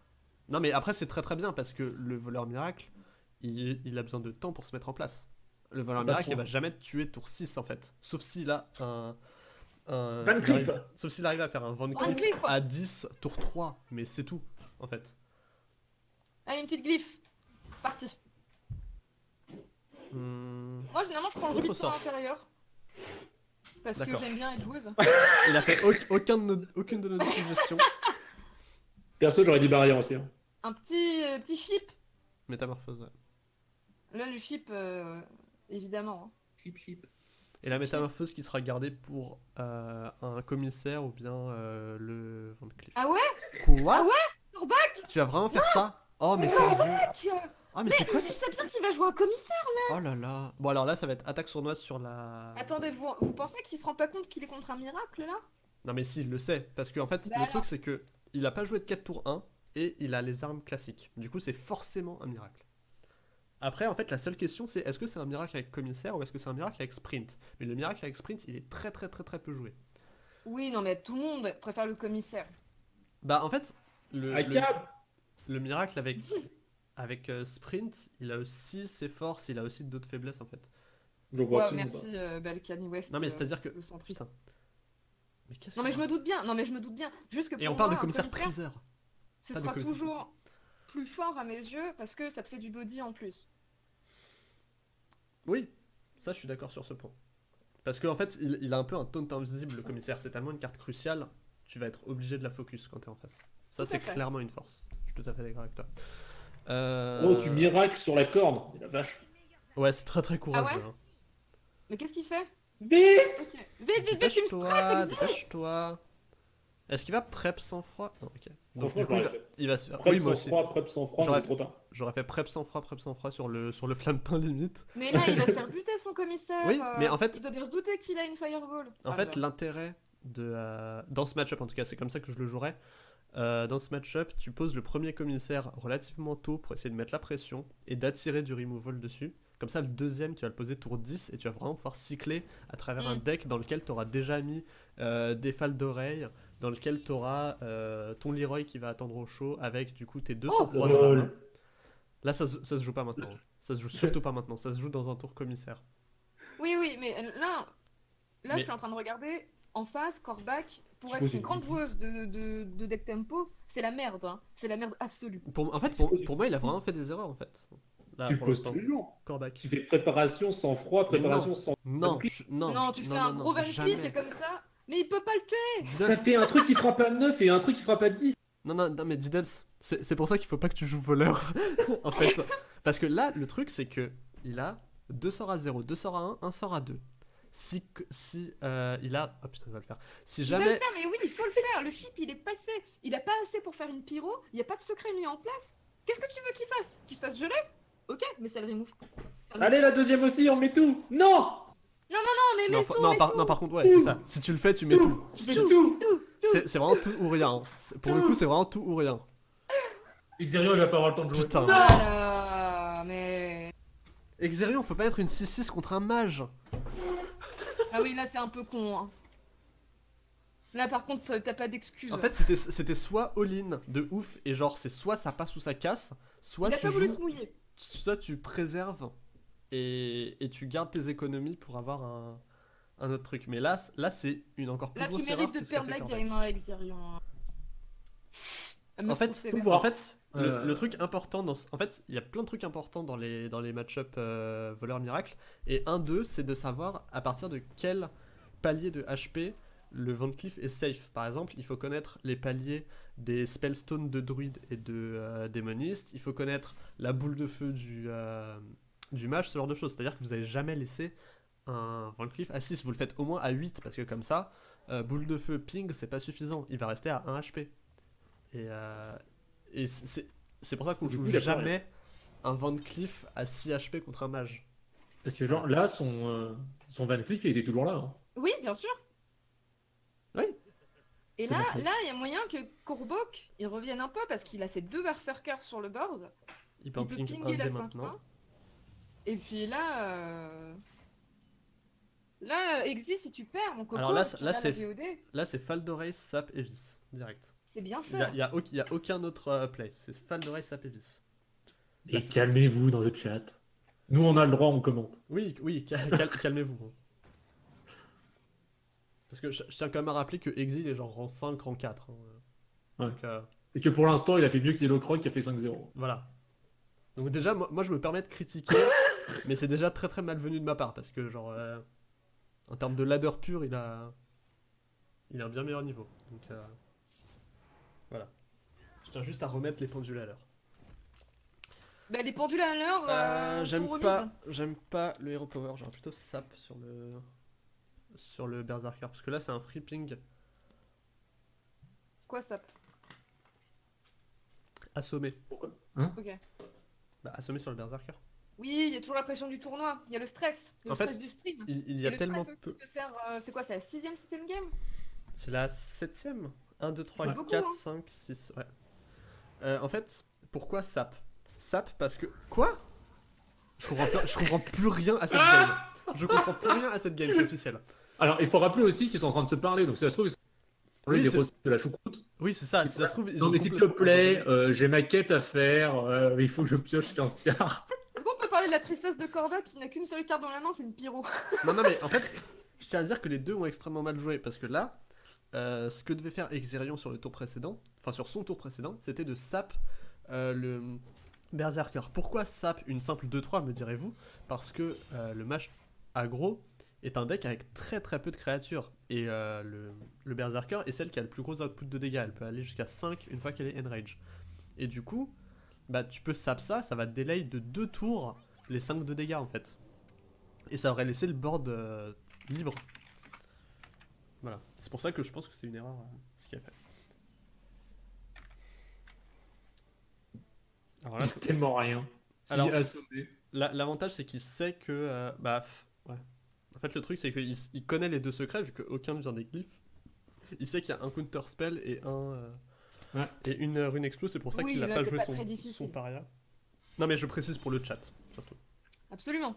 Non, mais après, c'est très très bien parce que le voleur miracle, il, il a besoin de temps pour se mettre en place. Le voleur Ah bah, miracle, il va jamais te tuer tour 6 en fait. Sauf s'il a un. un Van il Cleef. arrive- Sauf s'il arrive à faire un Van Van Cleef Cleef. à 10 tour 3. Mais c'est tout en fait. Allez, une petite glyphe. C'est parti. Hmm, Moi, généralement, je prends le rubis de inférieur. Parce que j'aime bien être joueuse. Il a fait au- aucun de nos- aucune de nos suggestions. Perso, j'aurais dit barrière aussi. hein. Un petit, euh, petit chip. Métamorphose, ouais. Là, le chip, euh, évidemment. hein. Chip chip. Et la métamorphose qui sera gardée pour euh, un commissaire ou bien euh, le Van Cleef. Ah ouais? Quoi? Ah ouais? Corbac Tu vas vraiment faire ça? Oh mais sérieux Corbac Oh mais c'est quoi ça sais bien qu'il va jouer un commissaire Oh là là Bon alors là ça va être attaque sournoise sur la... Attendez, vous, vous pensez qu'il se rend pas compte qu'il est contre un miracle, là? Non mais si, il le sait. Parce qu'en fait, Bah le alors. truc c'est que il a pas joué de 4 tours 1 et il a les armes classiques. Du coup c'est forcément un miracle. Après en fait la seule question c'est est-ce que c'est un miracle avec commissaire ou est-ce que c'est un miracle avec sprint? Mais le miracle avec sprint il est très très très très peu joué. Oui, non, mais tout le monde préfère le commissaire. Bah en fait, le, Ah, Le miracle avec, avec euh, Sprint, il a aussi ses forces, il a aussi d'autres faiblesses en fait. Je vois Ouais, merci, euh, Balkany West. Non mais euh, c'est-à-dire que... le centriste. Putain. Mais qu'est-ce Non, que- mais je me doute bien, non, mais je me doute bien. Juste que Et pour on parle moi, de un commissaire priseur. ce sera commissaire. toujours plus fort à mes yeux parce que ça te fait du body en plus. Oui, ça je suis d'accord sur ce point. Parce qu'en fait, il, il a un peu un taunt invisible le commissaire, c'est tellement une carte cruciale, tu vas être obligé de la focus quand t'es en face. Ça, c'est clairement une force. Je suis tout à fait d'accord avec toi. Euh, Oh, tu miracles sur la corde. Mais La vache. Ouais, c'est très très courageux. Ah ouais hein. Mais qu'est-ce qu'il fait Vite Ok. Vite, vite, vite, tu me stresses, dépêche-toi. Est-ce qu'il va prep sans froid? Non, ok. Donc, du coup, j'aurais il va- fait. il va se faire. Prep Oui, sans froid, prep sans froid, J'aurais- c'est trop tard. J'aurais fait prep sans froid, prep sans froid sur le, sur le flammetin limite. Mais là, il va se faire buter son commissaire. Oui, euh, mais en fait- Il doit bien se douter qu'il a une fireball. En Ah, fait, l'intérêt de. euh, dans ce match-up, en tout cas, c'est comme ça que je le jouerais. Euh, dans ce match-up, tu poses le premier commissaire relativement tôt pour essayer de mettre la pression et d'attirer du removal dessus. Comme ça, le deuxième, tu vas le poser tour 10 et tu vas vraiment pouvoir cycler à travers un Mm. deck dans lequel tu auras déjà mis euh, des fals d'oreille, dans lequel tu auras ton Leroy qui va attendre au chaud avec du coup tes deux Oh, sang-froid dans la lol. main. Là, ça, se- ça se joue pas maintenant. Ça se joue surtout pas maintenant. Ça se joue dans un tour commissaire. Oui, oui, mais euh, là, là Mais- je suis en train de regarder en face, Corbac, pour Tu être une grande joueuse de, de, de deck tempo, c'est la merde. Hein. C'est la merde absolue. Pour, en fait, pour, pour moi, il a vraiment fait des erreurs en fait. Là, tu poses tous les jours. Corbac. Tu fais préparation sans froid, préparation sans. Non, je- non, Non, tu fais non, un non, gros. Cleef et comme ça, mais il peut pas le tuer. Ça fait un truc qui frappe à 9 et un truc qui frappe à 10. Non, non, non, mais Diddles, c'est c'est pour ça qu'il faut pas que tu joues voleur, en fait. Parce que là, le truc, c'est que il a deux sorts à 0, deux sorts à 1, un sort à 2. Si, si euh, il a... Oh putain, il va le faire. Si Il va le jamais... faire, mais oui, il faut le faire. Le chip, il est passé. Il a pas assez pour faire une pyro. Il y a pas de secret mis en place. Qu'est-ce que tu veux qu'il fasse? Qu'il se fasse geler? Ok, mais ça le remove. Ça le- Allez, la deuxième aussi, on met tout. Non Non, mais Non, mets fa- tout, non, mets par, tout. non, par contre, ouais, c'est ça. Si tu le fais, tu mets tout. Tout Tu fais Tout. tout Tout, tout. C'est vraiment tout ou rien. hein. Pour le coup, c'est vraiment tout ou rien. Xerion, il va pas avoir le temps de jouer. Putain. Voilà, mais... Exerion, faut pas être une 6-6 contre un mage. Ah oui, là, c'est un peu con. hein. Là, par contre, t'as pas d'excuses. En fait, c'était- soit all-in de ouf, et genre, c'est soit ça passe ou ça casse, soit il a tu pas voulu joues se mouiller. soit tu préserves et, et tu gardes tes économies pour avoir un, un autre truc. Mais là, là c'est une encore plus Là, tu grosse erreur mérites de perdre la game, hein, Exirion. Elle me En fait. En fait, le, Euh. le truc important dans en fait, il y a plein de trucs importants dans les dans les match-up euh, voleur miracle et un d'eux, c'est de savoir à partir de quel palier de HP le Van Cleef est safe. Par exemple, il faut connaître les paliers des spellstones de druide et de euh, démoniste, il faut connaître la boule de feu du euh, du mage, ce genre de choses. C'est-à-dire que vous n'allez jamais laisser un Van Cleef à 6, vous le faites au moins à 8 parce que comme ça, euh, boule de feu ping, c'est pas suffisant, il va rester à 1 HP. Et, euh, et c'est- pour ça qu'on joue coup, jamais un Van Cleef à 6 HP contre un mage. Parce que, genre, là, son, euh, son Van Cleef, il était toujours là. hein. Oui, bien sûr. Oui. Et là, là, il y a moyen que Courbok, il revienne un peu parce qu'il a ses deux berserkers sur le board. Il peut Il peut ping pinguer un la dès 5 maintenant. Et puis là, euh... là, Exi, si tu perds, mon coco, Alors là, là, c'est- VOD, Là, c'est Faldoray, Sap et Vis, direct. C'est bien fait. il y a y a aucun autre euh, play, c'est Faldoray, Sap et Vis. Et calmez-vous dans le chat. Nous, on a le droit, on commente. Oui, oui, cal- cal- calmez-vous. hein. Parce que je, je tiens quand même à rappeler que Exil est genre rang 5, rang 4. hein. Ouais. Donc, euh, Et que pour l'instant, il a fait mieux que Yellow Croc qui a fait 5-0. Voilà. Donc déjà, moi, moi, je me permets de critiquer, mais c'est déjà très très malvenu de ma part parce que genre, euh, en termes de ladder pur, il a, il a un bien meilleur niveau. Donc euh, voilà. Je tiens juste à remettre les pendules à l'heure. Bah, les pendules à l'heure. euh, j'aime sont pas, j'aime pas le hero power. J'aurais plutôt sap sur le, sur le berserker parce que là c'est un free ping Quoi ça assommé. Ok. Bah assommé sur le berserker. Oui, il y a toujours la pression du tournoi. Il y a le stress. En le fait, stress du stream. Il, il y a le tellement stress aussi peu. de faire. euh, c'est quoi, c'est la sixième, septième game? C'est la septième 1, 2, 3, C'est beaucoup, 4, hein. 5, 6. Ouais. Euh, en fait, pourquoi SAP? SAP parce que. Quoi? Je comprends, plus, je comprends plus rien à cette game. Je comprends plus rien à cette game, c'est officiel. Alors, il faut rappeler aussi qu'ils sont en train de se parler, donc si ça se trouve, ils sont en train de Oui, des c'est- recettes de la choucroute. Oui, c'est ça, si ça se trouve. Ils Non, mais s'il te plaît, euh, j'ai ma quête à faire, euh, il faut que je pioche 15 cartes. Est-ce qu'on peut parler de la tristesse de Corva qui n'a qu'une seule carte dans la main, c'est une pyro? Non, non, mais en fait, je tiens à dire que les deux ont extrêmement mal joué parce que là, euh, ce que devait faire Exerion sur le tour précédent, enfin sur son tour précédent, c'était de sap euh, le Berserker. Pourquoi sap une simple 2-3, me direz-vous? Parce que euh, le match aggro, est un deck avec très très peu de créatures. Et le, Berserker est celle qui a le plus gros output de dégâts. Elle peut aller jusqu'à 5 une fois qu'elle est enrage. Et du coup, bah, tu peux sap ça, ça va delay de 2 tours les 5 de dégâts en fait. Et ça aurait laissé le board libre. Voilà. C'est pour ça que je pense que c'est une erreur euh, ce qu'il a fait. Alors là, a tellement rien. Alors- L'avantage, c'est qu'il sait que. euh, bah, ouais. En fait, le truc, c'est qu'il il connaît les deux secrets, vu qu'aucun ne vient des glyphes. Il sait qu'il y a un counter spell et un. euh, Ouais. Et une euh, rune explo, c'est pour ça Oui, qu'il n'a pas c'est joué pas son, son paria. Non, mais je précise pour le chat, surtout. Absolument.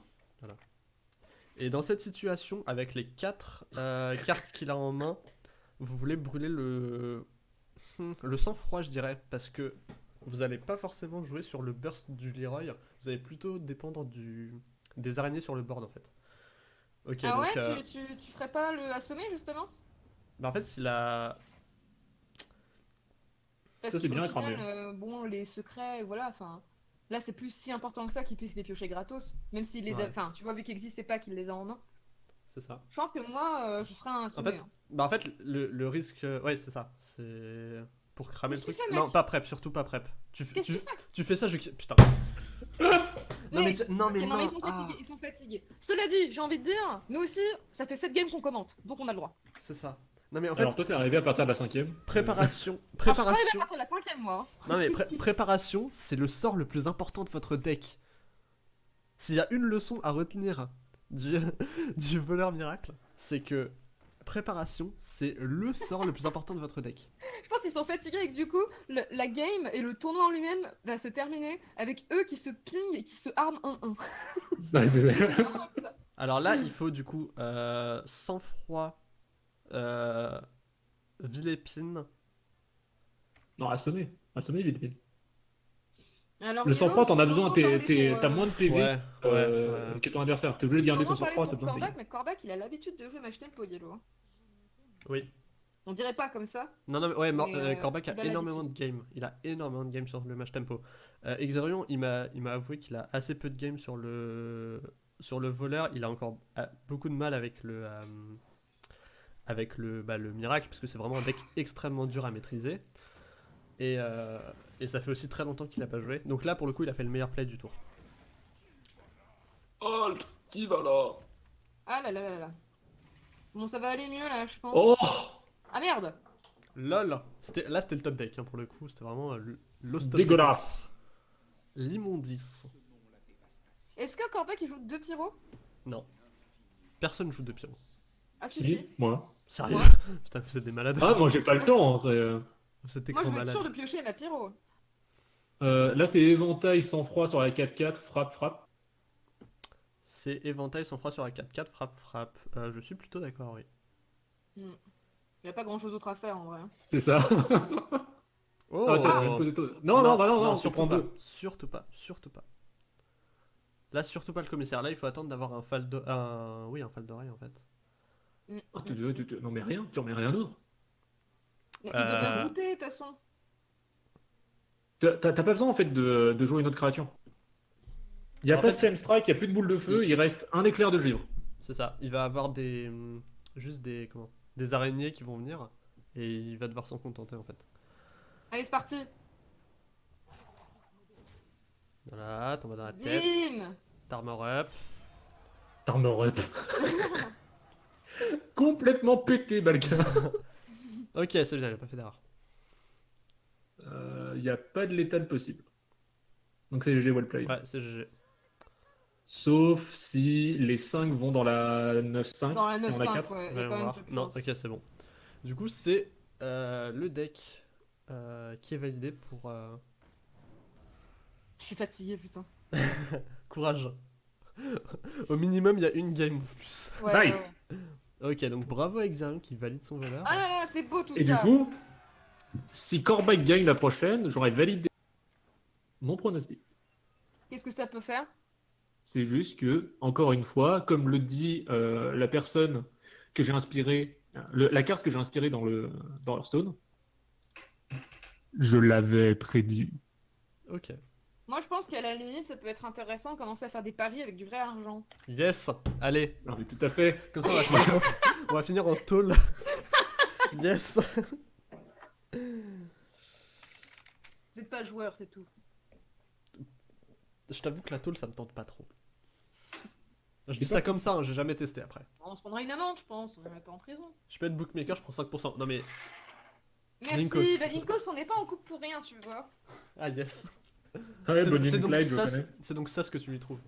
Et dans cette situation, avec les 4 cartes qu'il a en main, vous voulez brûler le. Le sang-froid, je dirais, parce que vous n'allez pas forcément jouer sur le burst du Leroy, vous allez plutôt dépendre du... des araignées sur le board en fait. Ok, ah donc. ouais, euh, tu, tu, tu ferais pas le assommer justement? Bah, en fait, s'il a. Parce Ça, c'est bien final, euh, bon, les secrets, voilà, enfin. Là, c'est plus si important que ça qu'il puisse les piocher gratos. Même s'il les a. Enfin, tu vois, vu qu'Existe, c'est pas qu'il les a en main. C'est ça. Je pense que moi, euh, je ferais un En assommer. fait, bah en fait le, le risque. euh, Ouais, c'est ça. C'est. Pour cramer le truc. fais, non, pas prep, surtout pas prep. Tu, tu, tu fais tu fais ça, je. Putain. Mais- Non, mais, non, mais Ok, non. ils sont ah, ils sont fatigués. Cela dit, j'ai envie de dire, nous aussi, ça fait 7 games qu'on commente, donc on a le droit. c'est ça. Non, mais en fait, Alors toi, t'es arrivé à partir de la cinquième. préparation. Je suis arrivée Préparation. à partir de la cinquième, moi. Non mais pré- préparation, c'est le sort le plus important de votre deck. S'il y a une leçon à retenir du, du voleur miracle, c'est que préparation, c'est le sort le plus important de votre deck. Je pense qu'ils sont fatigués et que du coup, le- la game et le tournoi en lui-même va se terminer avec eux qui se pingent et qui se arment 1-1. Ouais, c'est- Ça. Alors là, il faut du coup euh, sang-froid, euh, vilépine. non. Assommer, vite, vite. Alors, Le Yellow, sang-froid, t'en as on besoin, pour, t'as euh, moins de PV Ouais, ouais, euh, ouais. que ton adversaire. T'es obligé de garder on ton en parlait sang-froid, t'as pour besoin de Corbac, PV. mais Corbac, il a l'habitude de jouer match tempo, Yellow. hein. Oui. On dirait pas comme ça. Non, non, mais ouais, Mais, euh, euh, Korvac a énormément de games. Il a énormément de games sur le match tempo. Euh, Exerion, il m'a, il m'a avoué qu'il a assez peu de games sur le, sur le voleur. Il a encore euh, beaucoup de mal avec le, euh, avec le, bah, le miracle, parce que c'est vraiment un deck extrêmement dur à maîtriser. Et, euh, et ça fait aussi très longtemps qu'il a pas joué. Donc là, pour le coup, il a fait le meilleur play du tour. Oh, qui va là? Ah là là là là. Bon, ça va aller mieux là, je pense. Oh Ah merde LOL c'était, Là, c'était le top deck, hein, pour le coup. C'était vraiment euh, l'os top Dégueulasse. L'immondice. Est-ce que Corbac il joue deux pyros? Non. Personne joue de pyro. Ah si si. Si, moi. Sérieux. Putain, vous êtes des malades. Ah, moi j'ai pas le temps. euh, êtes des Moi je veux être sûr de piocher la pyro. euh, là, c'est éventail sans froid sur la 4-4, frappe, frappe. C'est éventail sans froid sur la 4-4, frappe, frappe. Euh, je suis plutôt d'accord, oui. Y a pas grand chose d'autre à faire en vrai. hein. C'est ça. Oh Ah, tiens, poser toi. Non, non, bah non, non, surtout pas. deux. Surtout pas, surtout pas. Là, surtout pas le commissaire. Là, il faut attendre d'avoir un fal de... Oui, un fal d'oreille, en fait. Mm. Ah, tu- tu- tu- Non, mais rien, tu remets rien d'autre. Il doit Euh. de toute façon. T'as pas besoin en fait de, de jouer une autre créature. Il y a En pas fait, de flame strike, il y a plus de boule de feu, il reste un éclair de givre. C'est ça. Il va avoir des... Juste des... Comment Des araignées qui vont venir. Et il va devoir s'en contenter, en fait. Allez c'est parti. Voilà, t'en vas dans la tête. Bim T'armor up. Armor up. Complètement pété, Balka. Ok, c'est bien, il a pas fait d'erreur. Euh, Il n'y a pas de létal possible. Donc c'est GG well played. Ouais, c'est GG. Sauf si les 5 vont dans la 9-5. Dans la si on a 9-5, quatre. ouais. y a Voyons quand même Non, ok, c'est bon. Du coup, c'est euh, le deck euh, qui est validé pour... euh, Je suis fatigué putain. Courage. Au minimum, il y a une game en plus. Ouais, Nice. ouais, ouais. Ok, donc bravo à Exarion qui valide son valeur. Ah là là, c'est beau tout Et ça. du coup, si Corbac gagne la prochaine, j'aurais validé mon pronostic. Qu'est-ce que ça peut faire? C'est juste que, encore une fois, comme le dit euh, la personne que j'ai inspirée, le- la carte que j'ai inspirée dans le dans Hearthstone, je l'avais prédit. Ok. Moi, je pense qu'à la limite, ça peut être intéressant de commencer à faire des paris avec du vrai argent. Yes Allez, Non, mais tout à fait. comme ça on va finir, on va finir en tôle. yes Vous êtes pas joueur, c'est tout. Je t'avoue que la tôle ça me tente pas trop. Je dis ça comme ça, hein, j'ai jamais testé après. On se prendra une amende, je pense. On irait pas en prison. Je peux être bookmaker, je prends 5%. Non mais. Merci, Linkos. bah Linkos, on n'est pas en couple pour rien, tu vois. Ah yes Ouais, C'est donc, ça- donc ça ce que tu lui trouves.